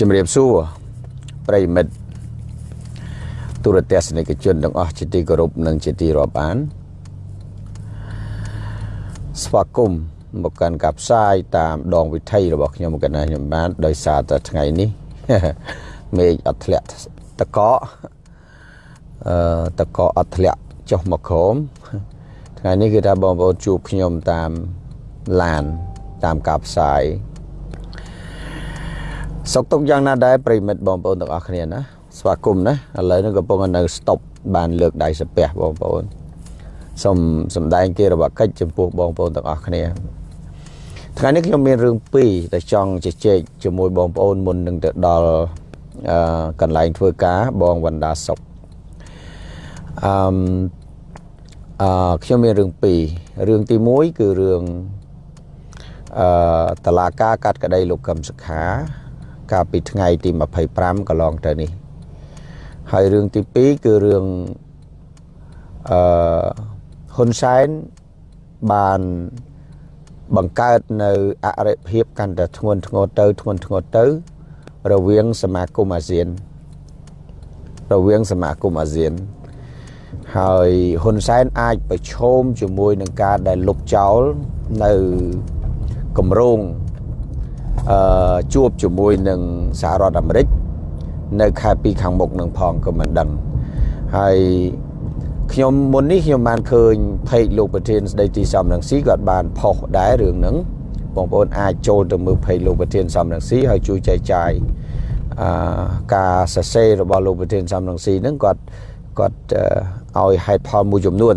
ជំរាបសួរប្រិយមិត្តទូរទស្សនិកជនទាំងអស់ជាទីគោរពនិងជាទីរាប់អានស្វាគមន៍មកកាន់ការផ្សាយតាមដងវិថីរបស់ខ្ញុំកណាខ្ញុំបាន ដោយសារតែថ្ងៃនេះមេឃអត់ធ្លាក់តកកអឺតកកអត់ធ្លាក់ចុះមកក្រោមថ្ងៃនេះគឺថាបងប្អូនជួបខ្ញុំតាមឡានតាមការផ្សាយ សុខទុក្ខយ៉ាងណាដែរប្រិមិត្តបងប្អូនទាំងអស់គ្នាណាស្វាគមន៍ណាឥឡូវនេះកំពុងនៅស្តុបបានលើកដៃសាពះបងប្អូនសូមសម្ដែងគេរបស់កិច្ចចំពោះបងប្អូនទាំងអស់គ្នាថ្ងៃនេះខ្ញុំមានរឿងពីរដែលចង់ជជែកជាមួយបងប្អូនមុននឹងទៅដល់អឺកន្លែងធ្វើការបងវណ្ដាសុខអឺអឺខ្ញុំមានរឿងពីររឿងទី1គឺរឿងអឺតឡាការកាត់ក្តីលោកកឹមសុខា កាលពីថ្ងៃទី25កន្លងទៅនេះ ហើយរឿងទី2គឺរឿងអឺហ៊ុនសែនបានបង្កើតនៅអរិភាពកាន់តែធ្ងន់ធ្ងរទៅធ្ងន់ធ្ងរទៅ រវាងសមាគមអាស៊ាន រវាងសមាគមអាស៊ាន ហើយហ៊ុនសែនអាចប្រឈមជាមួយនឹងការដែលលុបចោលនៅគម្រោងអឺ ជួបជាមួយនឹងសហរដ្ឋអាមេរិកនៅខែ2ខាងមុខនឹងផងក៏មិនដឹងហើយខ្ញុំមុននេះខ្ញុំបានឃើញផេកលោកប្រធានស្ដីទីសំរងស៊ីគាត់បានផុសដែររឿងហ្នឹងបងប្អូនអាចចូលទៅមើលផេកលោកប្រធានសំរងស៊ីហើយជួយចែកចាយអឺការសរសេររបស់លោកប្រធានសំរងស៊ីហ្នឹងគាត់គាត់ឲ្យហេតុផលមួយចំនួន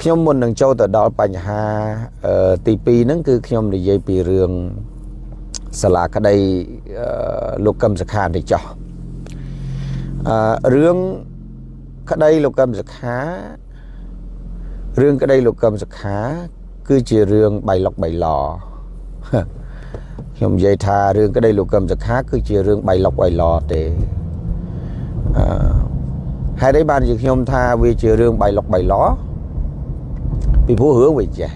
ខ្ញុំមុននឹងចូលទៅដល់បញ្ហាទី2ហ្នឹងគឺខ្ញុំនិយាយពីរឿង សាលាក្តីលោកកឹមសុខានេះចោះអឺរឿងក្តីលោកកឹមសុខារឿងក្តីលោកកឹមសុខា គឺជារឿងបៃលុកបៃឡខ្ញុំនិយាយថារឿងក្តីលោកកឹមសុខា គឺជារឿងបៃលុកបៃឡទេអឺហេតុអីបានជាខ្ញុំថាវាជារឿងបៃលុកបៃឡពីព្រោះរឿងវាចេះ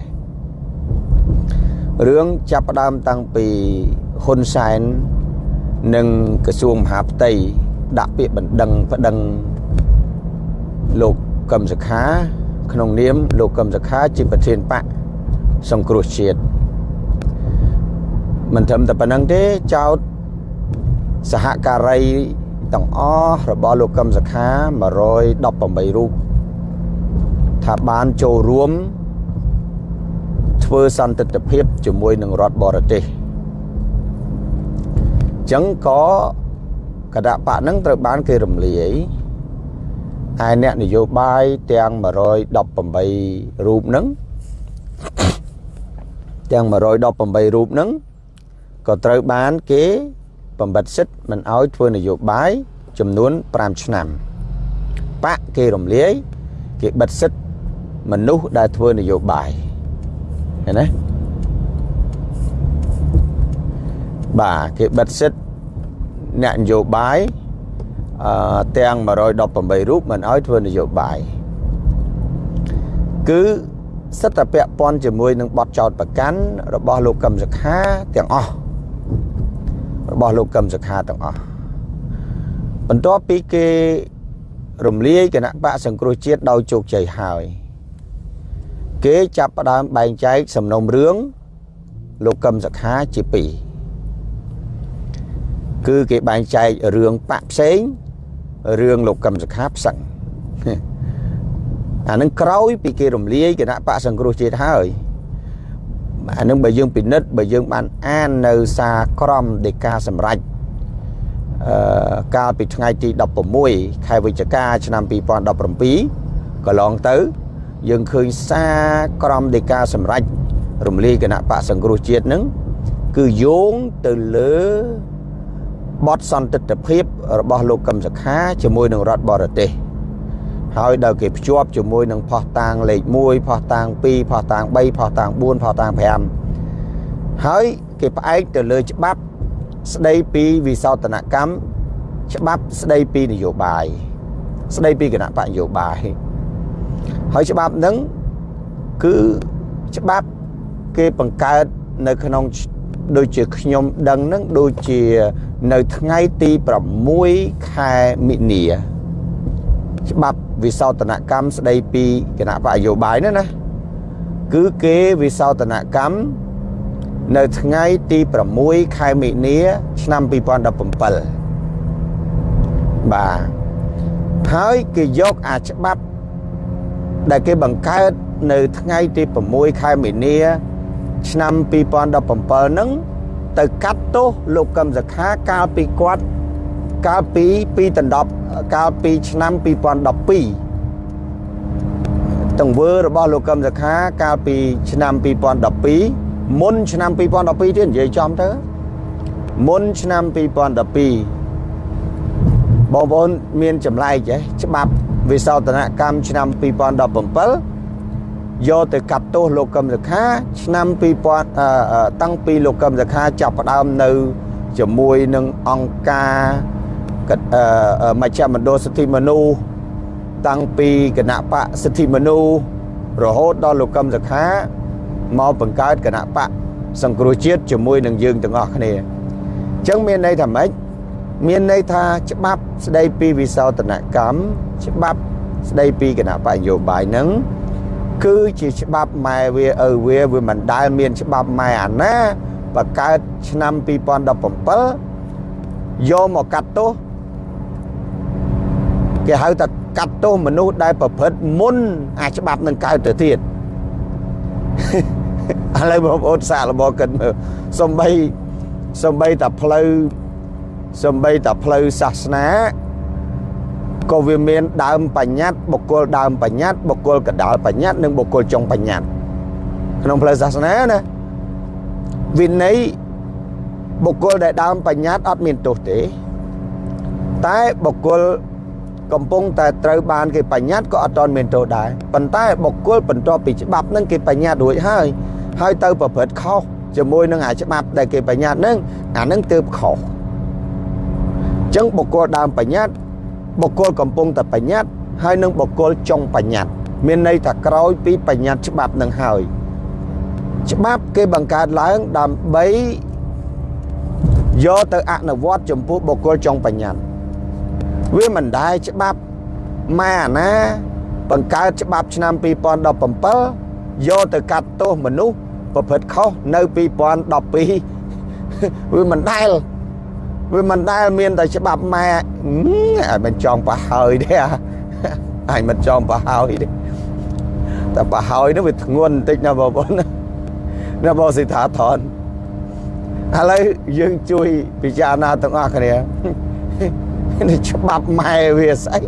រឿងចាប់ផ្ដើមតាំងពី ហ៊ុនសែននិងក្រសួងមហាផ្ទៃដាក់ពាក្យបណ្ដឹងប្តឹងលោកកឹមសុខា ក្នុងនាមលោកកឹមសុខាជាប្រធានបកសង្គ្រោះជាតិមិនត្រឹមតែប៉ុណ្្នឹងទេចោតសហការីទាំងអស់របស់លោកកឹមសុខា118រូបថាបានចូលរួមធ្វើសន្តិទ្ធភាពជាមួយនឹងរដ្ឋបរទេស ចឹងក៏គណៈបកហ្នឹងត្រូវបានគេរំលាយហើយអ្នកនយោបាយទាំង118រូបហ្នឹងទាំង118រូបហ្នឹងក៏ត្រូវបានគេបំបត្តិសិទ្ធិមិនអោយធ្វើនយោបាយចំនួន5ឆ្នាំបកគេរំលាយគេបិទសិទ្ធិមនុស្សដែលធ្វើនយោបាយឃើញណា បាទគេបិទសិទ្ធអ្នកនយោបាយអឺទាំង118រូបមិនអោយធ្វើនយោបាយគឺសិទ្ធិពាក់ព័ន្ធជាមួយនឹងបទចោតប្រកាន់របស់លោកកឹមសុខាទាំងអស់របស់លោកកឹមសុខាទាំងអស់បន្ទាប់ពីគេរំលាយគណៈបកសង្គ្រោះជាតិដោយជោគជ័យហើយ គេចាប់ផ្ដើមបែងចែកសំណុំរឿងលោកកឹមសុខាជាពីរ គឺគេបែងចែករឿងបាក់ផ្សេងរឿងលោកកឹមសុខាផ្សឹងអានឹងក្រោយពីគេរំលាយគណៈបកសង្គ្រោះជាតិហើយអានឹងបើយើងពិនិត្យបើយើងបានអាននៅសារក្រមដីកាសម្រេចអឺកាលពីថ្ងៃទី16ខែវិច្ឆិកាឆ្នាំ2017កន្លងទៅ យើងឃើញសារក្រមដីកាសម្រេចរំលាយគណៈបកសង្គ្រោះជាតិនឹងគឺយោងទៅលើ បទសន្តិទ្ធភាពរបស់លោកកឹមសុខាជាមួយនឹងរដ្ឋបរទេសហើយដល់គេភ្ជាប់ជាមួយនឹងផោះតាងលេខ1ផោះតាង2ផោះតាង3ផោះតាង4ផោះតាង5ហើយគេផ្អែកទៅលើច្បាប់ស្ដីពីវិសោធនកម្មច្បាប់ស្ដីពីនយោបាយស្ដីពីគណៈបកនយោបាយហើយច្បាប់ហ្នឹងគឺច្បាប់គេបង្កើតនៅក្នុង ដូចជាខ្ញុំដឹងហ្នឹងដូចជានៅថ្ងៃទី6ខែមិនិនាច្បាប់វិសោធនកម្មស្ដីពីគណៈបកនយោបាយនោះណាគឺគេវិសោធនកម្មនៅថ្ងៃទី6ខែមិនិនាឆ្នាំ2017បាទហើយគេយកអាច្បាប់ដែលគេបង្កើតនៅថ្ងៃទី6ខែមីនា ឆ្នាំ2017ហ្នឹងទៅកាត់ទោសលោកកឹមសខាកាលពីគាត់កាលពីពីដណ្ដប់កាលពីឆ្នាំ2012ទង្វើរបស់លោកកឹមសខាកាលពីឆ្នាំ2012មុនឆ្នាំ2012ទៀតនិយាយចំទៅមុនឆ្នាំ2012បងប្អូនមានចម្លែកទេច្បាប់វិសោធនកម្មឆ្នាំ2017 យកទៅកាត់ទោសលោកកឹមសុខា ឆ្នាំ2000តាំងពីលោកកឹមសុខាចាប់ផ្ដើមនៅ ជាមួយនឹងអង្គការមជ្ឈមណ្ឌលសិទ្ធិមនុស្សតាំងពីគណៈបកសិទ្ធិមនុស្សរហូតដល់លោកកឹមសុខាមកបង្កើតគណៈបកសង្គ្រោះជាតិជាមួយនឹងយើងទាំងអស់គ្នាអញ្ចឹងមានន័យថាម៉េចមានន័យថាច្បាប់ស្ដីពីវិសោធនកម្មច្បាប់ស្ដីពីគណៈបកនយោបាយហ្នឹង គឺជាច្បាប់ម៉ែវាឪវាវាមិនដែលមានច្បាប់ម៉ែអាណាបកើតឆ្នាំ2017យកមកកាត់ទោសគេហៅថាកាត់ទោសមនុស្សដែលប្រព្រឹត្តមុនអាច្បាប់នឹងកើតទៅទៀតឥឡូវបងប្អូនសាកល្បងគិតមើលសំបីសំបីតែផ្លូវសំបីតែផ្លូវសាសនា ក៏វាមានដើមបញ្ញត្តិបុគ្គលដើមបញ្ញត្តិបុគ្គលកដាលបញ្ញត្តិនិងបុគ្គលចុងបញ្ញត្តិក្នុងផ្លូវសាសនាណាវិន័យបុគ្គលដែលដើមបញ្ញត្តិអត់មានទោសទេ តែបុគ្គលកំពុងតែត្រូវបានគេបញ្ញត្តិក៏អត់ទាន់មានទោសដែរប៉ុន្តែបុគ្គលបន្ទាប់ពីច្បាប់នឹងគេបញ្ញត្តិរួចហើយហើយទៅប្រព្រឹត្តខុសជាមួយនឹងអាច្បាប់ដែលគេបញ្ញត្តិនឹងអានឹងទើបខុសចឹងបុគ្គលដើមបញ្ញត្តិ បុគ្គលកំពុងតែបញ្ញត្តិហើយនឹងបុគ្គលចុងបញ្ញត្តិមានន័យថាក្រោយពីបញ្ញត្តិច្បាប់នឹងហើយច្បាប់គេបង្កើតឡើងដើម្បីយកទៅអនុវត្តចំពោះបុគ្គលចុងបញ្ញត្តិវាមិនដែរច្បាប់ម៉ែអាណា បង្កើតច្បាប់ឆ្នាំ2017យកទៅកាត់ទោសមនុស្សប្រព្រឹត្តខុសនៅ2012វាមិនដែល វាមិនដែលមានតែច្បាប់ម៉ែអាចមិនចង់ប្រហើយទេអាចមិនចង់ប្រហើយទេតែប្រហើយនោះវាធ្ងន់បន្តិចណាបងប្អូនណាបងសិដ្ឋាថនឥឡូវយើងជួយពិចារណាទាំងអស់គ្នានេះច្បាប់ម៉ែវាស្អី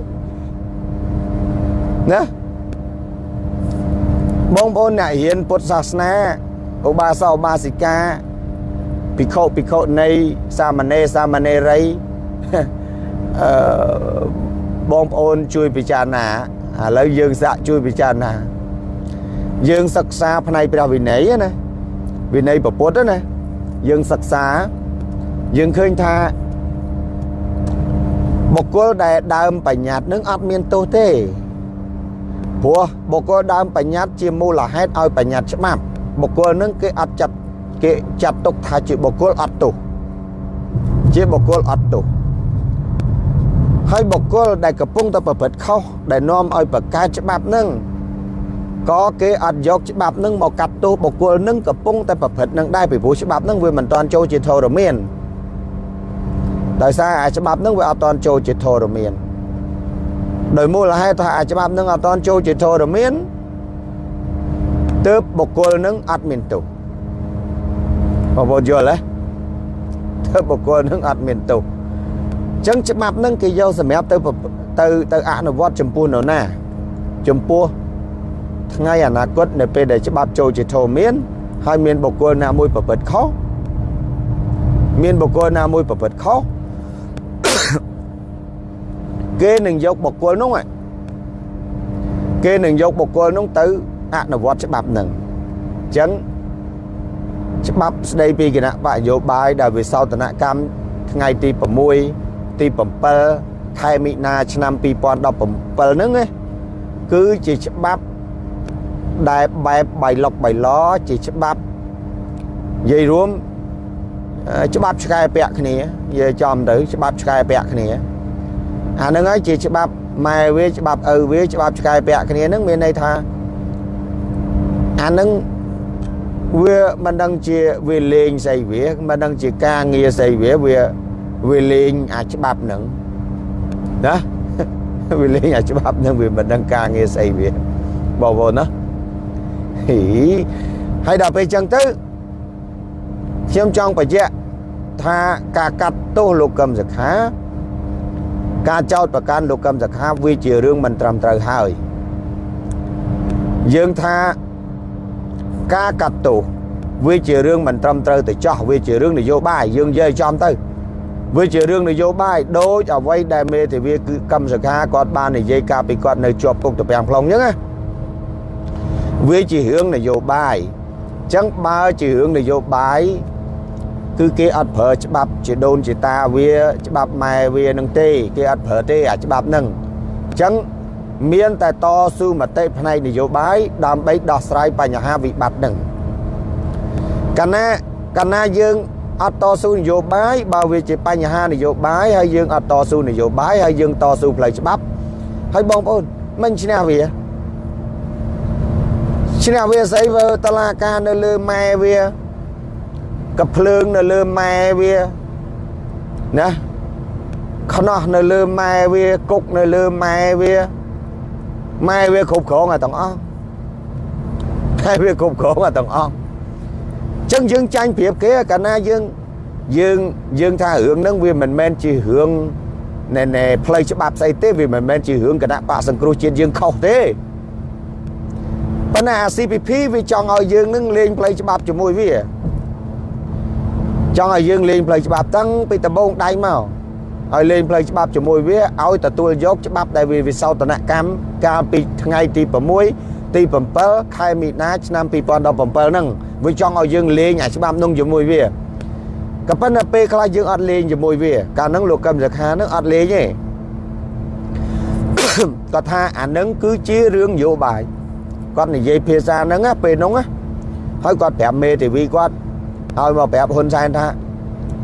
ណាបងប្អូនអ្នករៀនពុទ្ធសាសនាឧបាសកឧបាសិកា ភិក្ខុភិក្ខុនៃសាមណេរសាមណេរីអឺបងប្អូនជួយពិចារណាឥឡូវយើងសាក់ជួយពិចារណា យើងសិក្សាផ្នែកព្រះវិន័យណាវិន័យពុទ្ធណាយើងសិក្សាយើងឃើញថាបុគ្គលដែលដើមបញ្ញត្តិនឹងអត់មានទោសទេព្រោះបុគ្គលដើមបញ្ញត្តិជាមូលហេតុឲ្យបញ្ញត្តិច្បាប់បុគ្គលនឹងគេអត់ចាត់ គេចាត់ទុកថាជាបុគ្គលអត់ទោសជាបុគ្គលអត់ទោសហើយបុគ្គលដែលកំពុងតែប្រព្រឹត្តខុសដែលនាំឲ្យប្រកែកច្បាប់នឹងក៏គេអត់យកច្បាប់នឹងមកកាត់ទោសបុគ្គលនឹងកំពុងតែប្រព្រឹត្តនឹងដែរពីព្រោះច្បាប់នឹងវាមិនតាន់ចូលជាធរមានដោយសារអាច្បាប់នឹងវាអត់តាន់ចូលជាធរមានដោយមូលហេតុថាអាច្បាប់នឹងអត់តាន់ចូលជាធរមានទើបបុគ្គលនឹងអត់មានទោស បងប្អូនយល់ទេធ្វើបុគ្គលនឹងអត់មានទោសអញ្ចឹងច្បាប់នឹងគេយកសម្រាប់ទៅទៅទៅអនុវត្តចំពោះនរណាចំពោះថ្ងៃអនាគតនៅពេលដែលច្បាប់ចូលជាធម៌មាន ហើយមានបុគ្គលណាមួយប្រព្រឹត្តខុសមានបុគ្គលណាមួយប្រព្រឹត្តខុសគេនឹងយកបុគ្គលនោះគេនឹងយកបុគ្គលនោះទៅអនុវត្តច្បាប់នឹងអញ្ចឹង ច្បាប់ស្ដីពីគណៈបកនយោបាយដែលវិសោធនកម្មថ្ងៃទី6ទី7ខែមិនិនាឆ្នាំ2017ហ្នឹងណាគឺជាច្បាប់ដែលបែបបៃលុកបៃឡជាច្បាប់និយាយរួមអឺច្បាប់ឆ្កែពាក់គ្នានិយាយចំទៅច្បាប់ឆ្កែពាក់គ្នាអាហ្នឹងហើយជាច្បាប់ម៉ែវាច្បាប់ឪវាច្បាប់ឆ្កែពាក់គ្នាហ្នឹងមានន័យថាអាហ្នឹង វាមិនដឹងជាវាលេងស្អីវាមិនដឹងជាការងារស្អីវាវាវាលេងអាច្បាប់ហ្នឹងណាវាលេងអាច្បាប់ហ្នឹងវាមិនដឹងការងារស្អីវាបងប្អូនណាហីហើយដល់ពេលចឹងទៅខ្ញុំចង់បញ្ជាក់ថាការកាត់ទោសលោកកឹមសុខា ការចោទប្រកាន់លោកកឹមសុខាវាជារឿងមិនត្រឹមត្រូវហើយយើងថា ការកាត់ទោសវាជារឿងមិនត្រឹមត្រូវទៅចោះវាជារឿងនយោបាយយើងនិយាយចំទៅវាជារឿងនយោបាយដូចអ្វីដែលមេធាវីគឺកម្មសខាគាត់បាននិយាយកាលពីគាត់នៅជាប់គុកទៅពាំង plong អញ្ចឹងណាវាជារឿងនយោបាយអញ្ចឹងបើជារឿងនយោបាយគឺគេអត់ប្រើច្បាប់ជាដូនជាតាវាច្បាប់ម៉ែវានឹងទេ គេអត់ប្រើទេអាច្បាប់ហ្នឹងអញ្ចឹង មានតែតស៊ូមតិផ្នែកនយោបាយដើម្បីដោះស្រាយបញ្ហាវិបត្តិហ្នឹងកាលណាកាលណាយើងអត់តស៊ូនយោបាយបើវាជាបញ្ហានយោបាយហើយយើងអត់តស៊ូនយោបាយហើយយើងតស៊ូផ្លូវច្បាប់ហើយបងប្អូនមិនឈ្នះវាឈ្នះវាស្អីវើតឡាការនៅលើម៉ែវាកភ្លើងនៅលើម៉ែវាណាខ្នោះនៅលើម៉ែវាគុកនៅលើម៉ែវា ម៉ែវាគ្រប់គ្រងអាទាំងអស់តែវាគ្រប់គ្រងអាទាំងអស់ចឹងយើងចាញ់ប្រៀបគេកាលណាយើងយើងយើងថារឿងហ្នឹងវាមិនមែនជារឿងណែណែផ្លូវច្បាប់ស្អីទេវាមិនមែនជារឿងគណៈបកសង្គ្រោះជាតិយើងខុសទេប៉ុន្តែអា CPP វាចង់ឲ្យយើងនឹងលេងផ្លូវច្បាប់ជាមួយវាចង់ឲ្យយើងលេងផ្លូវច្បាប់តាំងពីដំបូងដៃមក ឲ្យលេងផ្លូវច្បាប់ជាមួយវាឲ្យទទួលយកច្បាប់ដែលវាវិសោធនកម្មកាលពីថ្ងៃទី6ទី7ខែមីនាឆ្នាំ2017ហ្នឹងវាចង់ឲ្យយើងលេងអាច្បាប់នោះជាមួយវាក៏ប៉ុន្តែពេលខ្លះយើងអត់លេងជាមួយវា កាលហ្នឹងលោកកឹមសុខាហ្នឹងអត់លេងទេគាត់ថាអានឹងគឺជារឿងនយោបាយគាត់និយាយភាសាហ្នឹងពេលហ្នឹងហើយគាត់ប្រាប់មេធាវីគាត់ឲ្យមកប្រាប់ហ៊ុនសែនថា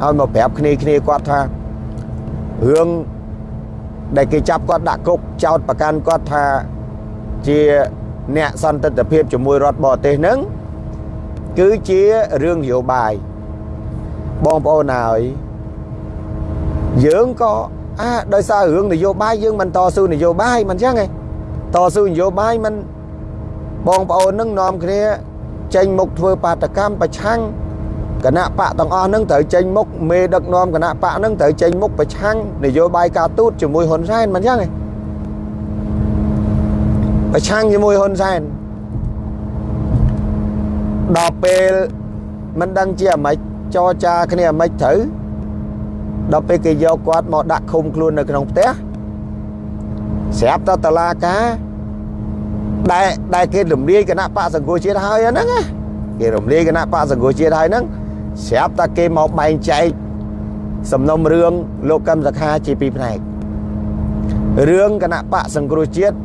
ឲ្យមកប្រាប់គ្នាគ្នាគាត់ថា រឿងដែលគេចាប់គាត់ដាក់គុកចោតប្រកាន់គាត់ថាជាអ្នកសន្តិទ្ធភាពជាមួយរដ្ឋបរទេសហ្នឹងគឺជារឿងនយោបាយបងប្អូនហើយយើងក៏អាដោយសាររឿងនយោបាយយើងមិនតស៊ូនយោបាយមិនចឹងទេតស៊ូនយោបាយមិនបងប្អូននឹងនាំគ្នាចេញមុខធ្វើបាតកម្មប្រឆាំង គណៈបកទាំងអស់ហ្នឹងត្រូវចេញមុខមេដឹកនាំគណៈបកហ្នឹងត្រូវចេញមុខប្រឆាំងនយោបាយការទូតជាមួយហ៊ុនសែនមិនចឹងទេប្រឆាំងជាមួយហ៊ុនសែនដល់ពេលមិនដឹងជាអាម៉េចចរចាគ្នាអាម៉េចត្រូវដល់ពេលគេយកគាត់មកដាក់ឃុំខ្លួននៅក្នុងផ្ទះស្រាប់តែតឡាការដែលដែលគេរំលាយគណៈបកសង្គ្រោះជាតិហើយហ្នឹងគេរំលាយគណៈបកសង្គ្រោះជាតិហើយហ្នឹង ស្រាប់តែគេមកបែងចែកសំណុំរឿងលោកកឹមសខាជាពីរផ្នែករឿងគណៈបកសង្គ្រោះជាតិ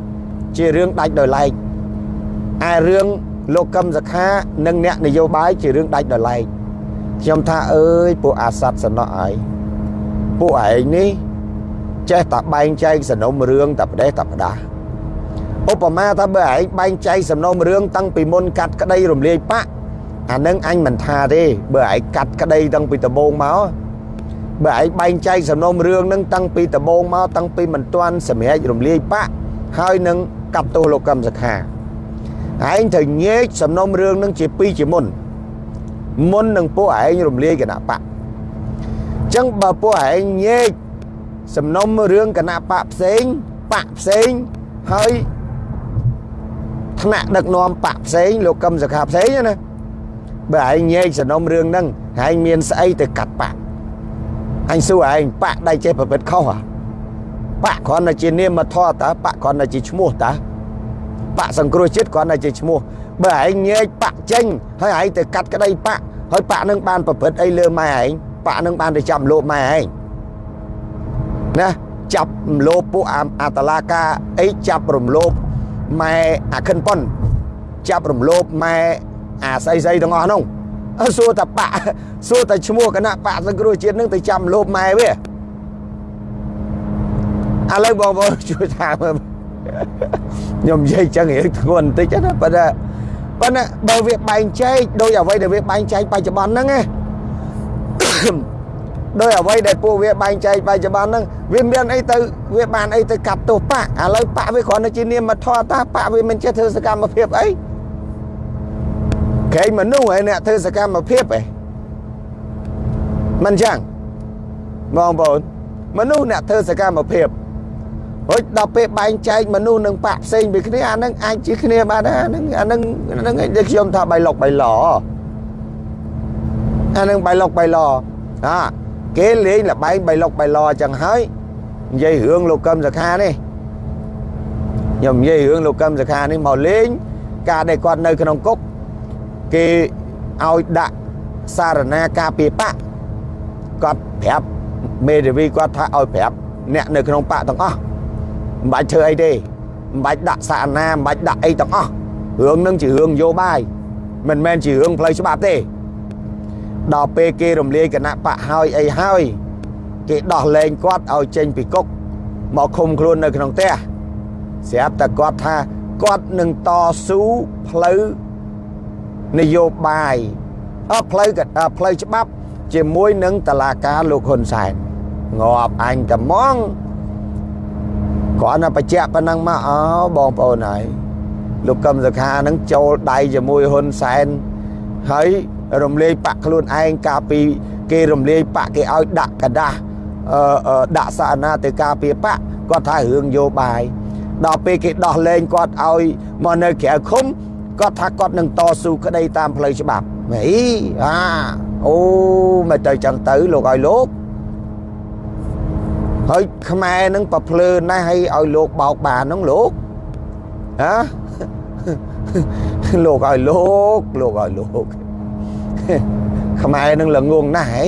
ជារឿងដាច់ដោយឡែកឯរឿងលោកកឹមសខានិងអ្នកនយោបាយជារឿងដាច់ដោយឡែកខ្ញុំថាអើយពួកអាស័តសំណោះអើយពួកឯងនេះចេះតែបែងចែកសំណុំរឿងតែប្រទេសតែផ្ដាស់ឧបមាថាបើឯងបែងចែកសំណុំរឿងតាំងពីមុនកាត់ក្តីរំលាយបាក់ អានឹងអញមិនថាទេបើឯងកាត់ក្តីតាំងពីដំបូងមកបើឯងបែងចែកសំណុំរឿងនឹងតាំងពីដំបូងមកតាំងពីមិនទាន់សម្រេចរំលាយបាក់ហើយនឹងកាប់ទោសលោកកឹមសុខាឯងត្រូវញែកសំណុំរឿងនឹងជាពីរជាមុនមុននឹងពួកឯងរំលាយគណៈបកអញ្ចឹងបើពួកឯងញែកសំណុំរឿងគណៈបកផ្សេងបកផ្សេងហើយថ្នាក់ដឹកនាំបកផ្សេងលោកកឹមសុខាផ្សេងណា បើឯងញែកសំណុំរឿងហ្នឹងឯងមានស្អីទៅកាត់បាក់អញសួរឯងបាក់ដៃចេះប្រព្រឹត្តខុសហ៎បាក់គ្រាន់តែជានាមធម៌តើបាក់គ្រាន់តែជាឈ្មោះតើបាក់សង្គ្រោះចិត្តគ្រាន់តែជាឈ្មោះបើឯងញែកបាក់ចេញហើយឯងទៅកាត់ក្តីបាក់ហើយបាក់នឹងបានប្រព្រឹត្តអីលើម៉ែឯងបាក់នឹងបានទៅចាប់លោបម៉ែឯងណាចាប់រំលោភពួកអាតឡាកាអីចាប់រំលោភម៉ែអាខិនប៉ុនចាប់រំលោភម៉ែ អាស្អីស្អីទាំងអស់នោះអើសួរតាបាក់សួរតាឈ្មោះគណៈបកសង្គ្រោះជាតិនឹងទៅចាំលោបម៉ែវាឥឡូវបងប្អូនជួយថាមើលខ្ញុំនិយាយចឹងរៀងធ្ងន់បន្តិចណាប៉ុន្តែប៉ុន្តែបើវាបែងចែកដោយអ្វីដែលវាបែងចែកបច្ចុប្បន្នហ្នឹងណាដោយអ្វីដែលពួកវាបែងចែកបច្ចុប្បន្នហ្នឹងវាមានអីទៅវាបានអីទៅកាត់ទោសបាក់ឥឡូវបាក់វាគ្រាន់តែជានាមធម៌តាបាក់វាមិនចេះធ្វើសកម្មភាពអី កែមនុស្សឯអ្នកធ្វើសកម្មភាពឯងមិនចឹងបងប្អូនមនុស្សអ្នកធ្វើសកម្មភាពហុចដល់ពេលបែងចែកមនុស្សនឹងបាក់ផ្សេងពីគ្នាអានឹងអាចជាគ្នាបានដែរអានឹងអានឹងអានឹងដែលខ្ញុំថាបៃលុកបៃឡអានឹងបៃលុកបៃឡអាគេលេងលបែងបៃលុកបៃឡអញ្ចឹងហើយនិយាយរឿងលោកកឹមសខានេះខ្ញុំនិយាយរឿងលោកកឹមសខានេះមកលេង ការដែលគាត់នៅក្នុងគុក គេឲ្យដាក់សារណាការពីបកគាត់ប្រាប់មេធាវីគាត់ថាឲ្យប្រាប់អ្នកនៅក្នុងបកទាំងអស់មិនបាច់ធ្វើអីទេមិនបាច់ដាក់សារណាមិនបាច់ដាក់អីទាំងអស់រឿងនឹងជារឿងយោបាយមិនមែនជារឿងផ្លូវច្បាប់ទេដល់ពេលគេរំលាយគណៈបកហើយអីហើយគេដោះលែងគាត់ឲ្យចេញពីគុកមកឃុំខ្លួននៅក្នុងផ្ទះស្រាប់តែគាត់ថាគាត់នឹងតស៊ូផ្លូវ នយោបាយអផ្លូវផ្លូវច្បាប់ជាមួយនឹងតឡាការលោកហ៊ុនសែនងាប់អញត្មងគ្រាន់តែបញ្ជាក់ប៉ុណ្ណឹងមកអោបងប្អូនហើយលោកកឹមសុខានឹងចូលដៃជាមួយហ៊ុនសែនហើយរំលាយបាក់ខ្លួនឯងកាលពីគេរំលាយបាក់គេឲ្យដាក់กระดาษអឺដាក់សារណាទៅការពារបាក់គាត់ថារឿងយោបាយដល់ពេលគេដោះលែងគាត់ឲ្យមកនៅក្រៅឃុំ គាត់ថាគាត់នឹងតស៊ូក្តីតាមផ្លូវច្បាប់ហីអាអូមិនទៅចឹងទៅលោកឲ្យលោកហើយខ្មែរនឹងប្រភ្លើណាស់ឲ្យឲ្យលោកបោកបានហ្នឹងលោកហាលោកឲ្យលោកលោកឲ្យលោកខ្មែរនឹងល្ងងណាស់ហី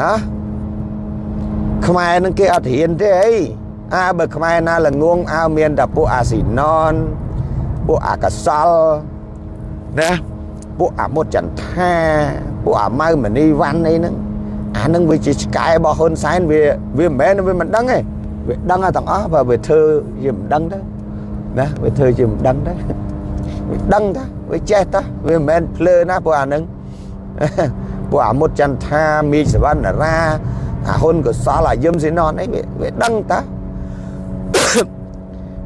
ហាខ្មែរនឹងគេអត់រៀនទេអីអើបើខ្មែរណាល្ងងអើមានតែពួកអាស៊ីណន ពួកអាកសលណាពួកអាមុតចន្ទថាពួកអាម៉ៅមនីវ៉ាន់អីហ្នឹងអានឹងវាជាឆ្កែរបស់ហ៊ុនសែនវាវាមិនមែនវាមិនដឹងទេវាដឹងទាំងអស់បើវាធ្វើជាមិនដឹងទៅណាវាធ្វើជាមិនដឹងទៅវាដឹងតាវាចេះតាវាមិនមែនភ្លើណាពួកអានឹងពួកអាមុតចន្ទថាមីសវណ្ណរាអាហ៊ុនកសលអាយឹមស៊ីណនអីវាដឹងតា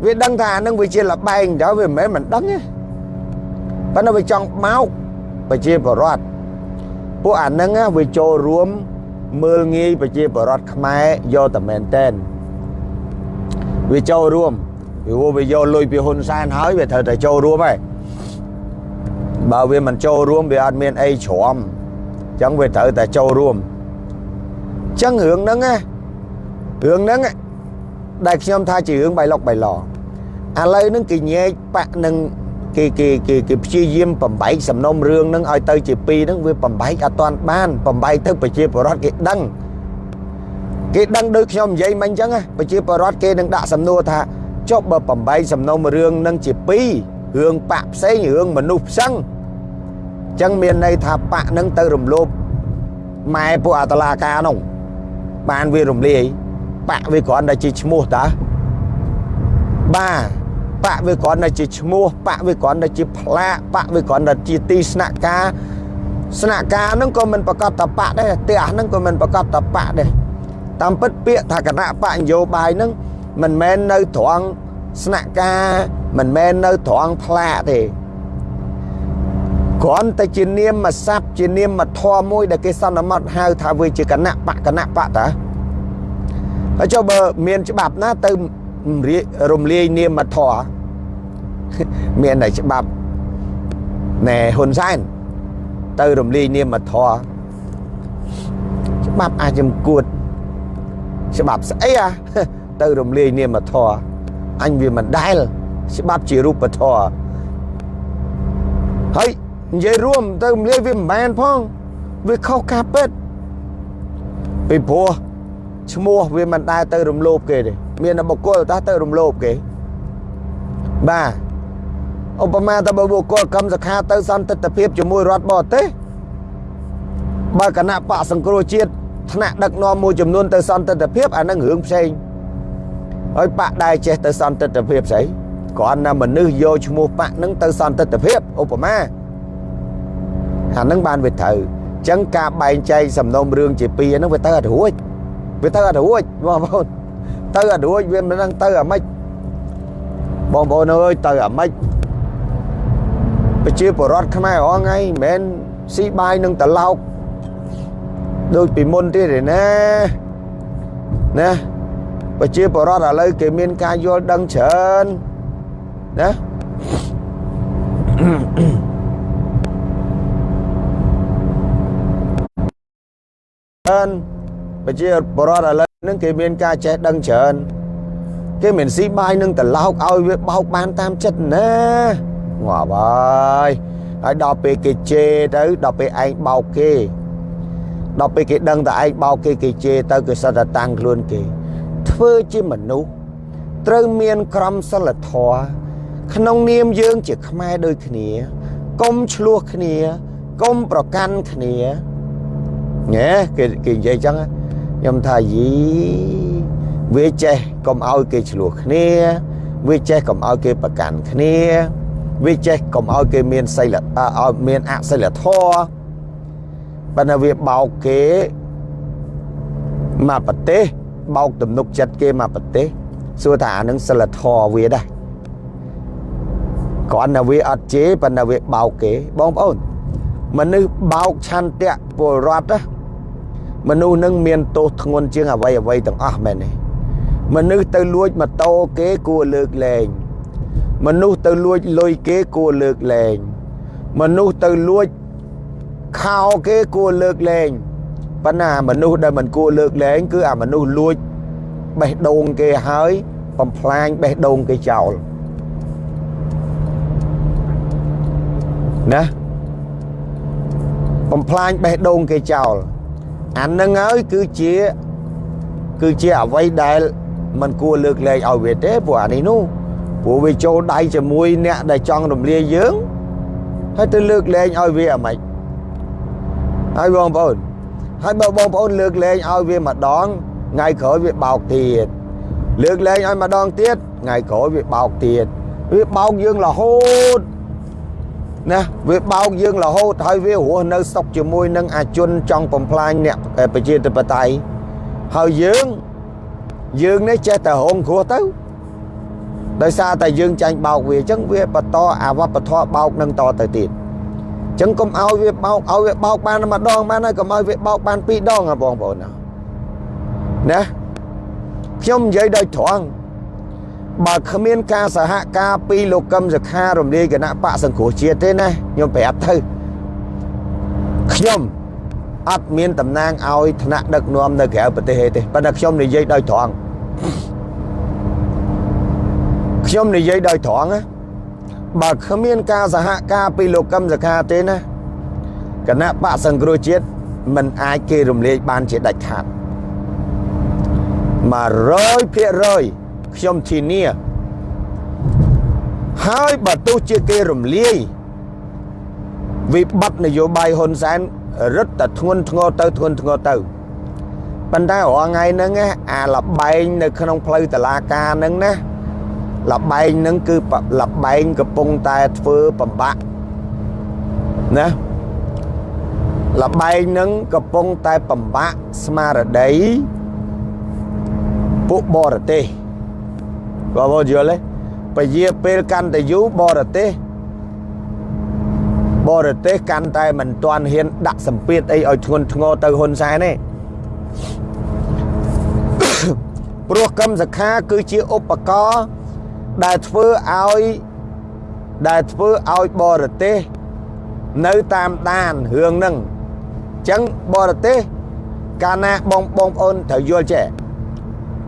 វាដឹងថាអានឹងវាជាលបែងទៅវាមិនមែនមិនដឹងទេប៉ុន្តែវាចង់បោកប្រជាពលរដ្ឋពួកអានឹងវាចូលរួមមើលងាយប្រជាពលរដ្ឋខ្មែរយកតែមែនតែនវាចូលរួមវាវាយកលុយពីហ៊ុនសែនហើយវាត្រូវតែចូលរួមហើយបើវាមិនចូលរួមវាអត់មានអីជ្រាំអញ្ចឹងវាត្រូវតែចូលរួមអញ្ចឹងរឿងហ្នឹងណារឿងហ្នឹងដែលខ្ញុំថាជារឿងបៃលុកបៃឡ ឥឡូវហ្នឹងគេញែកបាក់នឹងគេគេគេគេព្យាយាមបំបែកសំណុំរឿងហ្នឹងឲ្យទៅជាពីរហ្នឹងវាបំបែកអត់ទាន់បានបំបែកទៅប្រជាពលរដ្ឋគេដឹងគេដឹងដូចខ្ញុំនិយាយមិញអញ្ចឹងប្រជាពលរដ្ឋគេនឹងដាក់សំណួរថាចុះបើបំបែកសំណុំរឿងហ្នឹងជាពីររឿងបាក់ផ្សេងរឿងមនុស្សផ្សឹងអញ្ចឹងមានន័យថាបាក់ហ្នឹងទៅរំលោភម៉ែពួកអតឡាការនោះបានវារំលាយបាក់វាគ្រាន់តែជាឈ្មោះតាបាទ បាក់វាគ្រាន់តែជាឈ្មោះបាក់វាគ្រាន់តែជាផ្លាកបាក់វាគ្រាន់តែជាទីស្នាក់ការស្នាក់ការហ្នឹងក៏មិនប្រកាសតបៈដែរផ្ទះហ្នឹងក៏មិនប្រកាសតបៈដែរតាមពិតពាក្យថាគណៈបកនយោបាយហ្នឹងមិនមែននៅត្រង់ស្នាក់ការមិនមែននៅត្រង់ផ្លាកទេគ្រាន់តែជានាមស័ព្ទជានាមធម៌មួយដែលគេសន្មត់ហៅថាវាជាគណៈបកគណៈបកតាហើយចុះបើមានច្បាប់ណាទៅ រំលាយនាមធម៌មានតែច្បាប់ណែហ៊ុនសែនទៅរំលាយនាមធរច្បាប់អាចចំគួតច្បាប់ស្អីអាទៅរំលាយនាមធរអញវាមិនដែលច្បាប់ជារូបធរហើយនិយាយរួមទៅរំលាយវាមិនបានផងវាខុសការពិតពីព្រោះឈ្មោះវាមិនដែលទៅរំលោភគេទេ មានបុគ្គលតើទៅរំលោភគេបាទឧបមាទៅបើបុគ្គលកម្មសខាទៅសន្តិទ្ធភាពជាមួយរដ្ឋបរទេសបើគណៈបកសង្គ្រោះជាតិថ្នាក់ដឹកនាំមួយចំនួនទៅសន្តិទ្ធភាពអានឹងរឿងផ្សេងហើយបកដែរចេះទៅសន្តិទ្ធភាពស្អីគ្រាន់តែមនុស្សយកឈ្មោះបកនឹងទៅសន្តិទ្ធភាពឧបមាអានឹងបានវាត្រូវអញ្ចឹងការបែងចែកសំណុំរឿងជាពីរហ្នឹងវាទៅអត់រួចវាទៅអត់រួចបងប្អូន ទៅអត់រួចវាមិនដឹងទៅអាម៉េចបងប្អូនអើយទៅអាម៉េចប្រជាពលរដ្ឋខ្មែរអងថ្ងៃមិនមែនស៊ីបាយនឹងត្រឡោកដូចពីមុនទៀតទេណាណាប្រជាពលរដ្ឋឥឡូវគេមានការយល់ដឹងច្រើនណាច្រើនប្រជាពលរដ្ឋឥឡូវហ្នឹងគេមានការចេះដឹងច្រើនគេមិនស៊ីបាយនឹងត្រឡោកឲ្យវាបោកបានតាមចិត្តណាងាប់ហើយហើយដល់ពេលគេជេរទៅដល់ពេលឯងបោកគេដល់ពេលគេដឹងតែឯងបោកគេគេជេរទៅគេសិតតែតាំងខ្លួនគេ ធ្វើជាមនុស្សត្រូវមានក្រមសីលធម៌ក្នុងនាមយើងជាខ្មែរដូចគ្នាកុំឆ្លោះគ្នាកុំប្រកាន់គ្នាញ៉ែគេគេនិយាយចឹង ខ្ញុំថាយីវាចេះកុំឲ្យគេឆ្លោះគ្នាវាចេះកុំឲ្យគេប្រកាន់គ្នាវាចេះកុំឲ្យគេមានសីលឲ្យមានអសិលធម៌បើណាវាបោកគេមកប្រទេសបោកទំនុកចិត្តគេមកប្រទេសសួរថាអានឹងសិលធម៌វាដែរគ្រាន់តែវាអត់ជេរប៉ុន្តែវាបោកគេបងប្អូនមនុស្សបោកឆន្ទៈពលរដ្ឋណា មនុស្សនឹងមានទោសធ្ងន់ជាងអ្វីអ្វីទាំងអស់មែនទេមនុស្សទៅលួចម៉ូតូគេគួរលើកលែងមនុស្សទៅលួចលុយគេគួរលើកលែងមនុស្សទៅលួចខោគេគួរលើកលែងប៉ុន្តែមនុស្សដែលមិនគួរលើកលែងគឺអាមនុស្សលួចបេះដូងគេហើយបំផ្លាញបេះដូងគេចោលណាបំផ្លាញបេះដូងគេចោល អានឹងហើយគឺជាគឺជាអ្វីដែលมันគួរលើកលែងឲ្យវាទេព្រោះអានេះនោះព្រោះវាចូលដៃជាមួយអ្នកដែលចង់រំលាយយើងហើយទៅលើកលែងឲ្យវាអាម៉េចហើយបងប្អូនហើយបើបងប្អូនលើកលែងឲ្យវាម្ដងថ្ងៃក្រោយវាបោកទៀតលើកលែងឲ្យម្ដងទៀតថ្ងៃក្រោយវាបោកទៀតវាបោកយើងរហូត ណាវាបោកយើងរហូតហើយវារស់នៅសុខជាមួយនឹងអាជនចង់បំផ្លាញអ្នកប្រជាធិបតេយ្យហើយយើងយើងនេះចេះតែរងគ្រោះទៅដោយសារតែយើងចាញ់បោកវាអញ្ចឹងវាបន្តអាវប្បធម៌បោកនឹងតទៅទៀតអញ្ចឹងកុំឲ្យវាបោកឲ្យវាបោកបានម្ដងបានហើយកុំឲ្យវាបោកបានពីរដងហ៎បងប្អូនណាណាខ្ញុំនិយាយដោយត្រង់ បើគ្មានការសហការពីលោកកឹមសុខារំលាយគណៈបកសង្គ្រោះជាតិទេណាខ្ញុំប្រាប់ទៅខ្ញុំអត់មានតំណាងឲ្យថ្នាក់ដឹកនាំនៅក្រៅប្រទេសទេប៉ុន្តែខ្ញុំនិយាយដោយត្រង់ខ្ញុំនិយាយដោយត្រង់ណាបើគ្មានការសហការពីលោកកឹមសុខាទេណាគណៈបកសង្គ្រោះជាតិមិនអាចគេរំលាយបានជាដាច់ខាត100% ខ្ញុំធានាហើយបើទោះជាគេរំលាយវិបត្តិនយោបាយហ៊ុនសែនរឹតតែធ្ងន់ធ្ងរទៅធ្ងន់ធ្ងរទៅប៉ុន្តែរាល់ថ្ងៃហ្នឹងអាលបែងនៅក្នុងផ្លូវតឡាការហ្នឹងណាលបែងហ្នឹងគឺលបែងកំពុងតែធ្វើបំបាក់ណាលបែងហ្នឹងកំពុងតែបំបាក់ស្មារតីពួកបរទេស បងប្អូនយល់ទេពជាពេលកាន់តែយូរបរទេសបរទេសកាន់តែមិនទាន់ហ៊ានដាក់សម្ពាធអីឲ្យធ្ងន់ធ្ងរទៅហ៊ុនសែនទេព្រោះកម្មសខាគឺជាឧបករណ៍ដែលធ្វើឲ្យដែលធ្វើឲ្យបរទេសនៅតាមដានរឿងហ្នឹងអញ្ចឹងបរទេសកាលណាបងបងប្អូនត្រូវយល់ចេះ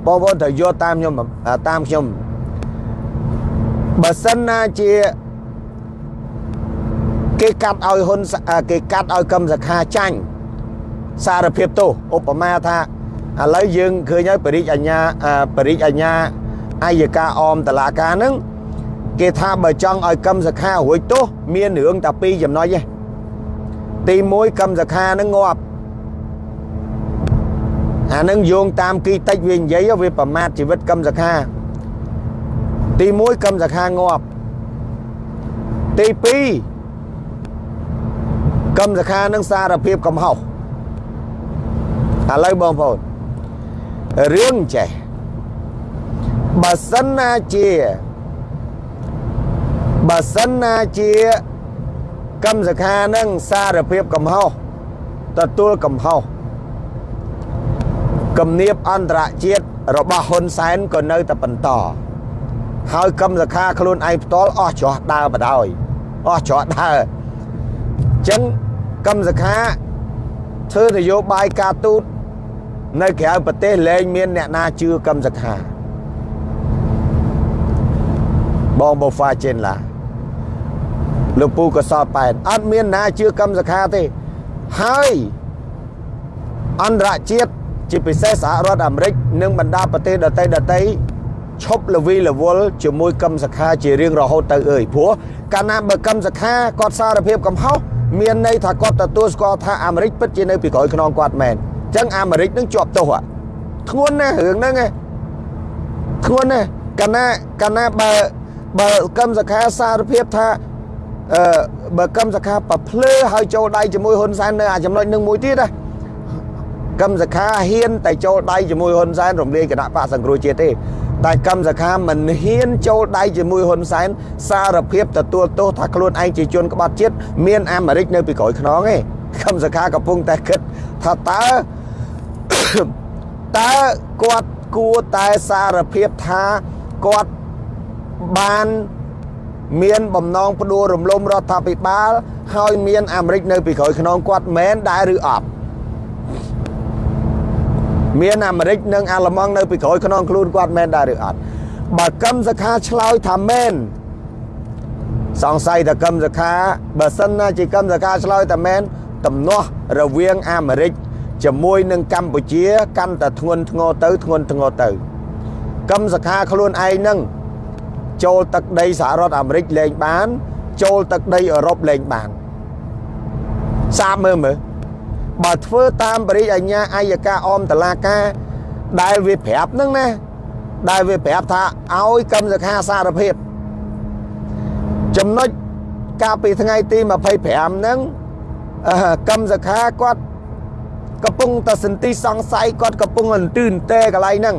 បងប្អូនត្រូវយល់តាមខ្ញុំតាមខ្ញុំបើសិនណាជាគេកាត់ឲ្យហ៊ុនគេកាត់ឲ្យកម្មសខាចាញ់សារភាពទោសឧបមាថាឥឡូវយើងឃើញហើយបរិយាអញ្ញាបរិយាអញ្ញាអាយកាអមតឡាការហ្នឹងគេថាបើចង់ឲ្យកម្មសខារួចទោសមានរឿងតែពីរចំណុចទេទី1កម្មសខាហ្នឹងងាប់ អានឹងយោងតាមគីតិចវានិយាយវាប្រមាថជីវិតកម្មសខាទី1កម្មសខាងាប់ទី2កម្មសខានឹងសារភាពកំហុសឥឡូវបងប្អូនរឿងចេះបើសិនណាជាបើសិនណាជាកម្មសខានឹងសារភាពកំហុសទទួលកំហុស គំនាបអន្តរជាតិរបស់ហ៊ុនសែនក៏នៅតែបន្តហើយកម្មសខាខ្លួនឯងផ្ទាល់អស់ច្រោះដើរបដ ாய் អស់ច្រោះដើរអញ្ចឹងកម្មសខាធ្វើនយោបាយការទូតនៅក្រៅប្រទេសលែងមានអ្នកណាជឿកម្មសខាបងបូហ្វាចេនឡាលោកពូក៏សតប៉ែនអត់មានណាជឿកម្មសខាទេហើយអន្តរជាតិ ជាពិសេសសហរដ្ឋអាមេរិកនិងបណ្ដាប្រទេសដទៃដទៃឈប់លវីលវល់ជាមួយកម្មសខាជារៀងរហូតទៅអើយព្រោះកាលណាបើកម្មសខាគាត់សារភាពកំហុសមានន័យថាគាត់ទទួលស្គាល់ថាអាមេរិកពិតជានៅពីក្រោយខ្នងគាត់មែនអញ្ចឹងអាមេរិកនឹងជាប់ទោសធ្ងន់ណាស់រឿងហ្នឹងធ្ងន់ណាស់កាលណាកាលណាបើបើកម្មសខាសារភាពថាអឺបើកម្មសខាប្រភ្លើហើយចូលដៃជាមួយហ៊ុនសែននៅអាចំណុចនឹងមួយទៀតណា កម្មសខាហ៊ានតែចូលដៃជាមួយហ៊ុនសែនរំលាយគណៈបកសង្គ្រោះជាតិទេតែកម្មសខាមិនហ៊ានចូលដៃជាមួយហ៊ុនសែនសារភាពទទួលទោសថាខ្លួនឯងជាជនក្បត់ជាតិមានអាមេរិកនៅពីក្រោយខ្នងទេកម្មសខាកំពុងតែគិតថាតើតើគាត់គួរតែសារភាពថាគាត់បានមានបំណងផ្ដួលរំលំរដ្ឋាភិបាល ហើយមានអាមេរិកនៅពីក្រោយខ្នងគាត់មែនដែរឬអត់ មានអាមេរិកនិងអាល្លឺម៉ង់នៅពីក្រោយខ្នងខ្លួនគាត់មែនដែរឬអត់បើកឹមសខាឆ្លើយថាមែនសង្ស័យថាកឹមសខាបើសិនណាជាកឹមសខាឆ្លើយថាមែនទំនាស់រវាងអាមេរិកជាមួយនឹងកម្ពុជាកាន់តែធ្ងន់ធ្ងរទៅធ្ងន់ធ្ងរទៅកឹមសខាខ្លួនឯងនឹងចូលទឹកដីសហរដ្ឋអាមេរិកលេងបាន ចូលទឹកដីអឺរ៉ុបលេងបានសាបមើលមើល បើធ្វើតាមបរិយាញ្ញាអាយកាអមតឡាការដែលវាប្រាប់ហ្នឹងណាដែលវាប្រាប់ថាឲ្យកម្មសខាសារភាពចំណុចកាលពីថ្ងៃទី25ហ្នឹងកម្មសខាគាត់កំពុងតែសន្តិសង្ស័យគាត់កំពុងអន្ទឺអន្ទែកន្លែងហ្នឹង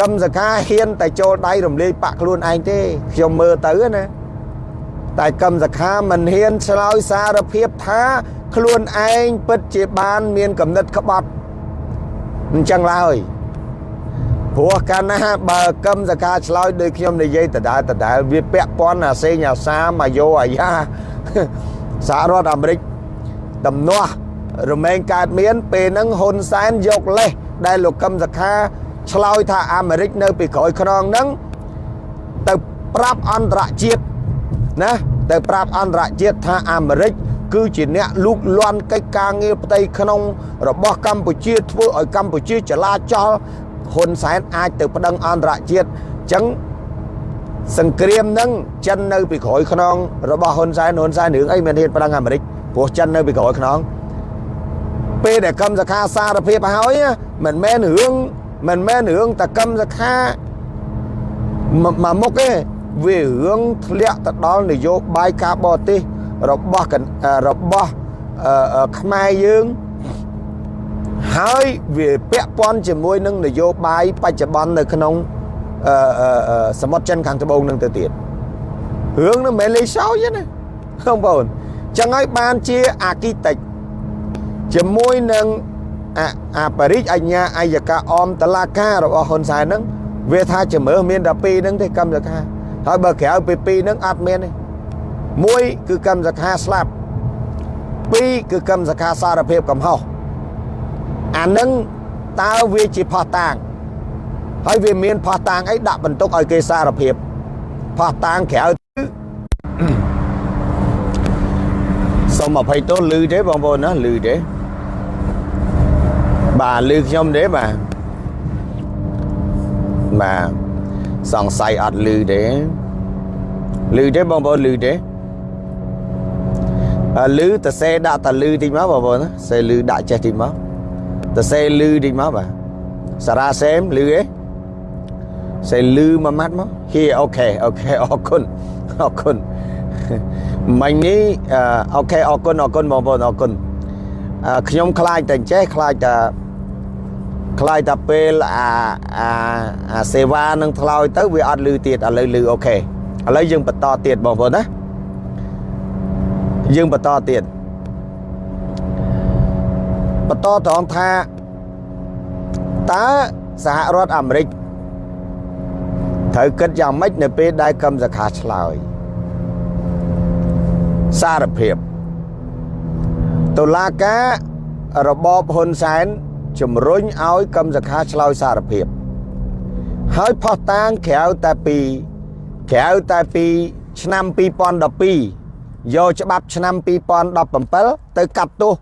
កម្មសខាហ៊ានតែចូលដៃរំលាយបាក់ខ្លួនឯងទេខ្ញុំមើលទៅណាតែកម្មសខាមិនហ៊ានឆ្លើយសារភាពថា ខ្លួនឯងពិតជាបានមានកំណត់ក្បត់អញ្ចឹងឡើយព្រោះកាលណាបើកឹមសកាឆ្លើយដោយខ្ញុំនិយាយដដែលដដែលវាពាក់ព័ន្ធអាសេងអាសាមកយោអាយ៉ាសហរដ្ឋអាមេរិកដំណោះរមែងកើតមាន ពេលហ្នឹងហ៊ុនសែនយកលេសដែលលោកកឹមសខាឆ្លើយថាអាមេរិកនៅពីក្រោយខ្នងហ្នឹងទៅប្រាប់អន្តរជាតិណាទៅប្រាប់អន្តរជាតិថាអាមេរិក គឺជាអ្នកលូកលាន់កិច្ចការងារផ្ទៃក្នុង របស់កម្ពុជាធ្វើឲ្យកម្ពុជាចលាចលហ៊ុនសែនអាចទៅប្តឹងអន្តរជាតិអញ្ចឹងសង្គ្រាមនឹងចិននៅពីក្រោយខ្នងរបស់ហ៊ុនសែនហ៊ុនសែនរឿងអីមានហ៊ានប្តឹងអាមេរិកព្រោះចិននៅពីក្រោយខ្នងពេលដែលកម្មសខាសារភាពហើយមិនមែនរឿងមិនមែនរឿងតកម្មសខាមកមុខទេវារឿងធ្លាក់ទៅដល់នយោបាយការបរទេស របស់របស់ខ្មែរយើងហើយវាពាក់ព័ន្ធជាមួយនឹងនយោបាយបច្ចុប្បន្ននៅក្នុងសមុទ្រចិនខាងត្បូងនឹងទៅទៀតរឿងនឹងមិនលេងសើចទេណាបងប្អូនចឹងហើយបានជាអាគីតិចជាមួយនឹងអាបរិជអញ្ញាអយកាអមតឡាការរបស់ហ៊ុនសែនហ្នឹងវាថាជំរឿមានតែពីរហ្នឹងទេកម្មសខាហើយបើក្រៅពីពីរហ្នឹងអត់មានទេ មួយគឺកម្មសខាស្លាប់ពីរគឺកម្មសខាសារភាពកំហុសអានឹងតើវាជាផោះតាងហើយវាមានផោះតាងអីដាក់បន្ទុកឲ្យគេសារភាពផោះតាងក្រៅសូមអភ័យទោសលឺទេបងប្អូនណាលឺទេបាទលឺខ្ញុំទេបាទបាទសង្ស័យអត់លឺទេលឺទេបងប្អូនលឺទេ លឺតសេដាក់តលឺតិចមកបងប្អូនសេលឺដាក់ចេះតិចមកតសេលឺតិចមកបាទសារ៉ាសេមលឺឯងសេលឺមួយម៉ាត់មកហៀអូខេអូខេអរគុណអរគុណមិញនេះអូខេអរគុណអរគុណបងប្អូនអរគុណខ្ញុំខ្លាចតែចេះខ្លាចតែខ្លាចតែពេលអាអាអាសេវានឹងថ្លោយទៅវាអត់លឺទៀតឥឡូវលឺអូខេឥឡូវយើងបន្តទៀតបងប្អូនណា យើងបន្តទៀតបន្តត្រង់ថាតើសហរដ្ឋអាមេរិកត្រូវគិតយ៉ាងម៉េចនៅពេលដែលកឹមសខាឆ្លើយសារភាពតុលាការរបបហ៊ុនសែនជំរុញឲ្យកឹមសខាឆ្លើយសារភាព ហើយផុសតាងក្រៅតែពីក្រៅតែពី ឆ្នាំ2012 យកច្បាប់ឆ្នាំ2017ទៅកាត់ទោស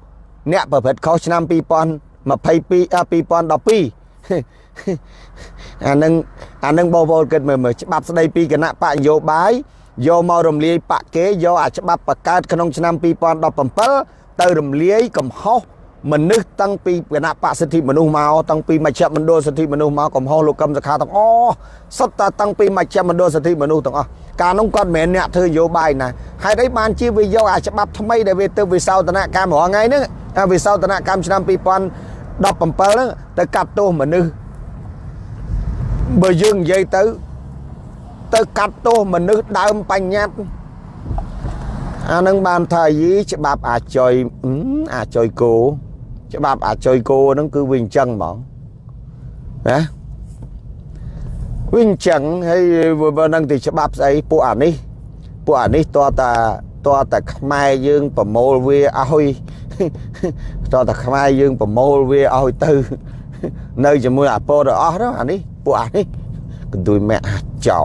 អ្នកប្រព្រឹត្តខុសឆ្នាំ2022 2012អានឹងអានឹងបងប្អូនគិតមើលមើលច្បាប់ស្ដីពីគណៈបកនយោបាយយកមករំលាយបកគេយកអាច្បាប់បង្កើតក្នុងឆ្នាំ2017ទៅរំលាយកំហុស មនុស្សតាំងពីគណៈបកសិទ្ធិមនុស្សមកតាំងពីមជ្ឈមណ្ឌលសិទ្ធិមនុស្សមកកំហុសលោកកឹមសុខាទាំងអស់សុទ្ធតែតាំងពីមជ្ឈមណ្ឌលសិទ្ធិមនុស្សទាំងអស់កាលនោះគាត់មិនមែនអ្នកធ្វើនយោបាយណាហេតុអីបានជាវាយកអាច្បាប់ថ្មីដែលវាទៅវិសោធនកម្មរងថ្ងៃហ្នឹងវិសោធនកម្មឆ្នាំ2017ហ្នឹងទៅកាត់ទោសមនុស្សបើយើងនិយាយទៅទៅកាត់ទោសមនុស្សដើមបញ្ញត្តិអានឹងបានថាយីច្បាប់អាចុយអាចុយគោ ច្បាប់អាចុយគោហ្នឹងគឺវាអញ្ចឹងហ្មងណាវាអញ្ចឹងហើយបើនឹងទីច្បាប់ស្អីពួកអានេះពួកអានេះតើតាតើតាខ្មែរយើងប្រមូលវាឲ្យតើតាខ្មែរយើងប្រមូលវាឲ្យទៅ នៅជាមួយអាពលរអស់ហ្នឹងអានេះពួកអានេះកន្ទួយម៉ែអាចចោ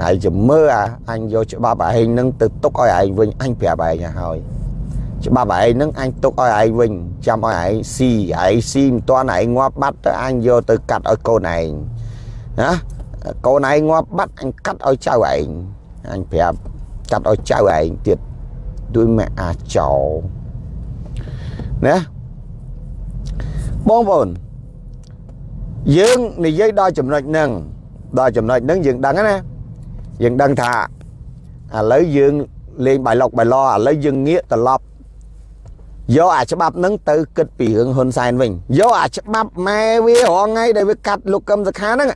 ហើយចាំមើលអាអញយកច្បាប់ឯងនឹងទៅទុកឲ្យឯងវិញអញប្រាប់ឯងហើយ ច្បាប់ឯងនឹងអញទុកឲ្យឯងវិញចាំឲ្យឯងស៊ីឯងស៊ីមិនទាន់ឯងងាប់បាត់ទៅអញយកទៅកាត់ឲ្យកូនឯងណាកូនឯងងាប់បាត់អញកាត់ឲ្យចៅឯងអញប្រាប់កាត់ឲ្យចៅឯងទៀតដូចម៉ែអាចចោណាបងប្អូនយើងនិយាយដល់ចំណុចហ្នឹងដល់ចំណុចហ្នឹងយើងដឹងណាយើងដឹងថាឥឡូវយើងលេងបៃលុកបៃឡឥឡូវយើងងាកត្រឡប់ យកអាច្បាប់ហ្នឹងទៅគិតពីរឿងហ៊ុនសែនវិញយកអាច្បាប់ម៉ែវារងថ្ងៃដែលវាកាត់លោកកឹមសុខាហ្នឹង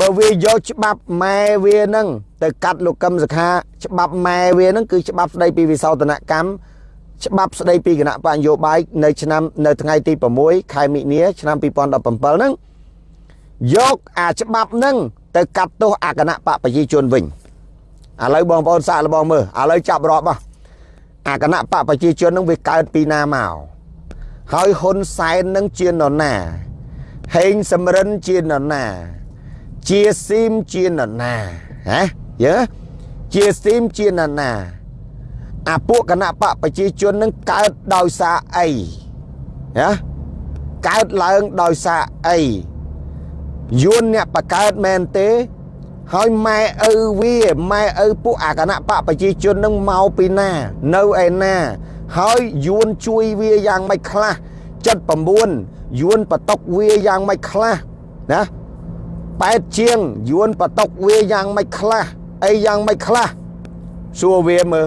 បើវាយកច្បាប់ម៉ែវាហ្នឹងទៅកាត់លោកកឹមសុខាច្បាប់ម៉ែវាហ្នឹងគឺច្បាប់ស្ដីពីវិសោធនកម្មច្បាប់ស្ដីពីគណៈបញ្ញយោបាយនៅឆ្នាំនៅថ្ងៃទី6ខែមិនិនាឆ្នាំ2017ហ្នឹងយកអាច្បាប់ហ្នឹងទៅកាត់ទោសអាគណៈបកប្រជាជនវិញឥឡូវបងប្អូនសាកល្បងមើលឥឡូវចាប់រាប់ហ៎ អាគណៈបកប្រជាជនហ្នឹងវាកើតពីណាមកហើយហ៊ុនសែននឹងជានរណាហេងសំរិនជានរណាជាស៊ីមជានរណាហ៎យើជាស៊ីមជានរណាអាពួកគណៈបកប្រជាជននឹងកើតដោយសារអីណាកើតឡើងដោយសារអីយួនអ្នកបកើតមែនទេ ហើយម៉ែឪវាម៉ែឪពួកអាគណៈបកប្រជាជននឹងមកពីណា នៅឯណា ហើយយួនជួយវាយ៉ាងម៉េចខ្លះ79យួនបតុកវាយ៉ាងម៉េចខ្លះណាប៉ែតជាងយួនបតុកវាយ៉ាងម៉េចខ្លះអីយ៉ាងម៉េចខ្លះសួរវាមើល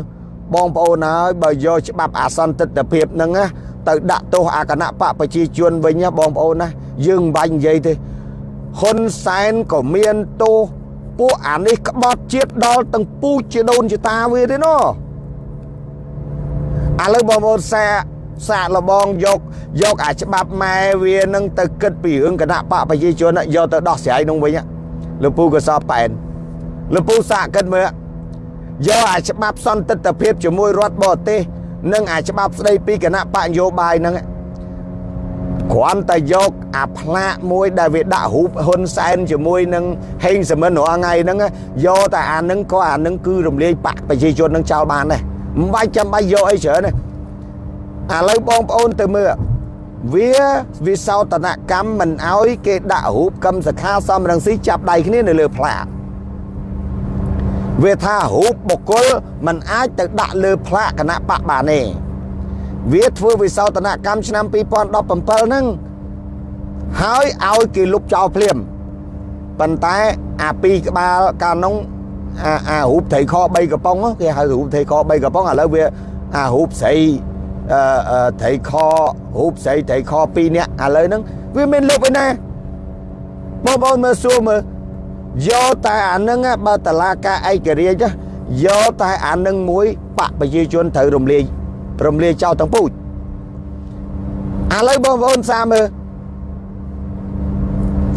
បងប្អូនហើយបើយកច្បាប់អសន្តិទ្ធភាពហ្នឹងណាទៅដាក់ទោសអាគណៈបកប្រជាជនវិញណាបងប្អូនណាយើងមិនបាច់និយាយទេហ៊ុនសែនក៏មានទោស ពួកអានេះក្បត់ជាតិដល់ទាំងពូជជាដូនជាតាវាទេណោះឥឡូវបងប្អូនសាសាកលបងយកយកអាច្បាប់ម៉ែវានឹងទៅគិតពីរឿងគណៈបកប្រជាជនយកទៅដោះស្រាយនោះវិញលោកពូក៏សពប៉ែនលោកពូសាកគិតមើលយកអាច្បាប់សន្តិទ្ធភាពជាមួយរដ្ឋបរទេសនិងអាច្បាប់ស្ដីពីគណៈបកនយោបាយហ្នឹង គ្រាន់តែយកអាផ្លាកមួយដែលវាដាក់រូបហ៊ុនសែនជាមួយនឹងហេងសមិនរាល់ថ្ងៃហ្នឹងយកតែអាហ្នឹងក៏អាហ្នឹងគឺរំលាយបកប្រជាជនហ្នឹងចោលបានដែរមិនបាច់ចាំបាច់យកអីច្រើនទេឥឡូវបងប្អូនទៅមើលវាវិសោធនកម្មមិនអោយគេដាក់រូបកឹមសខាសំរងស៊ីចាប់ដៃគ្នានៅលើផ្លាកវាថារូបបុគ្គលมันអាចទៅដាក់លើផ្លាកគណៈបកបានទេ វាធ្វើវិសោធនកម្មឆ្នាំ2017ហ្នឹងហើយឲ្យគេលុបចោលភ្លាមប៉ុន្តែអាពីរក្បាលកាលនោះអាអារូបត្រីខ3កំប៉ុងគេហៅរូបត្រីខ3កំប៉ុងឥឡូវវាអារូបស្រីអឺត្រីខរូបស្រីត្រីខ2នាក់ឥឡូវហ្នឹងវាមានលុបឯណាបងប្អូនមើលសួរមើលយកតែអានឹងបើតឡាការឯករាជ្យយកតែអានឹងមួយបកប្រជាជនត្រូវរំលាយ រំលាយចោលទាំងពូជឥឡូវបងប្អូនសាមើល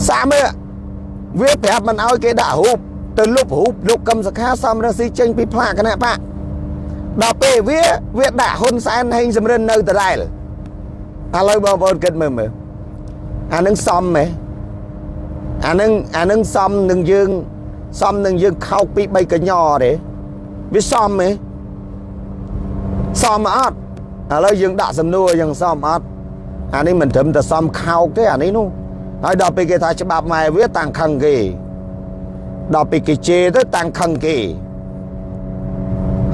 សាមើលវាប្រាប់មិនឲ្យគេដាក់រូបទៅលុបរូបលោកកឹមសខាសំរងស៊ីចេញពីផ្លាកគណៈបកដល់ពេលវាវាដាក់ហ៊ុនសែនហេងសំរិននៅដដែលឥឡូវបងប្អូនគិតមើលមើលអានឹងសមហ៎អានឹងអានឹងសមនឹងយើងសមនឹងយើងខោកពី3កញ្ញទេវាសមហ៎ សមអត់ឥឡូវយើងដាក់សំណួរយ៉ាងសមអត់អានេះមិនត្រឹមតែសមខោកទេអានេះនោះហើយដល់ពេលគេថាច្បាប់ម៉ែវាតាំងខឹងគេដល់ពេលគេជេរទៅតាំងខឹងគេ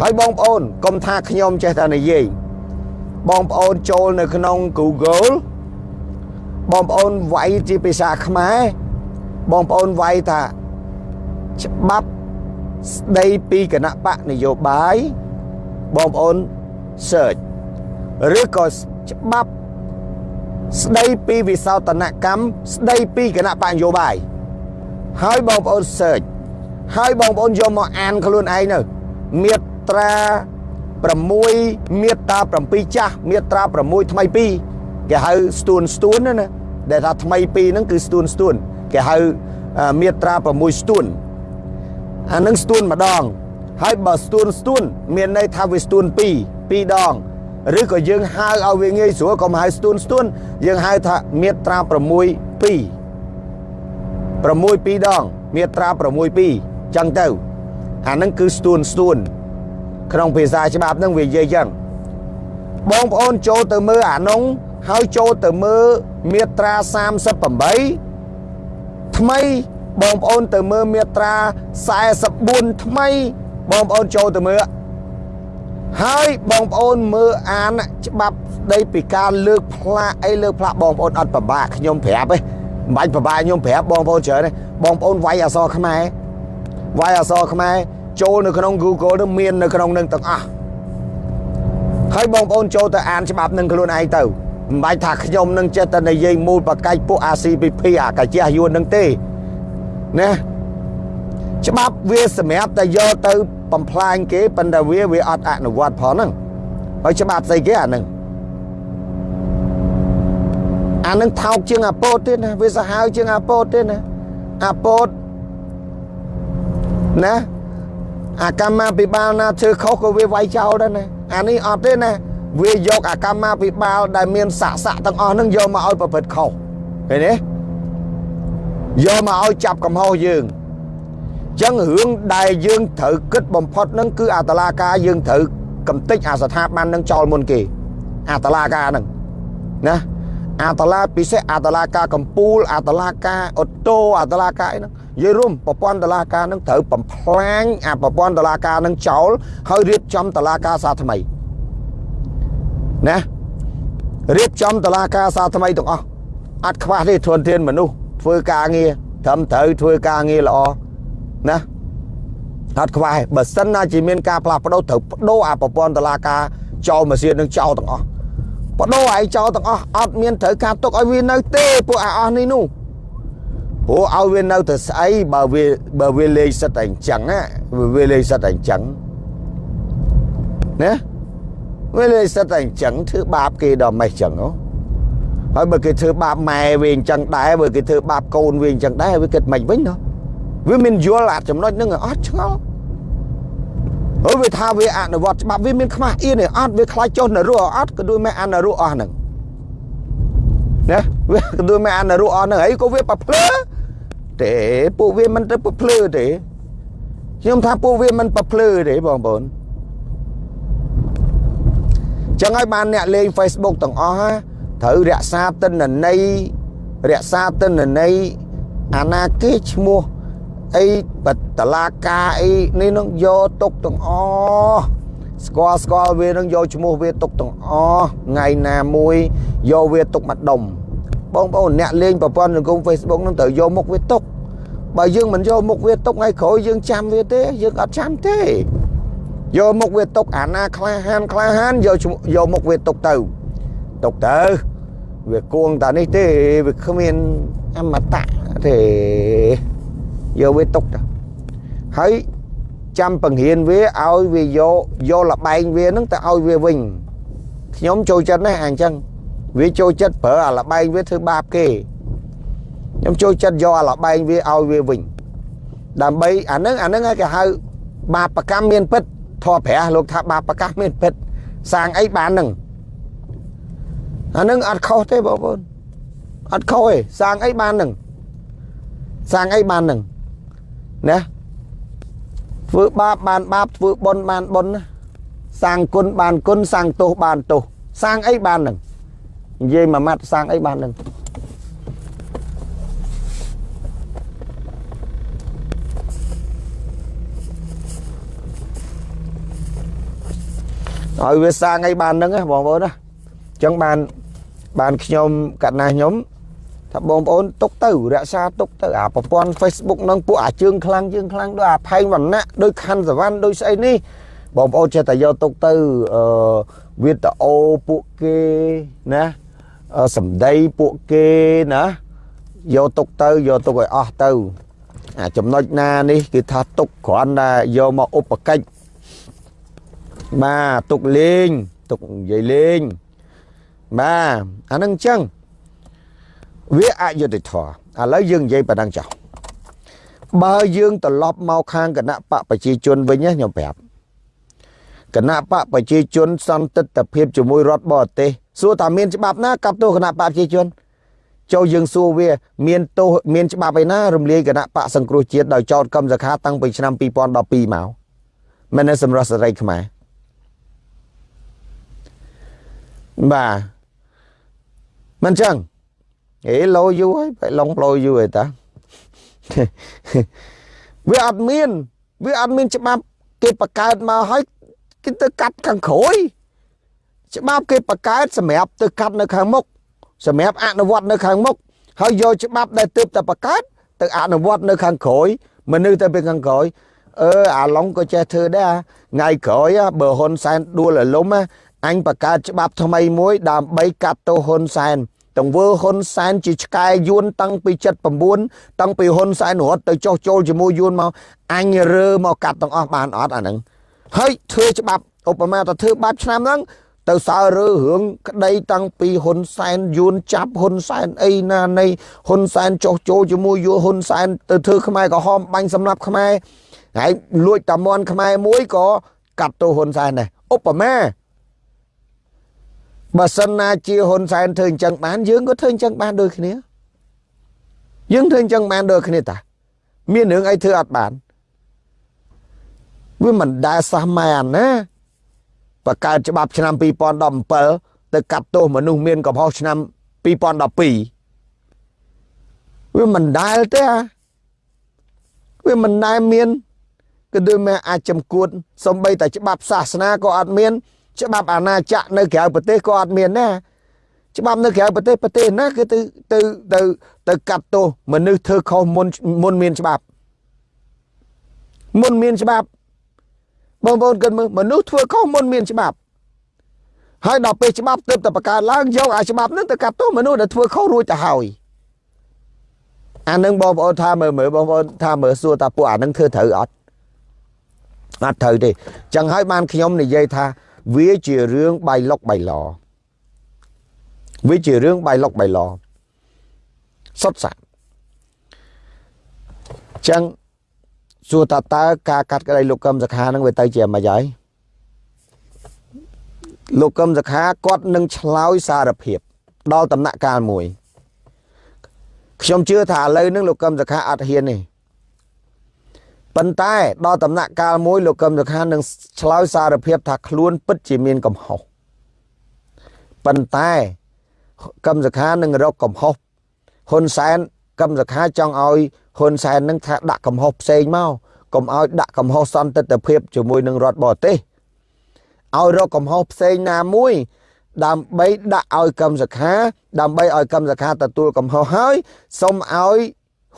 ហើយបងប្អូនកុំថាខ្ញុំចេះតែនិយាយបងប្អូនចូលនៅក្នុង Google បងប្អូនវាយជាភាសាខ្មែរបងប្អូនវាយថាច្បាប់ស្ដីពីគណៈបកនយោបាយបងប្អូន search ឬក៏ច្បាប់ស្ដីពីវិសោធនកម្មស្ដីពីគណៈបកនយោបាយហើយបងប្អូន search ហើយបងប្អូនយកមកអានខ្លួនឯងទៅមាត្រា6មាត្រា7ចាស់មាត្រា6ថ្មី2គេហៅស្ទួនស្ទួនណាដែលថាថ្មី2ហ្នឹងគឺស្ទួនស្ទួនគេហៅមាត្រា6ស្ទួនអានឹងស្ទួនម្ដងហើយបើស្ទួនស្ទួនមានន័យថាវាស្ទួន2 2ដងឬក៏យើងហៅឲ្យវាងាយស្រួលកុំហៅស្ទួនស្ទួនយើងហៅថាមាត្រា6 2 6 2ដងមាត្រា6 2ចឹងទៅអានឹងគឺស្ទួនស្ទួនក្នុងភាសាច្បាប់នឹងវានិយាយចឹងបងប្អូនចូលទៅមើលអានោះហើយចូលទៅមើលមាត្រា38ថ្មីបងប្អូនទៅមើលមាត្រា44ថ្មីបងប្អូនចូលទៅមើល ហើយបងប្អូនមើលអានច្បាប់ស្ដីពីការលើកផ្លាកអីលើកផ្លាកបងប្អូនអត់ពិបាកខ្ញុំប្រាប់ទេមិនបាច់ពិបាកខ្ញុំប្រាប់បងប្អូនច្រើនទេបងប្អូនវាយអក្សរខ្មែរវាយអក្សរខ្មែរចូលនៅក្នុង Google នឹងមាននៅក្នុងនឹងទាំងអស់ហើយបងប្អូនចូលទៅអានច្បាប់នឹងខ្លួនឯងទៅមិនបាច់ថាខ្ញុំនឹងចេះតែនិយាយមូលបកាច់ពួក ACPP អាកាជះយួននឹងទេណាច្បាប់វាសម្រាប់តែយកទៅ បំផ្លាញគេប៉ុន្តែវាវាអត់អនុវត្តផងហ្នឹងហើយច្បាប់ស្អីគេអាហ្នឹងអានឹងថោកជាងអាពោតទៀតណាវាសាហាវជាងអាពោតទៀតណាអាពោតណាអាកម្មាភិបាលណាធ្វើខុសក៏វាវាយចោលដែរណាអានេះអត់ទេណាវាយកអាកម្មាភិបាលដែលមានស័កស័កទាំងអស់ហ្នឹងយកមកឲ្យប្រព្រឹត្តខុសឃើញទេយកមកឲ្យចាប់កំហុសយើង ចឹងរឿងដែលយើងត្រូវគិតបំផុតហ្នឹងគឺអាតឡាការយើងត្រូវកំតិចអាស្ថាប័នហ្នឹងចោលមុនគេ អាតឡាការហ្នឹងណាអាតឡាពិសេសអាតឡាការកម្ពុជាអាតឡាការអូតូអាតឡាការអីហ្នឹងនិយាយរួមប្រព័ន្ធតឡាការហ្នឹងត្រូវបំផ្លាញអាប្រព័ន្ធតឡាការហ្នឹងចោលហើយរៀបចំតឡាការសាថ្មីណារៀបចំតឡាការសាថ្មីទាំងអស់អត់ខ្វះទេធនធានមនុស្សធ្វើការងារត្រឹមត្រូវធ្វើការងារល្អ ណាអត់ខ្វះបើសិនណាជាមានការផ្លាស់ប្ដូរត្រូវបដូរអាប្រព័ន្ធតឡាការចោលម៉ាស៊ីននឹងចោលទាំងអស់បដូរឲ្យចោលទាំងអស់អត់មានត្រូវការទុកឲ្យវានៅទេពួកអាអស់នេះនោះព្រោះឲ្យវានៅទៅស្អីបើវាបើវាលេងសិតតែអញ្ចឹងណាវាលេងសិតតែអញ្ចឹងណាវាលេងសិតតែអញ្ចឹងធ្វើបាបគេដល់ម៉េះអញ្ចឹងហ៎ហើយបើគេធ្វើបាបម៉ែវាអញ្ចឹងដែរបើគេធ្វើបាបកូនវាអញ្ចឹងដែរវាគិតមិនវិញណា វាមានយល់អាចំណុចហ្នឹងអត់ឆ្ងល់ហើយវាថាវាអនុវត្តច្បាប់វាមានខ្មាស់អៀនទេអត់វាខ្លាចចុះនរោអត់ក៏ដូចមិនអនុរោអស់ហ្នឹងណាវាក៏ដូចមិនអនុរោអស់ហ្នឹងហើយក៏វាប្រភ្លើទេពួកវាមិនទៅប្រភ្លើទេខ្ញុំថាពួកវាមិនប្រភ្លើទេបងប្អូនចឹងហើយបានអ្នកលេង Facebook ទាំងអស់ហ่าត្រូវរក្សាទិន្នន័យរក្សាទិន្នន័យអាណាគេឈ្មោះ អីបតឡាការអីនេះនឹងយកទុកទាំងអស់ស្គាល់ស្គាល់វានឹងយកឈ្មោះវាទុកទាំងអស់ថ្ងៃណាមួយយកវាទុកមកដុំបងប្អូនអ្នកលេងប្រព័ន្ធសង្គម Facebook នឹងត្រូវយកមុខវាទុកបើយើងមិនយកមុខវាទុកថ្ងៃក្រោយយើងចាំវាទេយើងអត់ចាំទេយកមុខវាទុកអាណាក្លាហានក្លាហានយកយកមុខវាទុកទៅទុកទៅវាគួងតានេះទេវាគ្មានអមតៈទេ យកវាទុកទៅហើយចាំបង្រៀនវាឲ្យវាយកយកលបែងវានឹងទៅឲ្យវាវិញខ្ញុំចូលចិត្តណាស់អញ្ចឹងវាចូលចិត្តប្រើអាលបែងវាធ្វើបាបគេខ្ញុំចូលចិត្តយកអាលបែងវាឲ្យវាវិញដើម្បីអានឹងអានឹងគេហៅបាបកម្មមានពិតធေါ်ព្រះលោកថាបាបកម្មមានពិតសាងអីបាននឹងអានឹងអត់ខុសទេបងប្អូនអត់ខុសទេសាងអីបាននឹងសាងអីបាននឹង ណាធ្វើបាបបានបាបធ្វើបុណ្យបានបុណ្យសាងគុណបានគុណសាងទោសបានទោសសាងអីបាននឹងនិយាយមួយម៉ាត់សាងអីបាននឹងឲ្យវាសាងអីបាននឹងបងប្អូនណាអញ្ចឹងបានបានខ្ញុំកណ្ណាខ្ញុំ ថាបងប្អូនទុកទៅរក្សាទុកទៅអាប្រព័ន្ធ Facebook នឹងពួកអាជើងខ្លាំងជើងខ្លាំងដូចអាផែងវណ្ណៈដូចខណ្ឌសវណ្ណដូចស្អីនេះបងប្អូនចេះតែយកទុកទៅអឺវីដេអូពួកគេណាសម្ដីពួកគេណាយកទុកទៅយកទុកឲ្យអស់ទៅអាចំណុចណានេះគឺថាទុកគ្រាន់តែយកមកឧបកិច្ចបាទទុកលេងទុកនិយាយលេងបាទអានឹងអញ្ចឹង វាអយុត្តិធម៌ឥឡូវយើងនិយាយប៉ុណ្ណឹងចោះបើយើងត្រឡប់មកខាងគណៈបកប្រជាជនវិញណាខ្ញុំប្រាប់គណៈបកប្រជាជនសន្តិទ្ធភាពជាមួយរដ្ឋបរទេសសួរថាមានច្បាប់ណាកាប់ទោសគណៈបកប្រជាជនចូលយើងសួរវា មានទោសមានច្បាប់ឯណារំលាយគណៈបកសង្គ្រោះជាតិដោយចោតកម្មសខាតាំងពីឆ្នាំ2012មកមែនទេសម្រាប់សេរីខ្មែរបាទមិនចឹង អេលោយូរហើយបែឡុងលោយូរហើយតាវាអត់មាន វាអត់មានច្បាប់ គេបង្កើតមកហើយគេទៅកាត់ខាងក្រោយច្បាប់គេបង្កើតសម្រាប់ទៅកាត់នៅខាងមុខសម្រាប់អនុវត្តនៅខាងមុខហើយយកច្បាប់ដែលទើបតែបង្កើតទៅអនុវត្តនៅខាងក្រោយមនុស្សទៅពីខាងក្រោយអឺអាឡុងក៏ចេះធ្វើដែរថ្ងៃក្រោយបើហ៊ុនសែនដួលរលំអញបង្កើតច្បាប់ថ្មីមួយដើម្បីកាត់ទោសហ៊ុនសែន ទង្វើហ៊ុនសែនជាឆ្កែយួនតាំងពី79តាំងពីហ៊ុនសែនរត់ទៅចោះចូលជាមួយយួនមកអញរើមកកាត់ទាំងអស់បានអត់អាហ្នឹងហើយធ្វើច្បាប់ឧបមាទៅធ្វើបែបឆ្នាំហ្នឹងទៅសើរើរឿងក្តីតាំងពីហ៊ុនសែនយួនចាប់ហ៊ុនសែនអីណានៃហ៊ុនសែនចោះចូលជាមួយយួនហ៊ុនសែនទៅធ្វើខ្មែរក្រហមបាញ់សម្លាប់ខ្មែរហើយលួចតាមន់ខ្មែរមួយក៏កាត់ទោសហ៊ុនសែនដែរឧបមា បើសិនណាជាហ៊ុនសែនធ្វើអញ្ចឹងបានយើងក៏ធ្វើអញ្ចឹងបានដូចគ្នាយើងធ្វើអញ្ចឹងបានដូចគ្នាតាមានរឿងអីធ្វើអត់បានវាមិនដែលសោះម៉ែអាណាបកកើតច្បាប់ឆ្នាំ2017ទៅកាត់ទោសមនុស្សមានកំហុសឆ្នាំ2012វាមិនដែលទេអាវាមិនដែលមានគឺដូចមកអាចចំគួតសំបីតែច្បាប់សាសនាក៏អត់មាន ច្បាប់អាណាចក្រនៅក្រៅប្រទេសក៏អត់មានដែរច្បាប់នៅក្រៅប្រទេសប្រទេសណាគឺទៅទៅទៅទៅកាត់ទោសមនុស្សធ្វើខុសមុនមុនមានច្បាប់មុនមានច្បាប់បងប្អូនគិតមើលមនុស្សធ្វើខុសមុនមានច្បាប់ហើយដល់ពេលច្បាប់ទើបតែបង្កើតឡើងយកអាច្បាប់ហ្នឹងទៅកាត់ទោសមនុស្សដែលធ្វើខុសរួចទៅហើយអានឹងបងប្អូនថាមើលមើលបងប្អូនថាមើលសួរថាពួកអានឹងធ្វើត្រូវអត់អត់ត្រូវទេចឹងហើយបានខ្ញុំនិយាយថា វាជារឿងបៃលុកបៃឡវាជារឿងបៃលុកបៃឡសុតសាចឹងសួរតើតើការកាត់ក្តីលោកកឹមសខានឹងវាទៅជាម៉េចហើយលោកកឹមសខាគាត់នឹងឆ្លើយសារភាព ដល់ដំណាក់កាលមួយខ្ញុំជឿថាឥឡូវនឹងលោកកឹមសខាអត់ហ៊ានទេ ប៉ុន្តែដល់ដំណាក់កាលមួយលោកកឹមសុខានឹងឆ្លើយសារភាពថាខ្លួនពិតជាមានកំហុសប៉ុន្តែកឹមសុខានឹងរកកំហុសហ៊ុនសែនកឹមសុខាចង់ឲ្យហ៊ុនសែននឹងថាដាក់កំហុសផ្សេងមកកុំឲ្យដាក់កំហុសសន្តិទ្ធភាពជាមួយនឹងរដ្ឋបរទេសឲ្យរកកំហុសផ្សេងណាមួយដើម្បីដាក់ឲ្យកម្មសខាដើម្បីឲ្យកម្មសខាទទួលកំហុសហើយសូមឲ្យ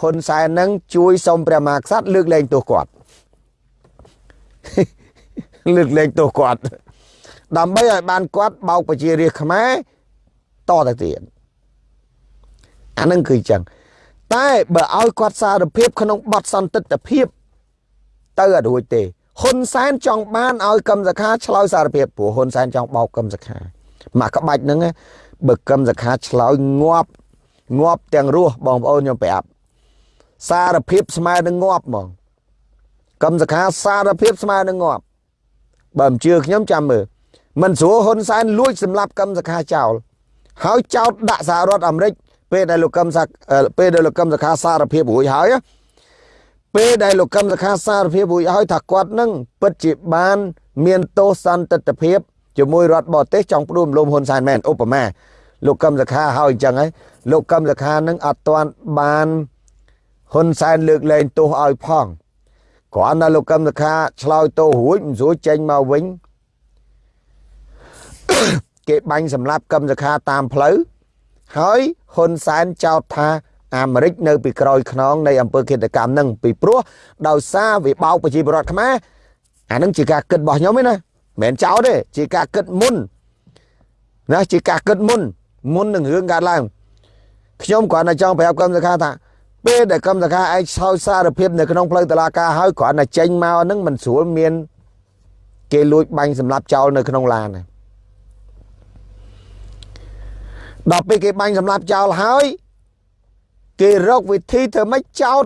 ហ៊ុនសែននឹងជួយសូមព្រះមហាក្សត្រលើកលែងទោសគាត់លើកលែងទោសគាត់ ដើម្បីឲ្យបានគាត់បោកប្រជារាស្ត្រខ្មែរតទៅទៀតអានឹងគឺចឹងតែបើឲ្យគាត់សារភាពក្នុងបទសន្តិទ្ធភាពទៅអត់រួចទេហ៊ុនសែនចង់បានឲ្យកម្មសខាឆ្លើយសារភាពព្រោះហ៊ុនសែនចង់បោកកម្មសខាមកក្បាច់ហ្នឹងបើកម្មសខាឆ្លើយងាប់ងាប់ទាំងរស់បងប្អូនខ្ញុំប្រាប់ សារភាពស្មើនឹងងាប់ហ្មងកម្មសខាសារភាពស្មើនឹងងាប់បើមិនជឿខ្ញុំចាំមើលមិនស្រួលហ៊ុនសែនលួចសម្លាប់កម្មសខាចោលហើយចោតដាក់សហរដ្ឋអាមេរិកពេលដែលលោកកឹមសាពេលដែលលោកកឹមសខាសារភាពរួចហើយពេលដែលលោកកឹមសខាសារភាពរួចហើយថាគាត់នឹងពិតជាបាន មានទោសសន្តិទ្ធភាពជាមួយរដ្ឋបរទេសចង់ផ្ដួលរំលំហ៊ុនសែនមែនឧបមាលោកកឹមសខាហើយអញ្ចឹងហើយលោកកឹមសខានឹងអត់ទាន់បាន ហ៊ុនសែនលើកលែងទោសឲ្យផងគ្រាន់តែលោកកឹមសខាឆ្លើយទោសរួចមិនស្រួលចេញមកវិញគេបាញ់សម្លាប់កឹមសខាតាមផ្លូវហើយហ៊ុនសែនចោទថាអាមេរិកនៅពីក្រោយខ្នងនៃអង្គើគិតកម្មនឹងពីព្រោះដោយសារវាបោកប្រជាពលរដ្ឋខ្មែរអានឹងជាការគិតរបស់ខ្ញុំឯណាមិនមែនចោទទេជាការគិតមុនណាជាការគិតមុនមុននឹងរឿងកើតឡើងខ្ញុំគ្រាន់តែចង់ប្រាប់កម្មសខាថា ពេលដែលកម្មសខាឯងឆោយសារភាពនៅក្នុងផ្លូវតឡាការហើយគ្រាន់តែចេញមកហ្នឹងមិនស្រួលមាន គេលួចបាញ់សម្លាប់ចោលនៅក្នុងឡានណាដល់ពេលគេបាញ់សម្លាប់ចោលហើយគេរកវិធីធ្វើម៉េចចោត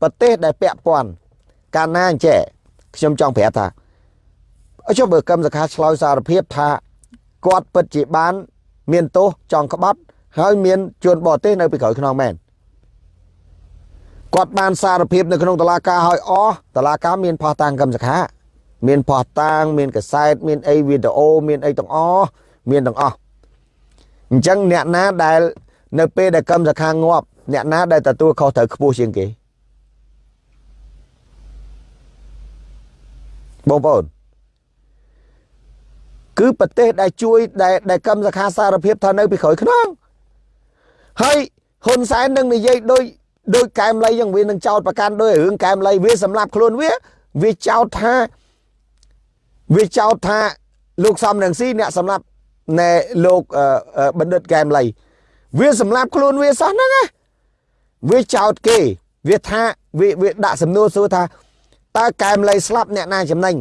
ប្រទេសដែលពាក់ព័ន្ធកាលណាអញ្ចេះខ្ញុំចង់ប្រាប់ថាអចុះបើកម្មសខាឆ្លើយសារភាពថាគាត់ពិតជាបាន មានទោសចង់ក្បត់ហើយមានជួនបរទេសនៅពីក្រោយខ្នងមែន គាត់បានសារភាពនៅក្នុងតឡាការឲ្យអស់តឡាការមានផោះតាំងកម្មសខាមានផោះតាំងមានកសែតមានអីវីដេអូមានអីទាំងអស់មានទាំងអស់អញ្ចឹងអ្នកណាដែលនៅពេលដែលកម្មសខាងាប់អ្នកណាដែលទទួលខុសត្រូវខ្ពស់ជាងគេបងប្អូនគឺប្រទេសដែលជួយដែលដែលកម្មសខាសារភាពថានៅពីក្រោយខ្នងហើយហ៊ុនសែននឹងនិយាយដូច ដូចកែមលៃយ៉ាងវានឹងចោតប្រកាន់ដោយរឿងកែមលៃវាសម្រាប់ខ្លួនវាវាចោតថាវាចោតថាលោកសំរងស៊ីអ្នកសម្រាប់ណែលោកបណ្ឌិតកែមលៃវាសម្រាប់ខ្លួនវាសោះហ្នឹងណាវាចោតគេវាថាវាវាដាក់សំណួរសួរថាតើកែមលៃស្លាប់អ្នកណាចំណេញ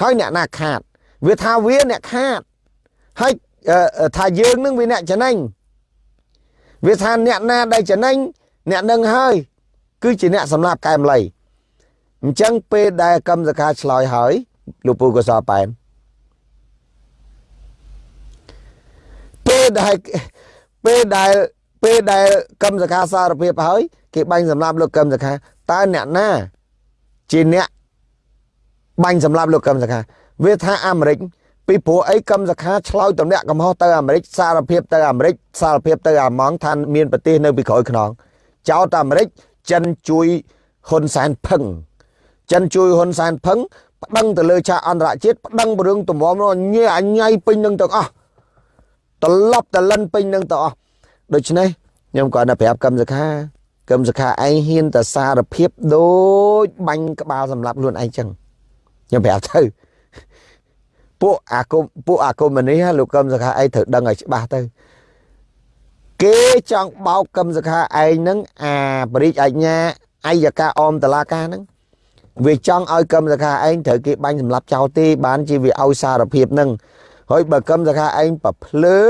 ហើយអ្នកណាខាត វាថាវាអ្នកខាតហើយថាយើងនឹងវាអ្នកចំណេញវាថាអ្នកណាដែលចំណេញ អ្នកនឹងហើយ គឺជាអ្នកសម្លាប់កែមលៃអញ្ចឹងពេលដែលកម្មសខាឆ្លើយហើយលោកពូកសប៉ែនពេលដែលពេលដែលពេលដែលកម្មសខាសារភាពហើយ គេបាញ់សម្លាប់លោកកម្មសខាតើអ្នកណាជាអ្នកបាញ់សម្លាប់លោកកម្មសខាវាថាអាមេរិកពីព្រោះអីកម្មសខាឆ្លោយតម្លាក់កំហុសទៅអាមេរិកសារភាពទៅអាមេរិកសារភាពទៅអាម៉ង់ថាមានប្រទេសនៅពីក្រោយខ្នង ចោតអាមេរិកចិនជួយហ៊ុនសែនផឹងចិនជួយហ៊ុនសែនផឹងប្តឹងទៅលើឆាកអន្តរជាតិប្តឹងរឿងទំរំញ៉ៃអញ្ញៃពេញនឹងទាំងអស់ត្រឡប់តលិនពេញនឹងទាំងអស់ដូច្នេះខ្ញុំគាត់តែប្រាប់កឹមសខាកឹមសខាឯងហ៊ានតែសារភាពដូចបាញ់ក្បាលសម្រាប់ខ្លួនឯងចឹងខ្ញុំប្រាប់ទៅពួកអាគមពួកអាគមនេះលោកកឹមសខាឯងត្រូវដឹងឲ្យច្បាស់ទៅ គេចង់បោកកឹមសខាឯងហ្នឹងអាបរិយាអាជ្ញាអัยការអមតឡាការហ្នឹងវាចង់ឲ្យកឹមសខាឯងត្រូវគេបាញ់សម្លាប់ចោលទេបានជាវាឲ្យសារភាពហ្នឹងហើយបើកឹមសខាឯងប្រភ្លើ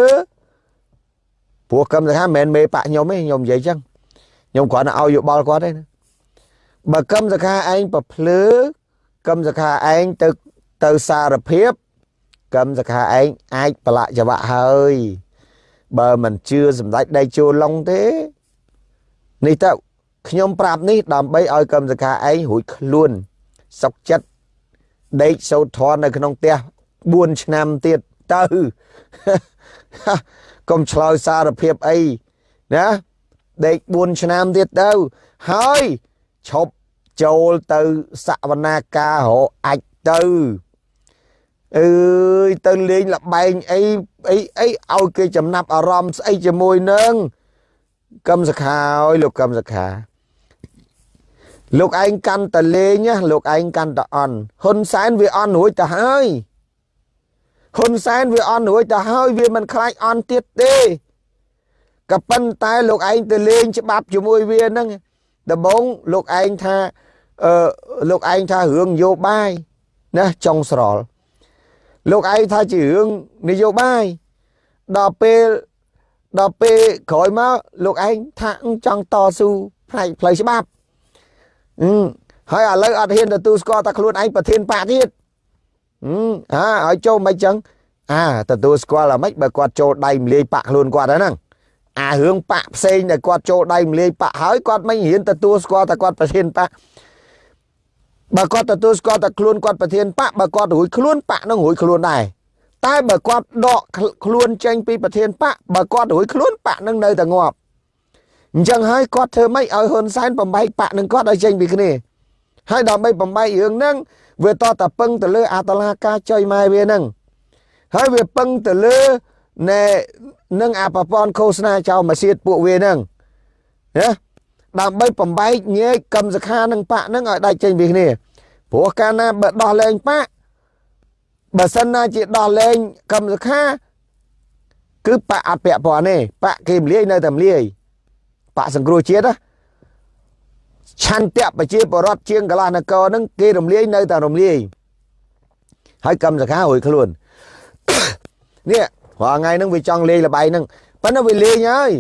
ព្រោះកឹមសខាមិនមែនមេបាក់ខ្ញុំទេខ្ញុំនិយាយចឹងខ្ញុំគ្រាន់តែឲ្យយោបល់គាត់ទេណាបើកឹមសខាឯងប្រភ្លើកឹមសខាឯងទៅទៅសារភាពកឹមសខាឯងអាចប្រឡាក់ចង្វាក់ហើយ បើមិនជឿសម្ដេចដៃជួឡុងទេនេះទៅខ្ញុំប្រាប់នេះដើម្បីឲ្យកឹមសខាឯងរួចខ្លួនសុកចិត្តដេកសោតធននៅក្នុងផ្ទះ4ឆ្នាំទៀតទៅកុំឆ្លើយសារភាពអីណាដេក4ឆ្នាំទៀតទៅហើយឈប់ចូលទៅសវនាការរកអាចទៅអើយទៅលេងលបែងអី អីអីឲ្យគេចំណាប់អារម្មណ៍ស្អីជាមួយនឹងកឹមសខាអើយលោកកឹមសខាលោកឯងកាន់តលេងលោកឯងកាន់តអន់ហ៊ុនសែនវាអន់រួចទៅហើយហ៊ុនសែនវាអន់រួចទៅហើយវាមិនខ្លាចអន់ទៀតទេក៏ប៉ុន្តែលោកឯងទៅលេងច្បាប់ជាមួយវាហ្នឹងដំបងលោកឯងថាអឺលោកឯងថារឿងនយោបាយណាចុងស្រល់ លោកឯងថាជារឿងនយោបាយដល់ពេលដល់ពេលក្រោយមកលោកឯងថាចង់តស៊ូផ្នែកផ្លូវច្បាប់អឺហើយឥឡូវអត់ហ៊ានទទួលស្គាល់តែខ្លួនឯងប្រធានបកទៀតអឺអាឲ្យចូលមិនចឹងអាទទួលស្គាល់អាម៉េចបើគាត់ចូលដៃមលាយបាក់ខ្លួនគាត់ហ្នឹងអារឿងបាក់ផ្សេងដែលគាត់ចូលដៃមលាយបាក់ហើយគាត់មិនហ៊ានទទួលស្គាល់តែគាត់ប្រធានបក បើគាត់ទទួលស្គាល់តែខ្លួនគាត់ប្រធានបកបើគាត់រួចខ្លួនបកនឹងរួចខ្លួនដែរតែបើគាត់ដកខ្លួនចេញពីប្រធានបកបើគាត់រួចខ្លួនបកនឹងនៅតែងាប់អញ្ចឹងហើយគាត់ធ្វើម៉េចឲ្យហ៊ុនសែនបំបែកបកនឹងគាត់ឲ្យចេញពីគ្នាហើយដើម្បីបំបែករឿងហ្នឹងវាតតែពឹងទៅលើអតឡាការចុយម៉ែវាហ្នឹងហើយវាពឹងទៅលើណែនឹងអាប្រព័ន្ធឃោសនាចោលមកសៀតពួកវាហ្នឹងណាដើម្បីបំបែកញែកកម្មសខានឹងបាក់ហ្នឹងឲ្យដាច់ចេញពីគ្នា ព្រោះកាលណាបើដោះលែងបាក់បើសិនណាជាដោះលែងកម្មសខាគឺបាក់អត់ពាក់ព័ន្ធទេបាក់គេមលាយនៅតែមលាយបាក់សង្គ្រោះជាតិណាឆន្ទៈប្រជាបរដ្ឋជាងកន្លះនគរហ្នឹងគេរំលាយនៅតែរំលាយហើយកម្មសខារួយខ្លួននេះរាល់ថ្ងៃហ្នឹងវាចង់លេងលបាយហ្នឹងប៉ុន្តែវាលេងហើយ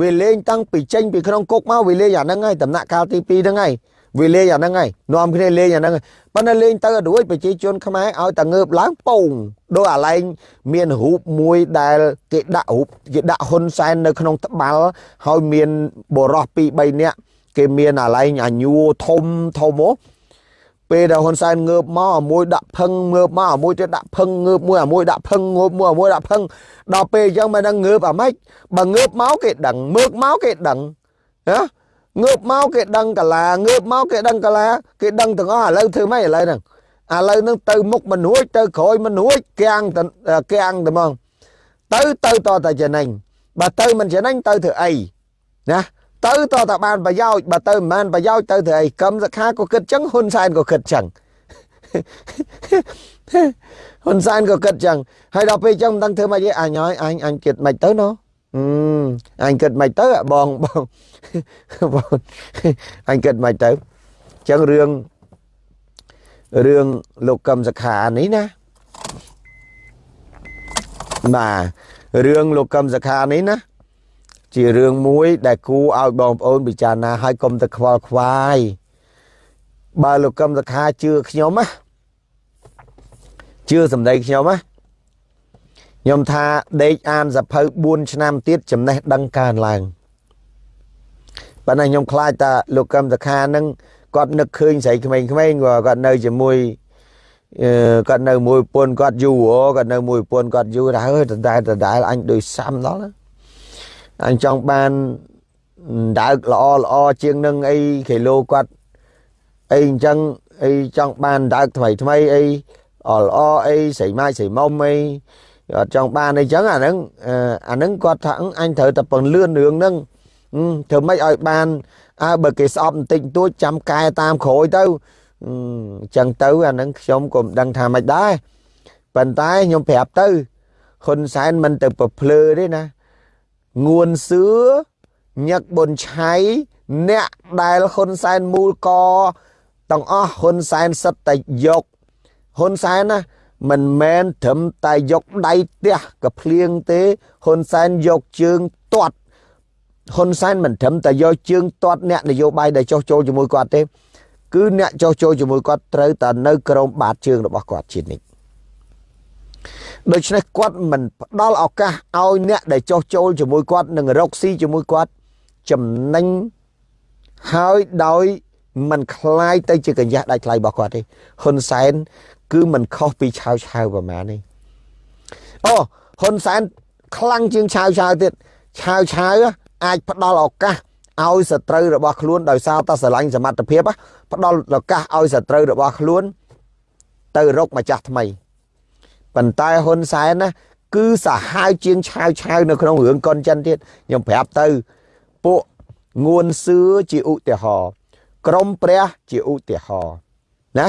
វាលេងតាំងពីចេញពីក្នុងគុកមកវាលេងអាហ្នឹងហើយដំណាក់កាលទី2ហ្នឹងហើយ វាលេងអាហ្នឹងហើយនាំគ្នាលេងអាហ្នឹងប៉ុន្តែលេងទៅអត់រួចប្រជាជនខ្មែរឲ្យតែងើបឡើងពងដោយអាឡែងមានរូបមួយដែលគេដាក់រូបគេដាក់ហ៊ុនសែននៅក្នុងត្បាល់ហើយមានបរោះ2 3នាក់គេមានអាឡែងអាញួរធំធំមកពេលដែលហ៊ុនសែនងើបមកអាមួយដាក់ផឹងងើបមកអាមួយទៀតដាក់ផឹងងើបមួយអាមួយដាក់ផឹងងើបមួយអាមួយដាក់ផឹងដល់ពេលអញ្ចឹងមិនដឹងងើបអាម៉េចបើងើបមកគេដឹងមើកមកគេដឹងណា ងើបមកគេដឹងកាឡាងើបមកគេដឹងកាឡាគេដឹងទាំងអស់ឥឡូវធ្វើម៉េចឥឡូវហ្នឹងឥឡូវហ្នឹងទៅមុខមិនរួចទៅក្រោយមិនរួចគាំងគាំងតែហ្មងទៅទៅតតែចំណេញបើទៅមិនចំណេញទៅធ្វើអីណាទៅតតែបានប្រយោជន៍បើទៅមិនបានប្រយោជន៍ទៅធ្វើអីកម្មសខាក៏គិតចឹងហ៊ុនសែនក៏គិតចឹងហ៊ុនសែនក៏គិតចឹងហើយដល់ពេលចឹងមិនដឹងធ្វើម៉េចទេអញហើយអញអញគិតមិនទៅណោះ អឺអញគិតមិនទៅបងបងបងអញគិតមិនទៅចឹងរឿងរឿងលោកកឹមសខានេះណាបាទរឿងលោកកឹមសខានេះណាជារឿងមួយ ដែលគួរឲ្យបងប្អូនពិចារណាឲ្យកុំទៅខ្វល់ខ្វាយបើលោកកឹមសខាជឿខ្ញុំណាជឿសម្ដីខ្ញុំណា ខ្ញុំថាដេកអានសភៅ4ឆ្នាំទៀតចំណេះដឹងកើនឡើងប៉ុន្តែខ្ញុំខ្លាចថាលោកកឹមសខានឹងគាត់នឹកឃើញស្រីក្មេងៗគាត់នៅជាមួយគាត់នៅមួយប្រពន្ធគាត់យូរគាត់នៅមួយប្រពន្ធគាត់យូរហើយដដែលដដែលអញដូចសាំដល់អញចង់បានដើកល្អល្អជាងនឹងអីគីឡូគាត់អីអញ្ចឹងអីចង់បានដើកថ្មីថ្មីអីល្អល្អអីស្រីម៉ាយស្រីមុំអី អត់ចង់បានអីចឹងអាហ្នឹងអាហ្នឹងគាត់ថាអញត្រូវតែពន្លឿនរឿងហ្នឹងធ្វើម៉េចឲ្យបានអើបើគេស្អប់បន្តិចបន្តួចចាំកែតាមក្រោយទៅអញ្ចឹងទៅអាហ្នឹងខ្ញុំក៏មិនដឹងថាម៉េចដែរប៉ុន្តែខ្ញុំប្រាប់ទៅហ៊ុនសែនមិនទៅប្រភ្លើទេណាងួនសឿញឹកប៊ុនឆៃអ្នកដែលហ៊ុនសែនមូលកទាំងអស់ហ៊ុនសែនសិតតែយកហ៊ុនសែនណា មិនមែនត្រឹមតែយកដៃទះកភ្លៀងទេហ៊ុនសែនយកជើងទាត់ហ៊ុនសែនមិនត្រឹមតែយកជើងទាត់អ្នកនយោបាយដែលចោះចូលជាមួយគាត់ទេ គឺអ្នកចោះចូលជាមួយគាត់ត្រូវតែនៅក្រោមបាតជើងរបស់គាត់ជានិច្ចដូច្នេះគាត់មិនផ្ដល់ឱកាសឲ្យអ្នកដែលចោះចូលជាមួយគាត់នឹងរកស៊ីជាមួយគាត់ចំណេញហើយដោយมันคล้ายទៅជាកញ្ញះដាច់ថ្លៃរបស់គាត់ទេហ៊ុនសែន គឺมันខុសពីឆាវឆាវប្រហែលនេះអូហ៊ុនសែនខ្លាំងជាងឆាវឆាវទៀតឆាវឆាវអាចផ្ដល់ឱកាសឲ្យសត្រូវរបស់ខ្លួនដោយសារតែស្រឡាញ់សមត្ថភាពផ្ដល់ឱកាសឲ្យសត្រូវរបស់ខ្លួន ទៅរកម្ចាស់ថ្មីប៉ុន្តែហ៊ុនសែនណាគឺសាហាវជាងឆាវឆាវនៅក្នុងរឿងកុនចិនទៀតខ្ញុំប្រាប់ទៅពួកងួនសឿជាឧទាហរណ៍ក្រមព្រះជាឧទាហរណ៍ណា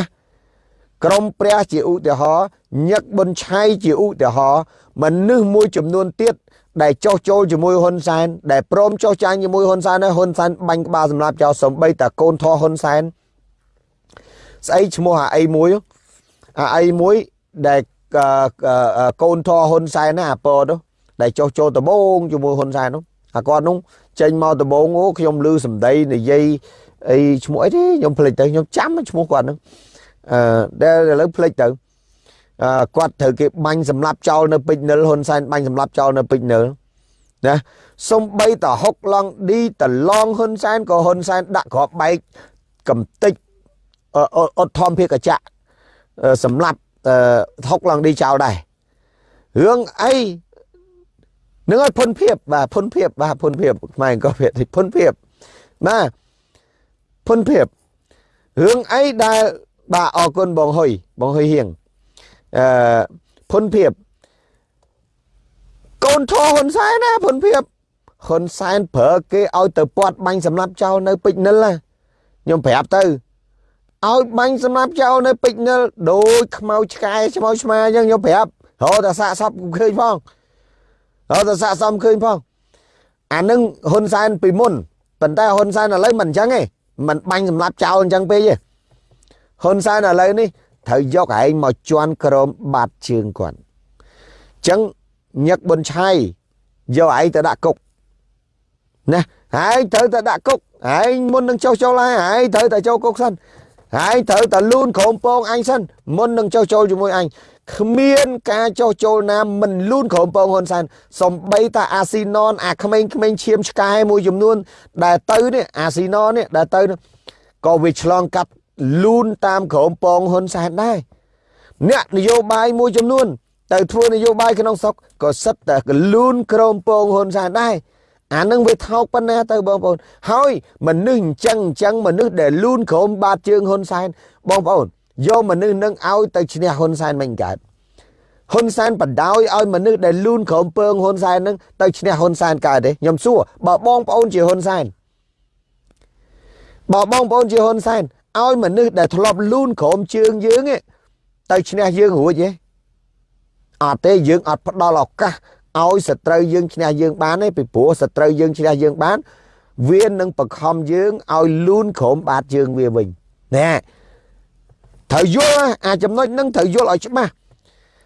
ក្រមព្រះជាឧទាហរណ៍ញឹកប៊ុនឆៃជាឧទាហរណ៍មនុស្សមួយចំនួនទៀតដែលចោះចូលជាមួយហ៊ុនសែនដែលព្រមចោះចាញ់ជាមួយហ៊ុនសែនហើយហ៊ុនសែនបាញ់ក្បាលសម្រាប់ចោលសំបីតាកូនធေါ်ហ៊ុនសែនស្អីឈ្មោះអាអីមួយអាអីមួយដែលកូនធေါ်ហ៊ុនសែនណាអាពតដែលចោះចូលដបងជាមួយហ៊ុនសែននោះអាគាត់នោះចេញមកដបងអូខ្ញុំលឺសម្ដីនិយាយអីឈ្មោះអីទេខ្ញុំភ្លេចទៅខ្ញុំចាំឈ្មោះគាត់ហ្នឹង អឺដែលឥឡូវភ្លេចទៅអឺគាត់ត្រូវគេបាញ់សម្លាប់ចោលនៅពេជ្រនិលហ៊ុនសែនបាញ់សម្លាប់ចោលនៅពេជ្រនិលណាសំបីតហុកឡងឌីតឡងហ៊ុនសែនក៏ហ៊ុនសែនដាក់ក្របបែកកំតិចអត់ធំភាកចៈសម្រាប់ហុកឡងឌីចោលដែររឿងអីនឹងឲ្យពុនភាពបាទពុនភាពបាទពុនភាពខ្មែរក៏វាពុនភាពបាទពុនភាពរឿងអីដែល បាទអរគុណបងហុយបងហុយហៀងអឺពុនភាពកូនធေါ်ហ៊ុនសែនណាពុនភាពហ៊ុនសែនប្រើគេឲ្យទៅពាត់បាញ់សម្លាប់ចោលនៅពេជ្រនិលណាខ្ញុំប្រាប់ទៅឲ្យបាញ់សម្លាប់ចោលនៅពេជ្រនិលដូចខ្មៅឆ្កែឆ្មៅឆ្មាអញ្ចឹងខ្ញុំប្រាប់រហូតតែសាកសពឃើញផងរហូតតែសាកសមឃើញផងអានឹងហ៊ុនសែនពីមុនប៉ុន្តែហ៊ុនសែនឥឡូវមិនអញ្ចឹងទេមិនបាញ់សម្លាប់ចោលអញ្ចឹងពេកទេ ហ៊ុនសែនឥឡូវនេះត្រូវយកឯងមកជន់ក្រមបាត់ជើងគាត់អញ្ចឹងញឹកប៊ុនឆៃយកឯងទៅដាក់គុកណាហើយត្រូវតែដាក់គុកឯងមុននឹងចុះចូលហើយឯងត្រូវតែចូលគុកសិនហើយត្រូវតែលូនក្រមពងអញសិនមុននឹងចុះចូលជាមួយអញគ្មានការចុះចូលណាមិនលូនក្រមពងហ៊ុនសែនសំបីតាអាស៊ីណនអាក្មេងក្មេងឈាមឆ្កែមួយចំនួន ដែលទៅនេះអាស៊ីណននេះដែលទៅក៏វាឆ្លងកាត់ លូនតាមក្រមពងហ៊ុនសែនដែរអ្នកនយោបាយមួយចំនួនទៅធ្វើនយោបាយក្នុងស្រុកក៏សិតតែកលូនក្រមពងហ៊ុនសែនដែរអានឹងវាថោកប៉ុណ្ណាទៅបងប្អូនហើយមនុស្សអញ្ចឹងអញ្ចឹងមនុស្សដែលលូនក្រមបាតជើងហ៊ុនសែនបងប្អូនយកមនុស្សនឹងឲ្យទៅឈ្នះហ៊ុនសែនមិនកើតហ៊ុនសែនបដោយឲ្យមនុស្សដែលលូនក្រមពើងហ៊ុនសែននឹងទៅឈ្នះហ៊ុនសែនកើតទេខ្ញុំសួរបើបងប្អូនជាហ៊ុនសែនបើបងប្អូនជាហ៊ុនសែន ឲ្យមនុស្សដែលធ្លាប់លូនក្រមជើងយើងទៅឈ្នះយើងរួចទេអត់ទេយើងអត់ផ្ដល់ឱកាសឲ្យសត្រូវយើងឈ្នះយើងបានទេពីព្រោះសត្រូវយើងឈ្នះយើងបាន វានឹងបង្ខំយើងឲ្យលូនក្រុមបាតយើងវាវិញណែត្រូវយល់អាចំណុចហ្នឹងត្រូវយល់ឲ្យច្បាស់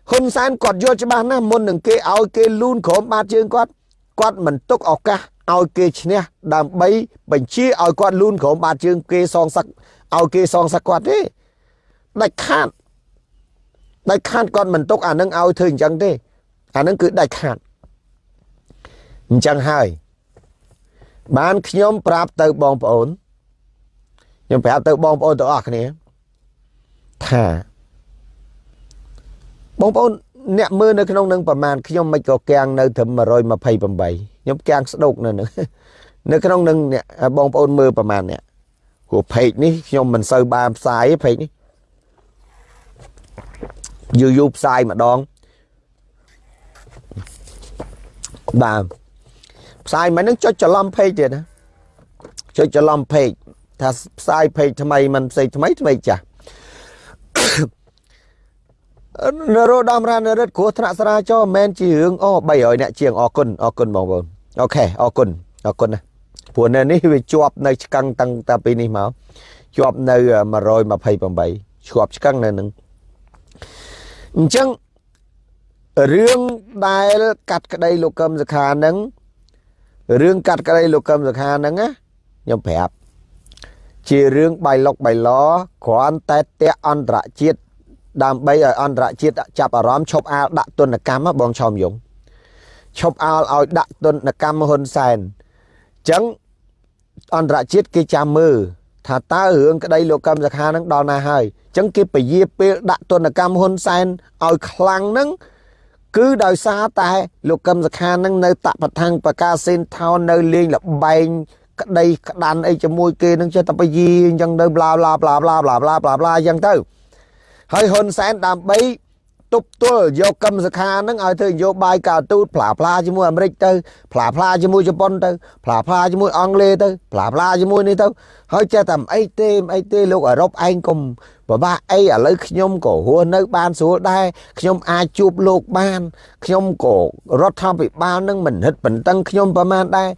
ហ៊ុនសែនគាត់យល់ច្បាស់ណាស់មុននឹងគេឲ្យគេលូនក្រុមបាតជើងគាត់គាត់មិនទុកឱកាសឲ្យគេឈ្នះដើម្បីបញ្ជាឲ្យគាត់លូនក្រុមបាតជើងគេសងសឹក ឲ្យគេសងសឹកគាត់ទេដាច់ខាតដាច់ខាតគាត់មិនទុកអានឹងឲ្យធ្វើអញ្ចឹងទេអានឹងគឺដាច់ខាតអញ្ចឹងហើយបានខ្ញុំប្រាប់ទៅបងប្អូនខ្ញុំប្រាប់ទៅបងប្អូនទាំងអស់គ្នាថាបងប្អូនអ្នកមើលនៅក្នុងនឹងប្រមាណខ្ញុំមិនក៏កាំងនៅត្រឹម128ខ្ញុំកាំងស្ដោកនៅនឹងនៅក្នុងនឹងអ្នកបងប្អូនមើលប្រមាណអ្នក ព្រោះ page នេះខ្ញុំមិនសូវបានផ្សាយទេ page នេះយូរយូរផ្សាយម្ដងបាទផ្សាយមិននឹងចុចច្រឡំ page ទៀតណាចុចច្រឡំ page ថាផ្សាយ page ថ្មីមិនផ្សេងថ្មីថ្មីចាស់នរោត្តមរានរិទ្ធគ្រោះថ្នាក់ស្រាចរមិនមែនជារឿងអូ300អ្នកជាងអរគុណអរគុណបងប្អូនអូខេអរគុណអរគុណណា ព្រោះនៅនេះវាជាប់នៅឆ្កឹងតាំងតាពីនេះមកជាប់នៅ128ជាប់ឆ្កឹងនៅនឹងអញ្ចឹងរឿងដែលកាត់ក្តីលោកកឹមសុខានឹងរឿងកាត់ក្តីលោកកឹមសុខានឹងណាខ្ញុំប្រាប់ជារឿងបៃលុកបៃឡគ្រាន់តែតេអន្តរជាតិដើម្បីឲ្យអន្តរជាតិចាប់អារម្មណ៍ឈប់អាលដាក់ទណ្ឌកម្មបងឆោមយងឈប់អាលឲ្យដាក់ទណ្ឌកម្មហ៊ុនសែនអញ្ចឹង អន្តរជាតិគេចាំមើលថាតើរឿងក្តីលោកកម្មសខានឹងដល់ណាហើយអញ្ចឹងគេពយាពេលដាក់ទនកម្មហ៊ុនសែនឲ្យខ្លាំងនឹងគឺដោយសារតែលោកកឹមសខានឹងនៅតបថាំងបកាសេនថោននៅលេងលបែងក្តីក្តាន់អីជាមួយគេនឹងចេះតែបយាអញ្ចឹងទៅប្លាប្លាប្លាប្លាប្លាប្លាប្លាអញ្ចឹងទៅហើយហ៊ុនសែនដើម្បី ទប់ទល់យកកឹមសខាហ្នឹងឲ្យធ្វើនយោបាយការទូតផ្លាផ្លាជាមួយអាមេរិកទៅផ្លាផ្លាជាមួយជប៉ុនទៅផ្លាផ្លាជាមួយអង់គ្លេសទៅផ្លាផ្លាជាមួយនេះទៅហើយចេះតែអីទេអីទេលោកអឺរ៉ុបឯងកុំពិបាកអីឥឡូវខ្ញុំក៏រស់នៅបានស្រួលដែរខ្ញុំអាចជួបលោកបានខ្ញុំក៏រដ្ឋាភិបាលនឹងមិនហិតបន្តឹងខ្ញុំប្រមាណដែរ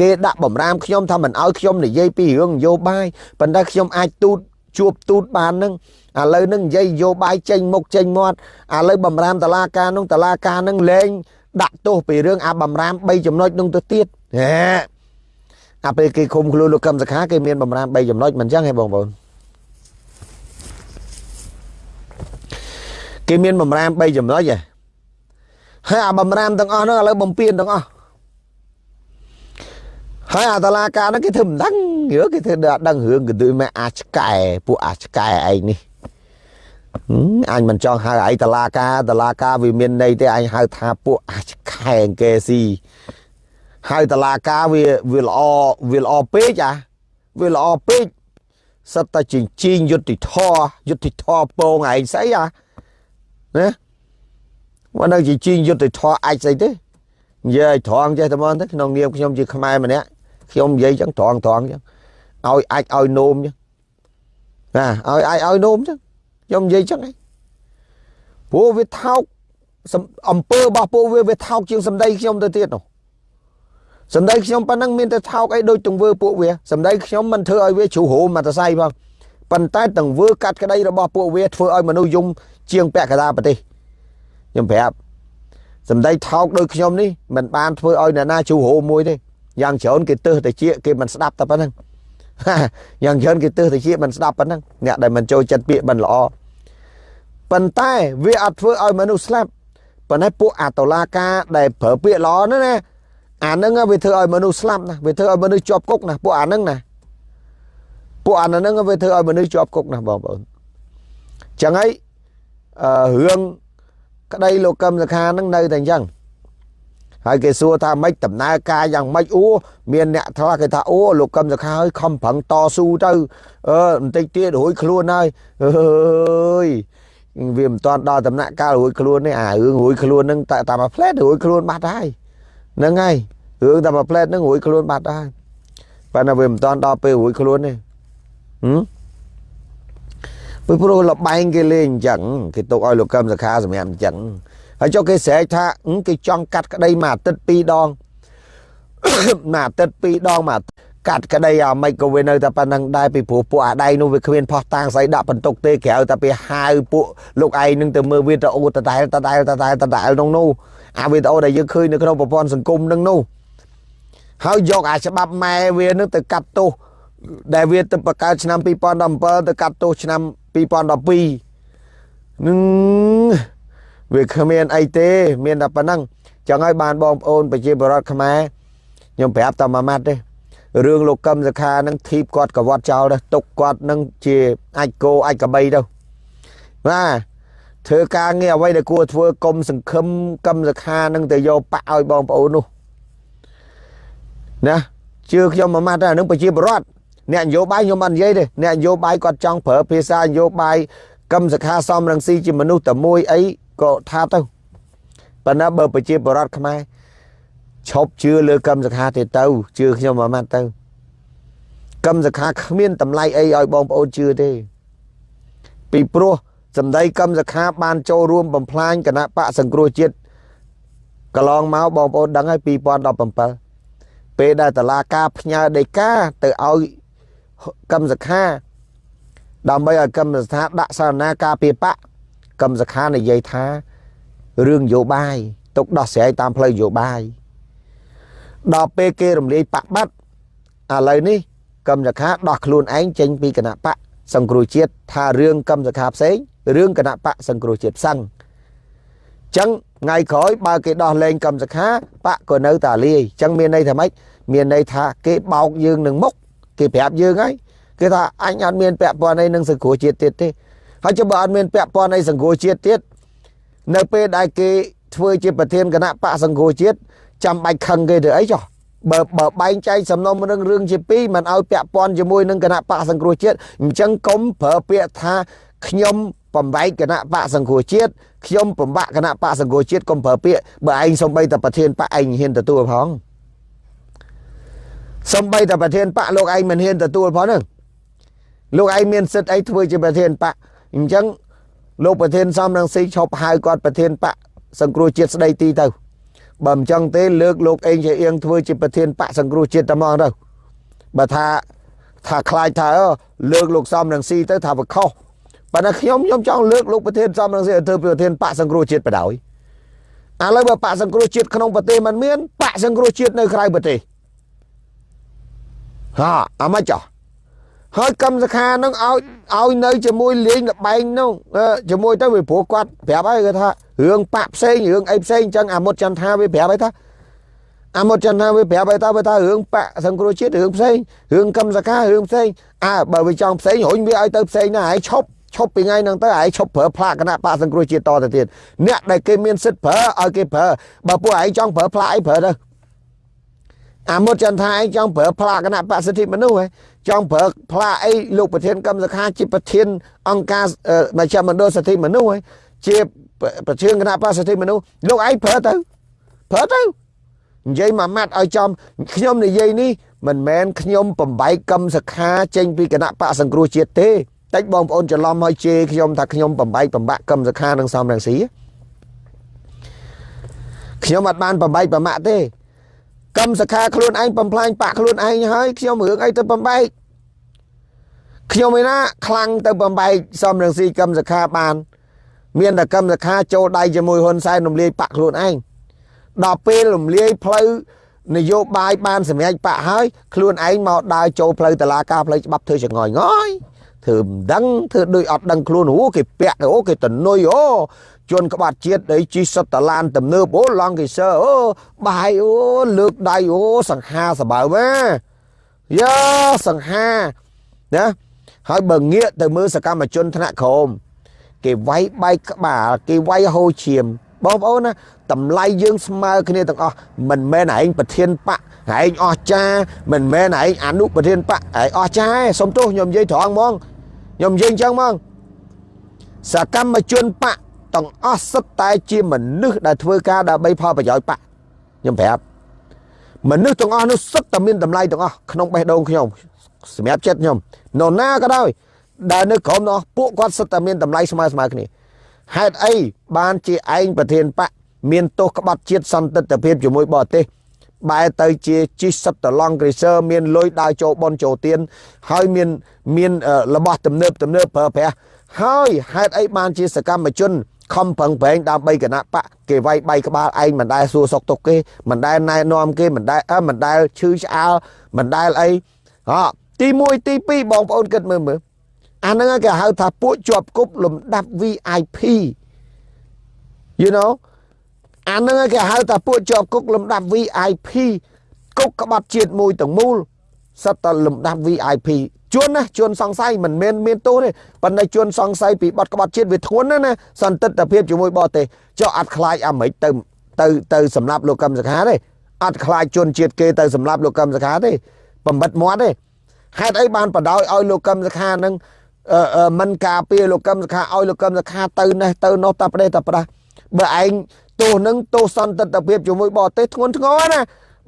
គេដាក់បំរាមខ្ញុំថាមិនឲ្យខ្ញុំនិយាយពីរឿងនយោបាយប៉ុន្តែខ្ញុំអាចទូត ជួបទូតបាននឹងឥឡូវនឹងនិយាយនយោបាយចេញមុខចេញមាត់ឥឡូវបំរាមតឡាការនោះតឡាការនឹងលែងដាក់ទោសពីរឿងអាបំរាម3ចំណុចនោះទៅទៀតហេអាពេលគេឃុំខ្លួនលោកកឹមសខាគេមានបំរាម3ចំណុចមិនអញ្ចឹងហ៎បងប្អូនគេមានបំរាម3ចំណុចហ៎ហើយអាបំរាមទាំងអស់នោះឥឡូវបំពេញទាំងអស់ ហើយអាតឡាការហ្នឹងគេធ្វើមិនដឹងយើគេធ្វើដល់ដឹងរឿងគេដូចមកអាចកែពួកអាចកែឯងនេះអញមិនចង់ហៅឯងតឡាការតឡាការវាមានន័យទេអញហៅថាពួកអាចកែគេស៊ីហៅតឡាការវាវាល្អវាល្អពេកអាវាល្អពេកសិតតែជញ្ជីងយុទ្ធធរយុទ្ធធរពងឯងស្អីអាណាមកនៅជញ្ជីងយុទ្ធធរអាចស្អីទេនិយាយត្រង់ចេះតែមកទៅក្នុងនាមខ្ញុំជាខ្មែរម្នាក់ ខ្ញុំនិយាយចឹងត្រង់ត្រង់ចឹងឲ្យអាចឲ្យនោមចឹងណាឲ្យអាចឲ្យនោមចឹងខ្ញុំនិយាយចឹងឯងព្រោះវាថោកអំពើរបស់ពួកវាវាថោកជាងសម្ដីខ្ញុំទៅទៀតនោះសម្ដីខ្ញុំប៉ុណ្ណឹងមានតែថោកអីដូចទង្វើពួកវាសម្ដីខ្ញុំមិនធ្វើឲ្យវាជ្រុះហូមមកតសៃផងប៉ុន្តែទង្វើកាត់ក្តីរបស់ពួកវាធ្វើឲ្យមនុស្សយំជាងពាក់កណ្ដាលប្រទេសខ្ញុំប្រាប់សម្ដីថោកដូចខ្ញុំនេះមិនបានធ្វើឲ្យអ្នកណាជ្រុះហូមមួយទេ យ៉ាងច្រើនគេទើសតែជាគេមិនស្ដាប់តែប៉ុណ្្នឹងយ៉ាងច្រើនគេទើសតែជាមិនស្ដាប់ប៉ុណ្្នឹងអ្នកដែលមិនចូលចិត្តពាក្យមិនល្អប៉ុន្តែវាអត់ធ្វើឲ្យមនុស្សស្លាប់ប៉ុន្តែពួកអាតឡាការដែលប្រើពាក្យល្អហ្នឹងណាអាហ្នឹងវាធ្វើឲ្យមនុស្សស្លាប់ណាវាធ្វើឲ្យមនុស្សជាប់គុកណាពួកអាហ្នឹងណាពួកអាហ្នឹងវាធ្វើឲ្យមនុស្សជាប់គុកណាបងប្អូនចឹងហើយអឺរឿងក្តីលោកកឹមសខាហ្នឹងនៅតែអញ្ចឹង ហើយគេសួរថាម៉េចដំណើរការយ៉ាងម៉េចអូមានអ្នកថាគេថាអូលោកកឹមសុខាហើយខំប្រឹងតស៊ូទៅអឺបន្តិចទៀតរួចខ្លួនហើយអើយវាមិនតាន់ដល់ដំណាក់កាលរួចខ្លួននេះអារឿងរួចខ្លួននឹងតែតាមផ្លែតរួចខ្លួនបាត់ហើយហ្នឹងហើយរឿងតាមផ្លែតនឹងរួចខ្លួនបាត់ហើយប៉ុន្តែវាមិនតាន់ដល់ពេលរួចខ្លួនទេហឹមពីព្រោះលបែងគេលេងអញ្ចឹងគេទុកឲ្យលោកកឹមសុខាសម្រាប់អញ្ចឹង ហើយចុះគេស្រែកថាគេចង់កាត់ក្តីមួយអាទិត្យពីរដងមួយអាទិត្យពីរដងមួយកាត់ក្តីអាមិនក៏វានៅតែប៉ុណ្្នឹងដែរពីព្រោះពួកអាដៃនោះវាគ្មានផោះតាំងស្អីដាក់បន្ទុកទេក្រៅតែពីហៅពួកលោកឯងនឹងទៅមើលវីដេអូតដែលតដែលតដែលតដែលក្នុងនោះអាវីដេអូដែលយើងឃើញនៅក្នុងប្រព័ន្ធសង្គមនឹងនោះហើយយកអាច្បាប់ម៉ែវានឹងទៅកាត់ទោសដែលវាទៅបង្កើតឆ្នាំ2017ទៅកាត់ទោសឆ្នាំ2012នឹង វាគ្មានអីទេ មានតែប៉ុណ្ណឹងចឹងហើយបានបងប្អូនប្រជាពលរដ្ឋខ្មែរខ្ញុំប្រាប់តែមួយម៉ាត់ទេរឿងលោកកឹមសខានឹងធីបគាត់កវត្តចោលទៅទុកគាត់នឹងជាអាចគោអាចកបីទៅបាទធ្វើការងារអ្វីដែលគួរធ្វើកុំសង្ឃឹមកឹមសខានឹងទៅយកបាក់ឲ្យបងប្អូននោះណាជឿខ្ញុំមួយម៉ាត់ទៅនឹងប្រជាពលរដ្ឋអ្នកនយោបាយខ្ញុំអត់និយាយទេអ្នកនយោបាយគាត់ចង់ប្រើភាសានយោបាយកឹមសខាសំរងស៊ីជាមនុស្សតែមួយអី ក៏ថាទៅប៉ុន្តែបើប្រជាពលរដ្ឋខ្មែរឈប់ជឿលើកម្មសខាទេទៅជឿខ្ញុំមួយម៉ាត់ទៅកម្មសខាគ្មានតម្លៃអីឲ្យបងប្អូនជឿទេ ពីព្រោះសម្ដីកម្មសខាបានចូលរួមបំផ្លាញគណៈបកសង្គ្រោះជាតិកន្លងមកបងប្អូនដឹងហើយ2017ពេលដែលតឡាការផ្ញើដីកាទៅឲ្យកម្មសខាដើម្បីឲ្យកម្មសខាដាក់សារណាការពីបក កឹមសខានិយាយថារឿងនយោបាយទុកដោះស្រាយតាមផ្លូវនយោបាយដល់ពេលគេរំលាយបកបាត់ឥឡូវនេះកឹមសខាដោះខ្លួនឯងចេញពីគណៈបកសង្គ្រោះជាតិថារឿងកឹមសខាផ្សេងរឿងគណៈបកសង្គ្រោះជាតិផ្សឹងចឹងថ្ងៃក្រោយបើគេដោះលែងកឹមសខាបកក៏នៅតែលាយចឹងមានន័យថាម៉េចមានន័យថាគេបោកយើងនឹងមុខគេប្រាប់យើងហើយគេថាអញអត់មានពាក់ព័ន្ធអីនឹងសង្គ្រោះជាតិទៀតទេ ហើយចុះបើអត់មានពាក់ព័ន្ធអីសង្គមជាតិទៀតនៅពេលដែលគេធ្វើជាប្រធានគណៈបកសង្គមជាតិចាំបាច់ខឹងគេទៅអីចុះបើបើបែងចែកសំណុំរឿងរឿងជាពីរមិនឲ្យពាក់ព័ន្ធជាមួយនឹងគណៈបកសង្គ្រោះជាតិអញ្ចឹងកុំប្រើពាក្យថាខ្ញុំបំបែកគណៈបកសង្គ្រោះជាតិខ្ញុំបំបាក់គណៈបកសង្គ្រោះជាតិកុំប្រើពាក្យបើឯងសំបីតែប្រធានបកឯងហ៊ានទទួលផងសំបីតែប្រធានបកលោកឯងមិនហ៊ានទទួលផងហ្នឹងលោកឯងមានសិទ្ធអីធ្វើជាប្រធានបក អញ្ចឹងលោកប្រធានសំរងស៊ីឈប់ហៅគាត់ប្រធានបកសង្គ្រោះជាតិស្ដីទីទៅបើមិនចឹងទេលើកលោកអេងជាអៀងធ្វើជាប្រធានបកសង្គ្រោះជាតិតែមកទៅបើថាថាខ្លាចថាលើកលោកសំរងស៊ីទៅថាវាខុសប៉ុន្តែខ្ញុំខ្ញុំចង់លើកលោកប្រធានសំរងស៊ីឲ្យធ្វើប្រធានបកសង្គ្រោះជាតិបដ ாய் ឥឡូវបើបកសង្គ្រោះជាតិក្នុងប្រទេសมันមានបកសង្គ្រោះជាតិនៅក្រៅប្រទេសហាអាម៉េចចោះ ហើយកម្មសខានឹងឲ្យឲ្យនៅជាមួយលេងលបែងនោះជាមួយទៅវាព្រោះគាត់ប្រាប់ហើយគាត់ថារឿងបាក់ផ្សេងរឿងអីផ្សេងអញ្ចឹងអាមុតចន្ទថាវាប្រាប់ហើយថាអាមុតចន្ទថាវាប្រាប់ហើយថាវាថារឿងបាក់សង្គ្រោះជាតិរឿងផ្សេងរឿងកម្មសខារឿងផ្សេងអើបើវាចង់ផ្សេងរុញវាឲ្យទៅផ្សេងណាហើយឈប់ឈប់ពីថ្ងៃហ្នឹងទៅឯងឈប់ប្រើផ្លាកគណៈបកសង្គ្រោះជាតិតទៅទៀតអ្នកដែលគេមានសិទ្ធិប្រើឲ្យគេប្រើបើពួកឯងចង់ប្រើផ្លាកអីប្រើទៅអាមុតចន្ទថាឯងចង់ប្រើផ្លាកគណៈបកសិទ្ធិមនុស្សហ៎ ចង់ប្រើផ្លាកអីលោកប្រធានកម្មសខាជាប្រធាន អង្គការមជ្ឈមណ្ឌលសិទ្ធិមនុស្សហ៎ជាប្រធានគណៈបកសិទ្ធិមនុស្សលោកឯងប្រើទៅប្រើទៅនិយាយមួយម៉ាត់ឲ្យចំខ្ញុំនិយាយនេះមិនមែនខ្ញុំបំបែកកម្មសខាចេញពីគណៈបកសង្គ្រោះជាតិទេតិចបងប្អូនច្រឡំឲ្យជេរខ្ញុំថាខ្ញុំបំបែកបំបាក់កម្មសខានឹងសំរងស៊ីខ្ញុំអត់បានបំបែកបំបាក់ទេ កម្មសខាខ្លួនឯងបំផ្លាញបាក់ខ្លួនឯងហើយខ្ញុំរឿងអីទៅបំបែកខ្ញុំឯណាខ្លាំងទៅបំបែកសំរងស៊ីកម្មសខាបាន មានតែកម្មសខាចូលដៃជាមួយហ៊ុនសែនរំលាយបាក់ខ្លួនឯងដល់ពេលរំលាយផ្លូវនយោបាយបានសម្រេចបាក់ហើយខ្លួនឯងមកដើរចូលផ្លូវតឡាការផ្លូវច្បាប់ធ្វើចងយងយ ធ្វើមិនដឹងធ្វើដូចអត់ដឹងខ្លួនអូគេពាក់អូគេតនុយអូជន់ក្បាត់ជាតិអីជីសុតតឡានទំនើបអូឡង់កេសើអូបាយអូលើកដៃអូសង្ហាសបើម៉ាយ៉ាសង្ហាណាហើយបើងាកទៅមើលសកម្មជនថ្នាក់ក្រោមគេវាយបែកក្បាលគេវាយហូរឈាមបងប្អូនណា តម្លៃយើងស្មើគ្នាទាំងអស់មិនមែនឯងប្រធានបកឯងអស់ចាមិនមែនឯងអនុប្រធានបកឯងអស់ចាសុំទោសខ្ញុំនិយាយត្រង់ហ្មងខ្ញុំនិយាយអញ្ចឹងហ្មងសកម្មជនបកទាំងអស់សិតតែជាមនុស្សដែលធ្វើការដើម្បីផលប្រយោជន៍បកខ្ញុំប្រាប់មនុស្សទាំងអស់នោះសិតតែមានតម្លៃទាំងអស់ក្នុងបេះដូងខ្ញុំសម្រាប់ចិត្តខ្ញុំនរណាក៏ដោយដែលនៅក្រុមនោះពួកគាត់សិតតែមានតម្លៃស្មើស្មើគ្នាហេតុអីបានជាឯងប្រធានបក មានទោសក្បត់ជាតិសន្តិទ្ធភាពជាមួយបរទេសបែរទៅជាជីសិបតឡង់គ្រីសើមានលុយដើរចូលបនចូលទៀនហើយមានមានរបស់ទំនើបទំនើបប្រើប្រាស់ហើយហេតុអីបានជាសកម្មជនខំប្រឹងប្រែងដើម្បីគណៈបកគេវាយបៃក្បាលឯងមិនដែលសួរសុកទុកគេមិនដែលណែនាំគេមិនដែលអើមិនដែលឈឺឆ្អាលមិនដែលអីហ៎ទី1ទី2បងប្អូនគិតមើលមើលអាហ្នឹងគេហៅថាពួកជាប់គប់លំដាប់ VIP you know អាហ្នឹងគេហៅថាពួកជាប់គុកលំដាប់ VIP គុកក្បត់ជាតិមួយទាំងមូលសិតតលំដាប់ VIP ជួនណាជួនសង្ស័យមិនមែនមានទោសទេប៉ុន្តែជួនសង្ស័យពីបទក្បត់ជាតិវាធ្ងន់ណាស់ណាសន្តិទ្ធភាពជាមួយបរទេសចុះអត់ខ្លាចអាមេរិកទៅទៅទៅសម្រាប់លោកកឹមសុខាទេអត់ខ្លាចជនជាតិគេទៅសម្រាប់លោកកឹមសុខាទេបំបិតមាត់ទេហេតុអីបានបដ ாய் ឲ្យលោកកឹមសុខានឹងមិនការពារលោកកឹមសុខាឲ្យលោកកឹមសុខាទៅនេះទៅនោះតាប្រទេសតាប្រាស់បើឯង ទោសនឹងទោសសន្តិទ្ធភាពជាមួយបរទេសធ្ងន់ធ្ងរណា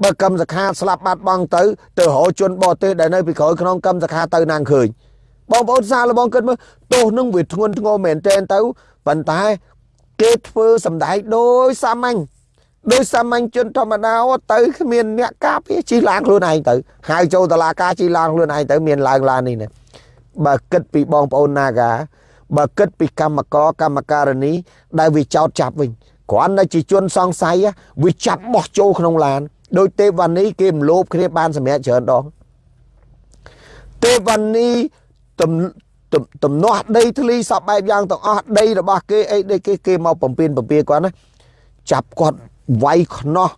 បើកម្មសខាស្លាប់បាត់បង់ទៅទៅរកជនបរទេសដែលនៅពីក្រោយក្នុងកម្មសខាទៅណាងឃើញបងប្អូនសាលបងគិតមើលទោសនឹងវាធ្ងន់ធ្ងរមែនទែនទៅប៉ុន្តែគេធ្វើសម្ដែងដោយសាមញ្ញដោយសាមញ្ញជនធម្មតាទៅគ្មានអ្នកការពារជីឡានខ្លួនឯងទៅហៅចូលតឡាការជីឡានខ្លួនឯងទៅមានឡើងឡាននេះណាបើគិតពីបងប្អូនណាកាបើគិតពីកម្មករកម្មការនីដែលវាចោតចាប់វិញ គ្រាន់តែជាជនសង្ស័យវាចាប់បោះចូលក្នុងឡានដោយទេវនីគេមលោបគ្នាបានសម្រាប់ច្រើនដងទេវនីទំទំនាស់ដីធ្លីសពបែបយ៉ាងទាំងអស់ដីរបស់គេអីដីគេគេមកបំពេញបំពេគាត់ណាចាប់គាត់វាយខ្នោះ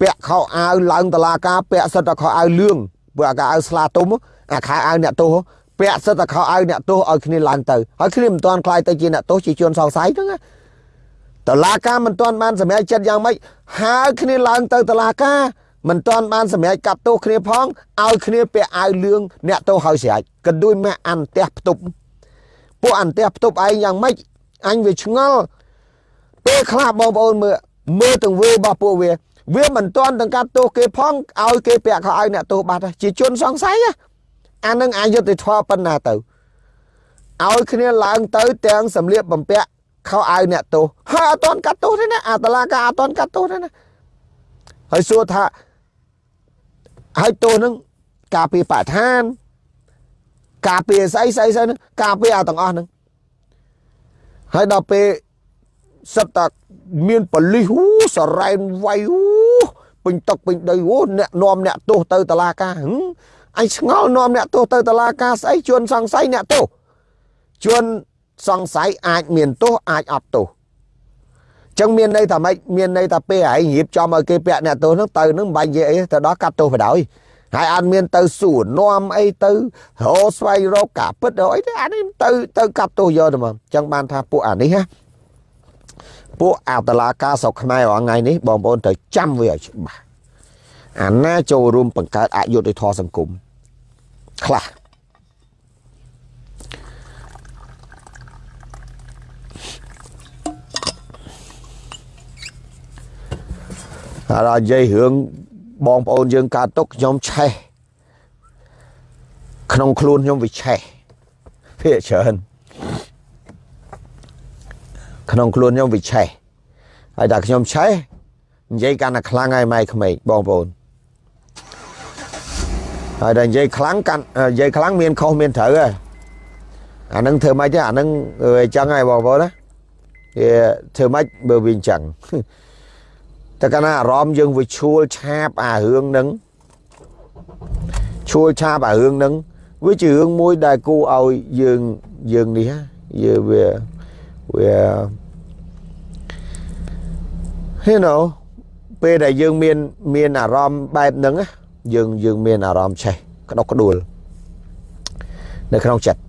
ពាក់ខោអាវឡើងតឡាការពាក់សិតតែខោអាវលឿងព្រោះអាកអាវស្លាទុំអាខោអាវអ្នកទោសពាក់សិតតែខោអាវអ្នកទោសឲ្យគ្នាឡើងទៅហើយគ្នាមិនទាន់ខ្លាយទៅជាអ្នកទោសជាជនសង្ស័យហ្នឹងណា តឡាការមិនទាន់បានសម្រេចចិត្តយ៉ាងម៉េចហៅគ្នាឡើងទៅតឡាការមិនទាន់បានសម្រេចកាត់ទោសគ្នាផងឲ្យគ្នាពាក់អាវលឿងអ្នកទោសហើយស្រេចកណ្ដួយម៉ាក់អានផ្ទះផ្ទប់ពួកអន្តះផ្ទប់ឯងយ៉ាងម៉េចអញវាឆ្ងល់ពេលខ្លះបងប្អូនមើលមើលទង្វើរបស់ពួកវា វាមិនទាន់ទាំងកាត់ទោសគេផងឲ្យគេពាក់ខោឲ្យអ្នកទោសបាត់ជាជនសង្ស័យអានឹងអយុត្តិធម៌ប៉ុណ្ណាទៅឲ្យគ្នាឡើងទៅទាំងសម្លៀកបំពាក់ ខោអាវអ្នកទោសហើយអត់ទាន់កាត់ទោសទេណាអាតឡាការអត់ទាន់កាត់ទោសទេណាហើយសួរថាហើយទោសនឹងការពារបរិស្ថានការពារស្អីស្អីស្អីហ្នឹងការពារអាទាំងអស់ហ្នឹងហើយដល់ពេលសិតតាមានបលិសអូសរ៉ែនវាយអូពេញទឹកពេញដីអូអ្នកនាំអ្នកទោសទៅតឡាការអញឆ្ងល់នាំអ្នកទោសទៅតឡាការស្អីជួនសង្ស័យអ្នកទោសជួន សង្ស័យអាចមានទោសអាចអត់ទោសចឹងមានន័យថាម៉េចមានន័យថាពេលឯងរៀបចំឲ្យគេពាក់អ្នកទោសហ្នឹងទៅហ្នឹងមិនបាច់និយាយអីទៅដល់កាត់ទោសបដ ாய் ហើយអត់មានទៅសួរនាំអីទៅរកស្វែងរកការពិតអីទេអានេះទៅទៅកាត់ទោសយកទៅមកចឹងបានថាពួកអានេះណាពួកអតឡាការស្រុកខ្មែររាល់ថ្ងៃនេះបងប្អូនត្រូវចាំវាឲ្យច្បាស់អាណាចូលរួមបង្កើតអយុត្តិធម៌សង្គមខ្លះ ដល់និយាយរឿងបងប្អូនយើងកើតទុកខ្ញុំឆេះក្នុងខ្លួនខ្ញុំវាឆេះភាកច្រើនក្នុងខ្លួនខ្ញុំវាឆេះហើយតែខ្ញុំឆេះនិយាយកាន់តែខ្លាំងហើយម៉ែក្មេកបងប្អូនហើយតែនិយាយខ្លាំងកាន់និយាយខ្លាំងមានខុសមានត្រូវហ៎អានឹងធ្វើម៉េចទេអានឹងអញ្ចឹងហើយបងប្អូនណាវាធ្វើម៉េចបើវាអញ្ចឹង តែកាលណាអារម្មណ៍យើងវាឈួលឆាបអារឿងហ្នឹងឈួលឆាបអារឿងហ្នឹងវាជារឿងមួយដែលគួរឲ្យយើងយើងនេះយើងវាវា you know ពេលដែលយើងមានមានអារម្មណ៍បែបហ្នឹងយើងយើងមានអារម្មណ៍ឆេះក្តុកក្តួលនៅក្នុងចិត្ត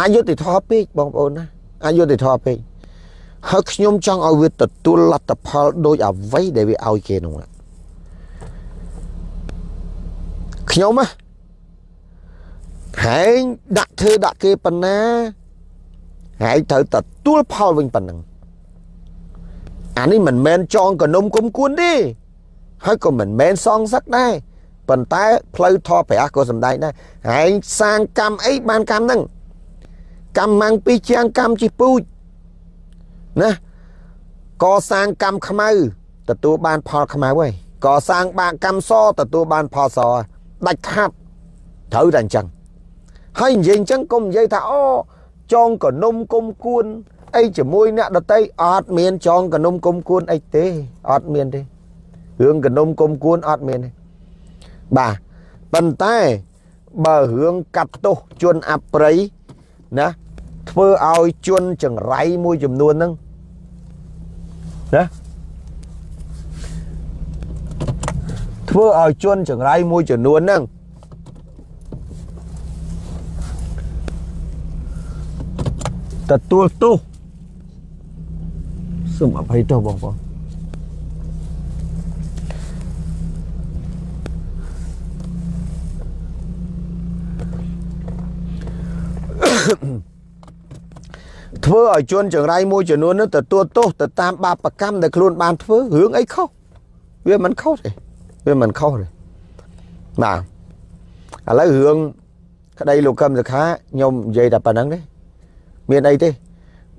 អយុត្តិធម៌ពេកបងប្អូនណាអយុត្តិធម៌ពេក ហើយខ្ញុំចង់ឲ្យវាទទួលលទ្ធផលដោយអ្វីដែលវាឲ្យគេនោះខ្ញុំហ៎ហែងដាក់ធ្វើដាក់គេប៉ុណ្ណាហែងត្រូវទទួលផលវិញប៉ុណ្ណឹងអានេះមិនមែនចងកនុំគុំគួនទេហើយក៏មិនមែនសងសឹកដែរប៉ុន្តែផ្លូវធម៌ព្រះក៏សំដែងដែរហែងសាងកម្មអីបានកម្មហ្នឹងកម្មម៉ាំងពីជាងកម្មជីពូជ ណាកសាងកម្មខ្មៅទទួលបានផលខ្មៅហើយកសាងបាកម្មសទទួលបានផលសដាច់ខាត់ត្រូវតែអញ្ចឹងហើយនិយាយអញ្ចឹងកុំនិយាយថាអូចងកនុំគុំគួនអីជាមួយអ្នកដតីអត់មានចងកនុំគុំគួនអីទេអត់មានទេរឿងកនុំគុំគួនអត់មានទេបាទប៉ុន្តែបើរឿងកាត់ទោសជន់អប្រិយណា ធ្វើឲ្យជន់ចង្រៃមួយចំនួនហ្នឹងណាធ្វើឲ្យជន់ចង្រៃមួយចំនួនហ្នឹងទទួលទោសសូមអភ័យទោសបងប្អូន ធ្វើឲ្យជន់ចង្រៃមួយចំនួននោះទទួលទោសទៅតាមបាបកម្មដែលខ្លួនបានធ្វើរឿងអីខុសវាមិនខុសទេវាមិនខុសទេបាទឥឡូវរឿងក្តីលោកកឹមសខាខ្ញុំនិយាយតែប៉ុណ្្នឹងទេមានអីទេ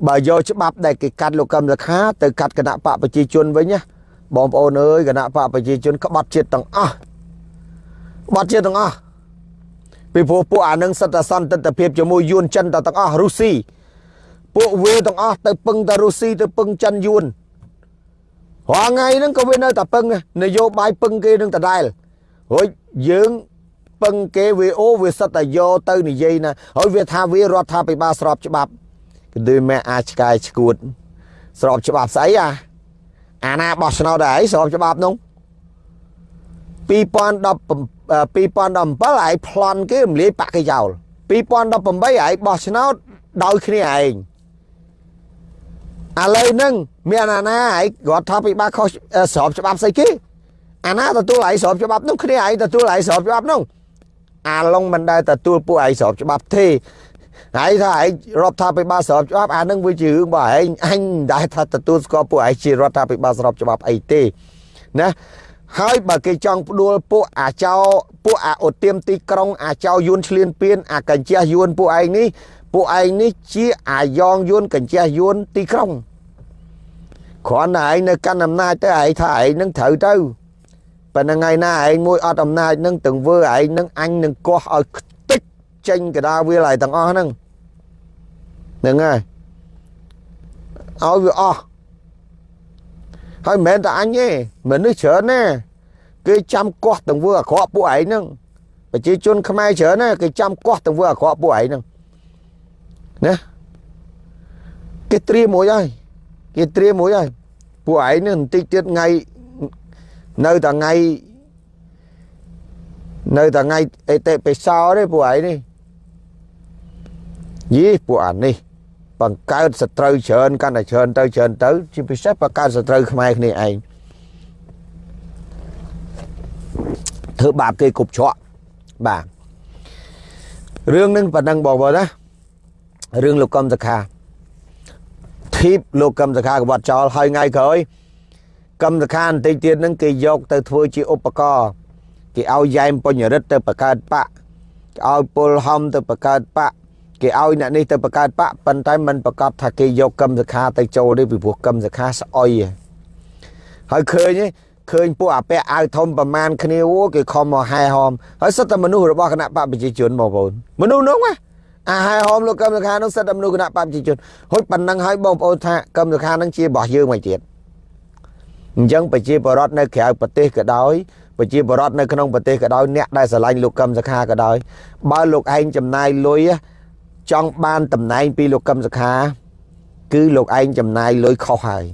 បើយកច្បាប់ដែលគេកាត់លោកកឹមសខាទៅកាត់គណៈបកប្រជាជនវិញណាបងប្អូនអើយគណៈបកប្រជាជនក្បត់ជាតិទាំងអស់ក្បត់ជាតិទាំងអស់ពីព្រោះពួកអានឹងសិតតែសន្តិទ្ធភាពជាមួយយួនចិនទាំងអស់រុស្ស៊ី ពួកវាទាំងអស់ទៅពឹងតែរុស្ស៊ីទៅពឹងចិនយួនរាល់ថ្ងៃហ្នឹងក៏វានៅតែពឹងនយោបាយពឹងគេនឹងដដែលរួចយើងពឹងគេវាអូវាសិតតែយកទៅនិយាយណាហើយវាថាវារដ្ឋាភិបាលស្របច្បាប់គឺដូចម៉ែអាចឆ្កែឈួត ស្របច្បាប់ស្អីអាអាណាបោះឆ្នោតដែរស្របច្បាប់នោះ2010 2017ឯងប្លន់គេរំលាយបាក់គេចោល2018ឯងបោះឆ្នោតដោយគ្នាឯង ឥឡូវហ្នឹងមានអាណាឯងរដ្ឋាភិបាលខុសស្របច្បាប់ស្អីគេអាណាទទួលឯងស្របច្បាប់នោះគ្នាឯងទទួលឯងស្របច្បាប់នោះអាឡុងមិនដែលទទួលពួកឯងស្របច្បាប់ទេហើយថាឯងរដ្ឋាភិបាលស្របច្បាប់អានឹងវាជារឿងរបស់ឯងអញមិនដែលថាទទួលស្គាល់ពួកឯងជារដ្ឋាភិបាលស្របច្បាប់អីទេណាហើយបើគេចង់ផ្ដួលពួកអាចោពួកអាអូទៀមទីក្រុងអាចោយួនឆ្លៀនពៀនអាកញ្ជះយួនពួកឯងនេះ ពួកឯងនេះជាអាយ៉ងយួនកញ្ជះយួនទីក្រុងគ្រាន់តែឯងនៅកាន់អំណាចទៅឯងថាឯងនឹងត្រូវទៅប៉ុន្តែថ្ងៃណាឯងមួយអត់អំណាចនឹងទាំងវើឯងនឹងអញនឹងកោះឲ្យខ្ទេចចេញកដាវាលឲ្យទាំងអស់ហ្នឹងហ្នឹងហើយឲ្យវាអស់ហើយមិនមែនតែអញទេមនុស្សច្រើនណាគេចាំកោះទាំងវើអាក្រក់ពួកឯងហ្នឹងប្រជាជនខ្មែរច្រើនណាគេចាំកោះទាំងវើអាក្រក់ពួកឯងហ្នឹង ណាគេត្រៀមមួយហើយគេត្រៀមមួយហើយពួកឯងនេះបន្តិចទៀតថ្ងៃនៅតែថ្ងៃនៅតែថ្ងៃអេតិបិសោទេពួកឯងនេះយីពួកអានេះបង្កើតសត្រូវច្រើនកាន់តែច្រើនទៅច្រើនទៅជាពិសេសបង្កើតសត្រូវខ្មែរគ្នាឯងធ្វើបាបគេគប់ច្រកបាទរឿងនឹងប៉ុណ្ណឹងបងប្អូនណា រឿងលោកកំសខាធីបលោកកំសខាក្បត់ចោលហើយថ្ងៃក្រោយកម្មសខាបន្តិចទៀតហ្នឹងគេយកទៅធ្វើជាឧបករណ៍គេឲ្យយ៉ែមបញ្ញរិទ្ធទៅបង្កើតបកគេឲ្យពលហំទៅបង្កើតបកគេឲ្យអ្នកនេះទៅបង្កើតបកប៉ុន្តែมันប្រកាសថាគេយកកម្មសខាទៅចូលទេពីព្រោះកម្មសខាស្អុយហើយឃើញឃើញពួកអាពាក់អាវធំប្រមាណគ្នាអូគេខំមកហែហមហើយសិតតែមនុស្សរបស់គណៈបកប្រជាជនបងប្អូនមនុស្សនោះណា អាហែហមលោកកម្មសខានោះសិតតែមនុស្សគណៈបកប្រជាជនហុចប៉ុណ្ណឹងហើយបងប្អូនថាកម្មសខានឹងជារបស់យើងមកទៀតអញ្ចឹងប្រជាពលរដ្ឋនៅក្រៅប្រទេសក៏ដោយប្រជាពលរដ្ឋនៅក្នុងប្រទេសក៏ដោយអ្នកដែលស្រឡាញ់លោកកឹមសុខាក៏ដោយបើលោកឯងចំណាយលុយចង់បានតំណែងពីលោកកឹមសុខា គឺលោកឯងចំណាយលុយខុសហើយ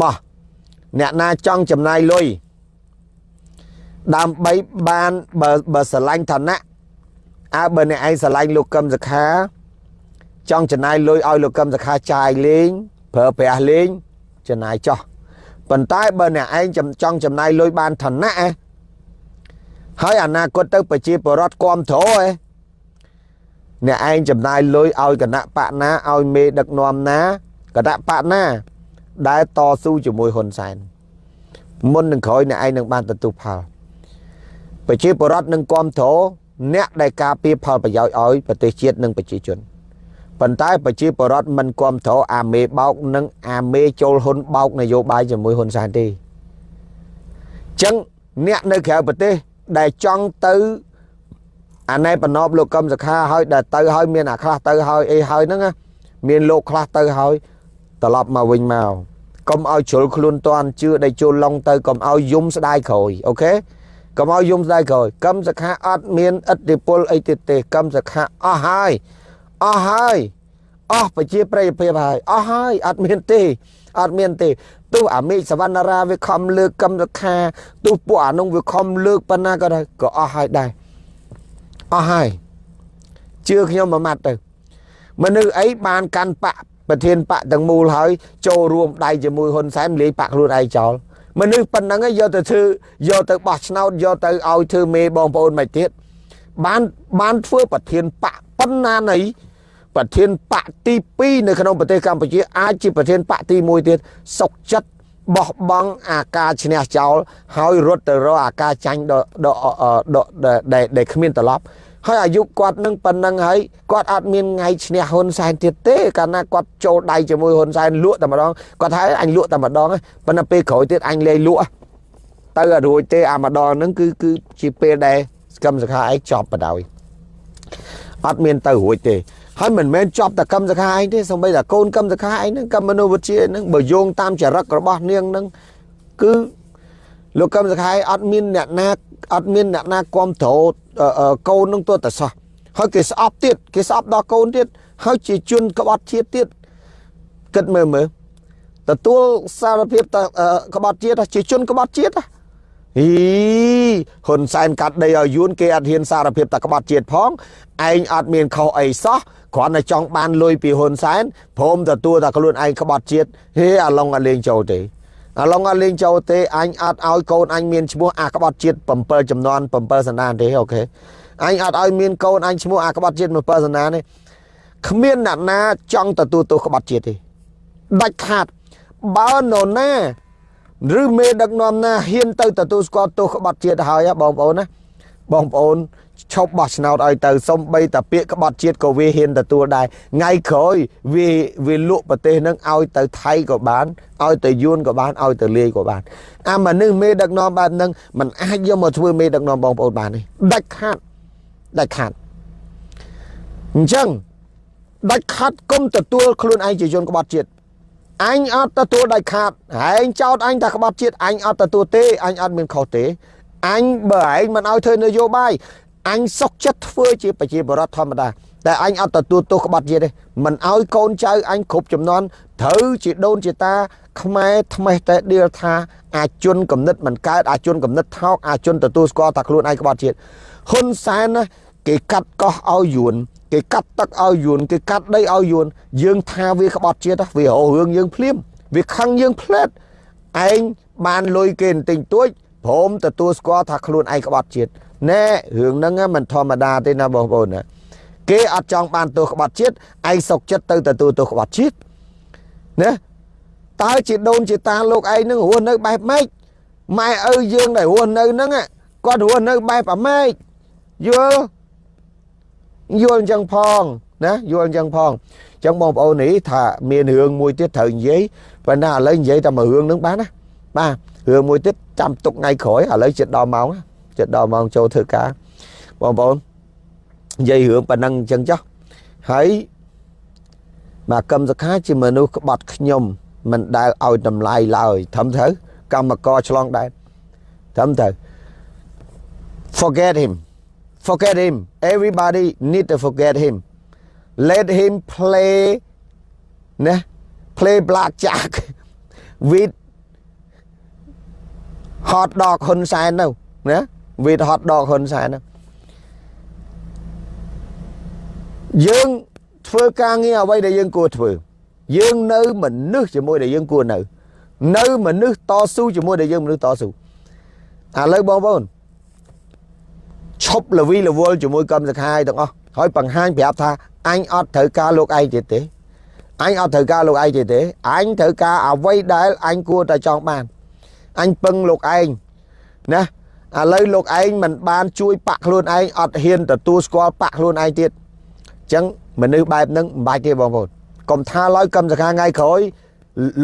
មកអ្នកណាចង់ចំណាយលុយដើម្បីបានបើបើស្រឡាញ់ឋានៈ អើបើអ្នកឯងស្រឡាញ់លោកកឹមសុខា ចង់ចំណាយលុយឲ្យលោកកឹមសុខាចាយលេងប្រើប្រាស់លេងចំណាយចោះប៉ុន្តែបើអ្នកឯងចង់ចំណាយលុយបានឋានៈហើយអនាគតទៅប្រជាពលរដ្ឋគ្រប់គ្រងឯអ្នកឯងចំណាយលុយឲ្យគណៈបកណាឲ្យមេដឹកនាំណាគណៈបកណា ដែលតស៊ូជាមួយហ៊ុនសែនមុននឹងក្រោយអ្នកឯងនឹងបានទទួលផលប្រជាពលរដ្ឋនឹងគ្រប់គ្រង អ្នកដែលការពារផលប្រយោជន៍ឲ្យប្រទេសជាតិនិងប្រជាជនប៉ុន្តែប្រជាពលរដ្ឋមិនគ្រប់គ្រងអាមេបោកនិងអាមេចូលហ៊ុនបោកនយោបាយជាមួយហ៊ុនសែនទេអញ្ចឹងអ្នកនៅក្រៅប្រទេសដែលចង់ទៅអាណែបណ្ណបលោកកឹមសខាហើយដែលទៅហើយមានអាខ្លះទៅហើយអីហើយហ្នឹងមានលោកខ្លះទៅហើយត្រឡប់មកវិញមកកុំឲ្យជ្រុលខ្លួនតាន់ជឿដែលចូលឡុងទៅកុំឲ្យយំស្ដាយក្រោយអូខេ កុំឲ្យយំស្ដាយក្រោយកឹមសខាអត់មានឥទ្ធិពលអីទៀតទេកឹមសខាអស់ហើយអស់ហើយអស់ប្រជាប្រិយភាពហើយអស់ហើយអត់មានទេអត់មានទេទោះអាមេឃសវណ្ណារាវាខំលើកកម្មសខាទោះពួកអានោះវាខំលើកប៉ុណ្ណាក៏ដែរក៏អស់ហើយដែរអស់ហើយជឿខ្ញុំមួយម៉ាត់ទៅមនុស្សអីបានកាន់បកប្រធានបកទាំងមូលហើយចូលរួមដៃជាមួយហ៊ុនសែនលាយបកខ្លួនឯងចោល មនុស្សប៉ុណ្ណឹងយកទៅធ្វើយកទៅបោះឆ្នោតយកទៅឲ្យធ្វើមេបងប្អូនមិនទៀតបានបានធ្វើប្រធានបកប៉ុណ្ណាណីប្រធានបកទី2នៅក្នុងប្រទេសកម្ពុជាអាចជាប្រធានបកទី1ទៀតសុកចិត្តបោះបង់អាការឈ្នះចោលហើយរត់ទៅរកអាការចាញ់ដល់ដែលដែលគ្មានត្រឡប់ ហើយអាយុគាត់នឹងប៉ុណ្ណឹងហើយគាត់អត់មានថ្ងៃឈ្នះហ៊ុនសែនទៀតទេកាលណាគាត់ចូលដៃជាមួយហ៊ុនសែនលក់តែម្ដងគាត់ថាអញលក់តែម្ដងប៉ុន្តែពេលក្រោយទៀតអញលែងលក់ទៅអត់រួចទេអាម្ដងហ្នឹងគឺគឺជាពេលដែលកម្មសខាឯងចប់បដ ாய் អត់មានទៅរួចទេហើយមិនមែនចប់តែកម្មសខាឯងទេសូម្បីតែកូនកម្មសខាឯងហ្នឹងកម្មមនុស្សវិទ្យាហ្នឹងបើយោងតាមចរិតរបស់នាងហ្នឹងគឺ លោកកម្មសខាឯងអត់មានអ្នកណាអត់មានអ្នកណាគ្រប់គ្រងកូនហ្នឹងទៅតែសោះហើយគេស្អប់ទៀតគេស្អប់ដល់កូនទៀតហើយជាជនក្បត់ជាតិទៀតគិតមើលមើលទទួលសារភាពតក្បត់ជាតិជាជនក្បត់ជាតិហីហ៊ុនសែនកាត់ដីឲ្យយួនគេអត់ហ៊ានសារភាពតក្បត់ជាតិផងឯងអត់មានខុសអីសោះគ្រាន់តែចង់បានលុយពីហ៊ុនសែនព្រមទទួលតែខ្លួនឯងក្បត់ជាតិហេអាឡុងអត់លេងចូលទេ អាឡុងអត់លេងចូលទេអញអត់ឲ្យកូនអញមានឈ្មោះអាក្បត់ជាតិ7ចំនួន7សណ្ដានទេអូខេអញអត់ឲ្យមានកូនអញឈ្មោះអាក្បត់ជាតិមួយប៉ាសនានេះគ្មានអ្នកណាចង់ទទួលទោសក្បត់ជាតិទេដាច់ខាតបើនរណាឬមេដឹកនាំណាហ៊ានទៅទទួលស្គាល់ទោសក្បត់ជាតិហើយបងប្អូនណាបងប្អូន ឈប់បោះឆ្នោតឲ្យទៅសំបីតាពាក្យក្បត់ជាតិក៏វាហ៊ានទទួលដែរថ្ងៃក្រោយវាវាលក់ប្រទេសនឹងឲ្យទៅថៃក៏បានឲ្យទៅយួនក៏បានឲ្យទៅលាយក៏បានអាមនុស្សមេដឹកនាំបែបហ្នឹងมันអាចយកមកធ្វើមេដឹកនាំបងប្អូនបានទេដាច់ខាតដាច់ខាតអញ្ចឹងដាច់ខាត់គុំទទួលខ្លួនឯងជាជនក្បត់ជាតិអញអត់ទទួលដាច់ខាត់ឯងចោតអញថាក្បត់ជាតិអញអត់ទទួលទេអញអត់មានខុសទេអញបើឯងមិនឲ្យធ្វើនយោបាយ អញសុកចិត្តធ្វើជាប្រជាបរតធម្មតាតែអញអត់ទទួលទោសក្បត់ជាតិទេមិនឲ្យកូនចៅអញគ្រប់ចំនួនត្រូវជាដូនជាតា ខ្មែរថ្មេះតែដៀលថាអាជនកំណត់មិនកើតអាជនកំណត់ថោកអាជនទទួលស្គាល់ថាខ្លួនឯងក្បត់ជាតិហ៊ុនសែនណាគេកាត់កោះឲ្យយួនគេកាត់ទឹកឲ្យយួនគេកាត់ដីឲ្យយួនយើងថាវាក្បត់ជាតិវាររឿងយើងភ្លាមវាខឹងយើងផ្លែតឯងបានលុយគេបន្តិចតួចព្រមទទួលស្គាល់ថាខ្លួនឯងក្បត់ជាតិ ណែរឿងហ្នឹងមិនធម្មតាទេណាបងប្អូនណាគេអត់ចង់បានទោសក្បត់ជាតិឯងសុកចិត្តទៅទទួលទោសក្បត់ជាតិណាតើជាដូនជាតាលោកឯងនឹងរស់នៅបែបម៉េចម៉ែឪយើងដែលរស់នៅហ្នឹងគាត់រស់នៅបែបអាម៉េចយល់យល់អញ្ចឹងផងណាយល់អញ្ចឹងផងអញ្ចឹងបងប្អូននេះថាមានរឿងមួយទៀតត្រូវនិយាយប៉ុន្តែឥឡូវនិយាយតែមួយរឿងហ្នឹងបានណាបាទរឿងមួយទៀតចាំទុកថ្ងៃក្រោយឥឡូវចិត្តដល់ម៉ោង ចិត្តដល់ម៉ោងចូលធ្វើការបងប្អូននិយាយរឿងប៉ុណ្ណឹងអញ្ចឹងចុះហើយមកកម្មសខាជាមនុស្សក្បត់ខ្ញុំមិនដែលឲ្យតម្លៃឡើយត្រឹមត្រូវកម្មករឆ្លងដែរត្រឹមត្រូវ forget him forget him everybody need to forget him let him play ណា play blackjack with hot dog ហ៊ុនសែន ទៅណា with hot dog ហ៊ុនសែនទៅយើងធ្វើការងារអ្វីដែលយើងគួរធ្វើ យើងនៅមនុស្សជាមួយដែលយើងគួរនៅ នៅមនុស្សតស៊ូជាមួយដែលយើងមនុស្សតស៊ូឥឡូវបងប្អូនឈប់លវីលវល់ជាមួយកម្មសខាយទាំងអស់ហើយបង្ហាញប្រាប់ថាអញអត់ត្រូវការលោកឯងទៀតទេអញអត់ត្រូវការលោកឯងទៀតទេអញត្រូវការអ្វីដែលអញគួរតែចង់បានអញពឹងលោកឯងណា ឥឡូវលោកឯងមិនបានជួយបាក់ខ្លួនឯងអត់ហ៊ានទទួលស្គាល់បាក់ខ្លួនឯងទៀតអញ្ចឹងមនុស្សបែបហ្នឹងមិនបាច់ទេបងប្អូនកុំថាឡើយកម្មសខាថ្ងៃក្រោយ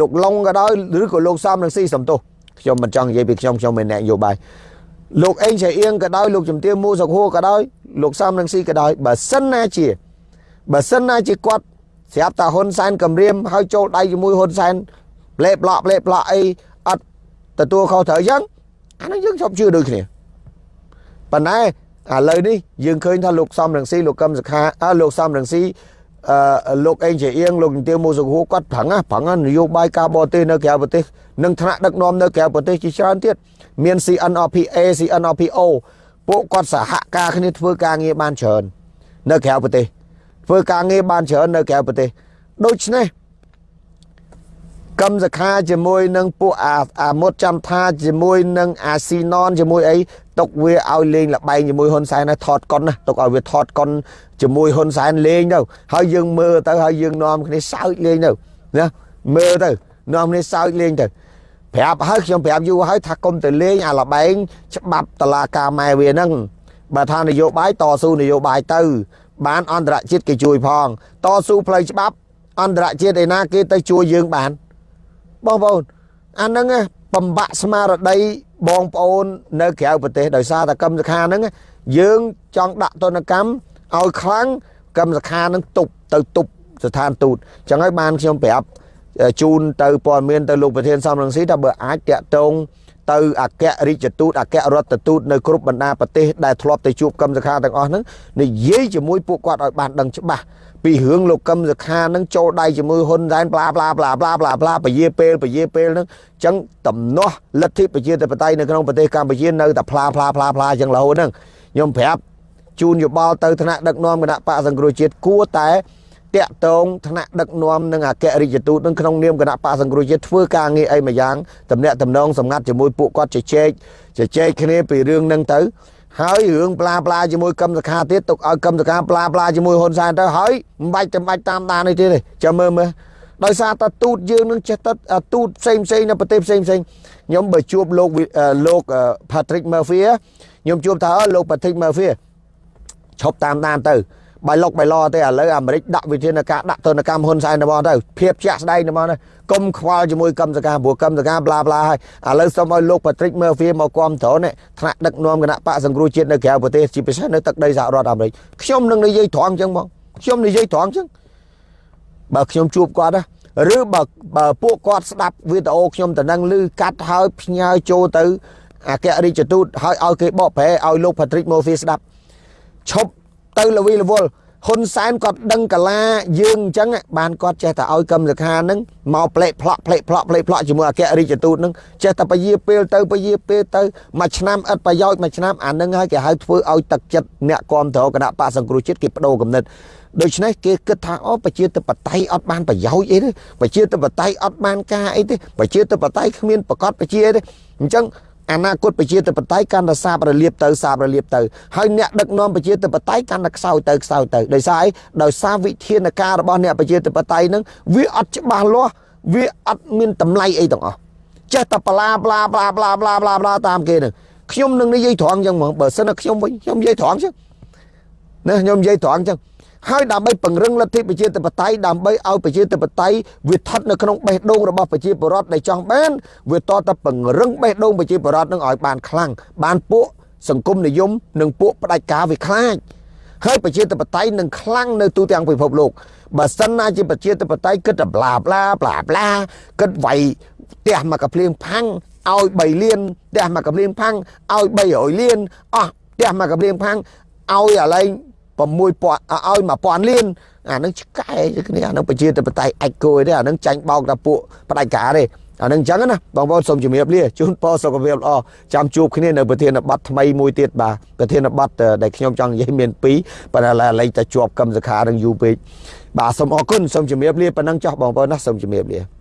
លោកឡុងក៏ដោយឬក៏លោកសំនឹងស៊ីសំទោសខ្ញុំមិនចង់និយាយពីខ្ញុំខ្ញុំមិនអ្នកនយោបាយលោកអេងឆៃអៀងក៏ដោយលោកជំទាវមូសុខហួរក៏ដោយលោកសំនឹងស៊ីក៏ដោយបើសិនណាជាបើសិនណាជាគាត់ស្រាប់តាហ៊ុនសែនគម្រាមហើយចូលដៃជាមួយហ៊ុនសែនផ្លេប្លក់ផ្លេប្លក់អីអត់ទទួលខុសត្រូវអញ្ចឹង អានេះយើងជប់ជឿដូចគ្នាប៉ុន្តែឥឡូវនេះយើងឃើញថាលោកសំរងស៊ីលោកកឹមសុខាអើលោកសំរងស៊ីអឺលោកអេងជាអៀងលោកជំទាវមូសុខហួរគាត់ប្រឹងប្រឹងនយោបាយការបរទេសនៅក្រៅប្រទេសនិងថ្នាក់ដឹកនាំនៅក្រៅប្រទេសជាច្រើនទៀតមាន CNRPA CNRPO ពួកគាត់សហការគ្នាធ្វើការងារបានច្រើននៅក្រៅប្រទេសធ្វើការងារបានច្រើននៅក្រៅប្រទេសដូច្នេះ កម្មសខាជាមួយនឹងពួកអាអាមុតចាំថាជាមួយនឹងអាស៊ីណនជាមួយអីទុកវាឲ្យលេងលបែងជាមួយហ៊ុនសែនហើយថតកុនណាទុកឲ្យវាថតកុនជាមួយហ៊ុនសែនលេងទៅហើយយើងមើលទៅហើយយើងនាំគ្នាសើចលេងទៅណាមើលទៅនាំគ្នាសើចលេងទៅប្រាប់ហើយខ្ញុំប្រាប់យូរហើយថាកុំទៅលេងអាលបែងច្បាប់តឡាការម៉ែវាហ្នឹងបើថានយោបាយតស៊ូនយោបាយទៅ បានអន្តរជាតិគេជួយផង តស៊ូផ្លូវច្បាប់អន្តរជាតិឯណាគេទៅជួយយើងបាន បងប្អូនអាហ្នឹងបំបាក់ស្មារតីបងប្អូននៅក្រៅប្រទេសដោយសារតែកម្មសខាហ្នឹងយើងចង់ដាក់ទនកម្មឲ្យខ្លាំងកម្មសខាហ្នឹងទប់ទៅទប់ស្ថានទូតអញ្ចឹងហើយបានខ្ញុំប្រាប់ជូនទៅព័ត៌មានទៅលោកប្រធានសំរងស៊ីថាបើអាចតាក់ទងទៅអគ្គរដ្ឋទូតអគ្គរដ្ឋទូតនៅគ្រប់បណ្ដាប្រទេសដែលធ្លាប់ទៅជួបកម្មសខាទាំងអស់ហ្នឹងនិយាយជាមួយពួកគាត់ឲ្យបានដឹងច្បាស់ ពីរឿងលោកកឹមសុខានឹងចូលដៃជាមួយហ៊ុនសែនប្លាប្លាប្លាប្លាប្លាប្លាពជាពេលពជាពេលហ្នឹងអញ្ចឹងតំណោះលទ្ធិប្រជាធិបតេយ្យនៅក្នុងប្រទេសកម្ពុជានៅតែផ្លាផ្លាផ្លាផ្លាអញ្ចឹងរហូតហ្នឹងខ្ញុំប្រាប់ជូនយោបល់ទៅថ្នាក់ដឹកនាំគណៈបកសង្គ្រោះជាតិគួរតែតាក់ទងថ្នាក់ដឹកនាំនិងអគ្គរដ្ឋទូតនឹងក្នុងនាមគណៈបកសង្គ្រោះជាតិធ្វើការងារអីមួយយ៉ាងតំណាក់តំណងសម្ងាត់ជាមួយពួកគាត់ជជែកជជែកគ្នាពីរឿងហ្នឹងទៅ ហើយរឿងប្លាប្លាជាមួយកឹមសខាទៀតទុកឲ្យកឹមសខាប្លាប្លាជាមួយហ៊ុនសែនទៅហើយមិនបាច់ចាំបាច់តាមដាននេះទៀតទេចាំមើលមើលដោយសារតែទូតយើងនឹងចេះតែទូតផ្សេងផ្សេងនៅប្រទេសផ្សេងផ្សេងខ្ញុំបើជួបលោកលោក Patrick Murphy ខ្ញុំជួបថាលោក Patrick Murphy ឈប់តាមដានទៅ បាយលុកបាយឡទេឥឡូវអាមេរិកដាក់វិធានការដាក់ទណ្ឌកម្មហ៊ុនសែនទៅមកទៅភាពជាក់ស្ដែងទៅមកទៅកុំខ្វល់ជាមួយកម្មសការព្រោះកម្មសការប្លាប្លាហើយឥឡូវសូមឲ្យលោក Patrick Murphy មកគាំទ្រនេះថ្នាក់ដឹកនាំគណៈបកសង្គ្រោះជាតិនៅក្រៅប្រទេសជាពិសេសនៅទឹកដីសហរដ្ឋអាមេរិកខ្ញុំនឹងនិយាយត្រង់អញ្ចឹងបងខ្ញុំនិយាយត្រង់អញ្ចឹងបើខ្ញុំជួបគាត់ណាឬបើបើពួកគាត់ស្ដាប់វីដេអូខ្ញុំតំណឹងឮកាត់ហើយផ្ញើចូលទៅអគ្គរដ្ឋទូតហើយឲ្យគេបកប្រែឲ្យលោក Patrick Murphy ស្ដាប់ឈប់ ទៅលវីលវល់ហ៊ុនសែនគាត់ដឹងកាលាយើងអញ្ចឹងបានគាត់ចេះតែឲ្យកម្មសខានឹងមកផ្លេកផ្លក់ផ្លេកផ្លក់ផ្លេកផ្លក់ជាមួយអគ្គរដ្ឋទូតនឹងចេះតែពយាពេលទៅពយាពេលទៅមួយឆ្នាំឥតប្រយោជន៍មួយឆ្នាំអានឹងហើយគេហៅធ្វើឲ្យទឹកចិត្តអ្នកគ្រប់គ្រងគណៈបកសង្គ្រោះជាតិគេបដូរគំនិតដូច្នេះគេគិតថាអូប្រជាធិបតេយ្យអត់បានប្រយោជន៍អីទេប្រជាធិបតេយ្យអត់បានការអីទេប្រជាធិបតេយ្យគ្មានប្រកបប្រជាទេអញ្ចឹង អនាគតប្រជាធិបតេយ្យកាន់តែសាបរលាបទៅសាបរលាបទៅហើយអ្នកដឹកនាំប្រជាធិបតេយ្យកាន់តែខ្សោយទៅខ្សោយទៅដោយសារអីដោយសារវិធានការរបស់អ្នកប្រជាធិបតេយ្យហ្នឹងវាអត់ច្បាស់លាស់វាអត់មានតម្លៃអីទាំងអស់ចេះតែប្លាប្លាប្លាប្លាប្លាប្លាប្លាតាមគេហ្នឹងខ្ញុំនឹងនិយាយត្រង់អញ្ចឹងហ្មងបើសិនតែខ្ញុំវិញខ្ញុំនិយាយត្រង់អញ្ចឹងណាខ្ញុំនិយាយត្រង់អញ្ចឹង ហើយដើម្បីពង្រឹងលទ្ធិប្រជាធិបតេយ្យដើម្បីឲ្យប្រជាធិបតេយ្យវាស្ថិតនៅក្នុងបេះដូងរបស់ប្រជាពលរដ្ឋដែលចង់បានវាតតពង្រឹងបេះដូងប្រជាពលរដ្ឋនឹងឲ្យបានខ្លាំងបានពួកសង្គមនិយមនិងពួកផ្ដាច់ការវាខ្លាចហើយប្រជាធិបតេយ្យនឹងខ្លាំងនៅទូទាំងពិភពលោកបើសិនណាជាប្រជាធិបតេយ្យគិតតែប្លាប្លាប្លាប្លាគិតវាយផ្ទះមកកាភ្លៀងផាំងឲ្យ3លានផ្ទះមកកាភ្លៀងផាំងឲ្យ300លានអស់ផ្ទះមកកាភ្លៀងផាំងឲ្យអាឡែង 6000ឲ្យ1000លានអានឹងឆ្កែគ្នាអានឹងប្រជាធិបតេយ្យអាចគួយទេអានឹងចាញ់បោកតែពួកផ្ដាច់ការទេអានឹងអញ្ចឹងណាបងប្អូនសូមជំរាបលាជូនពរសុខភាពល្អចាំជួបគ្នានៅប្រធានបទថ្មីមួយទៀតបាទប្រធានបទដែលខ្ញុំចង់និយាយមាន2ប៉ុន្តែឡើយតែជាប់កម្មសខានឹងយូរពេកបាទសូមអរគុណសូមជំរាបលាប៉ុណ្ណឹងចោះបងប្អូនណាសូមជំរាបលា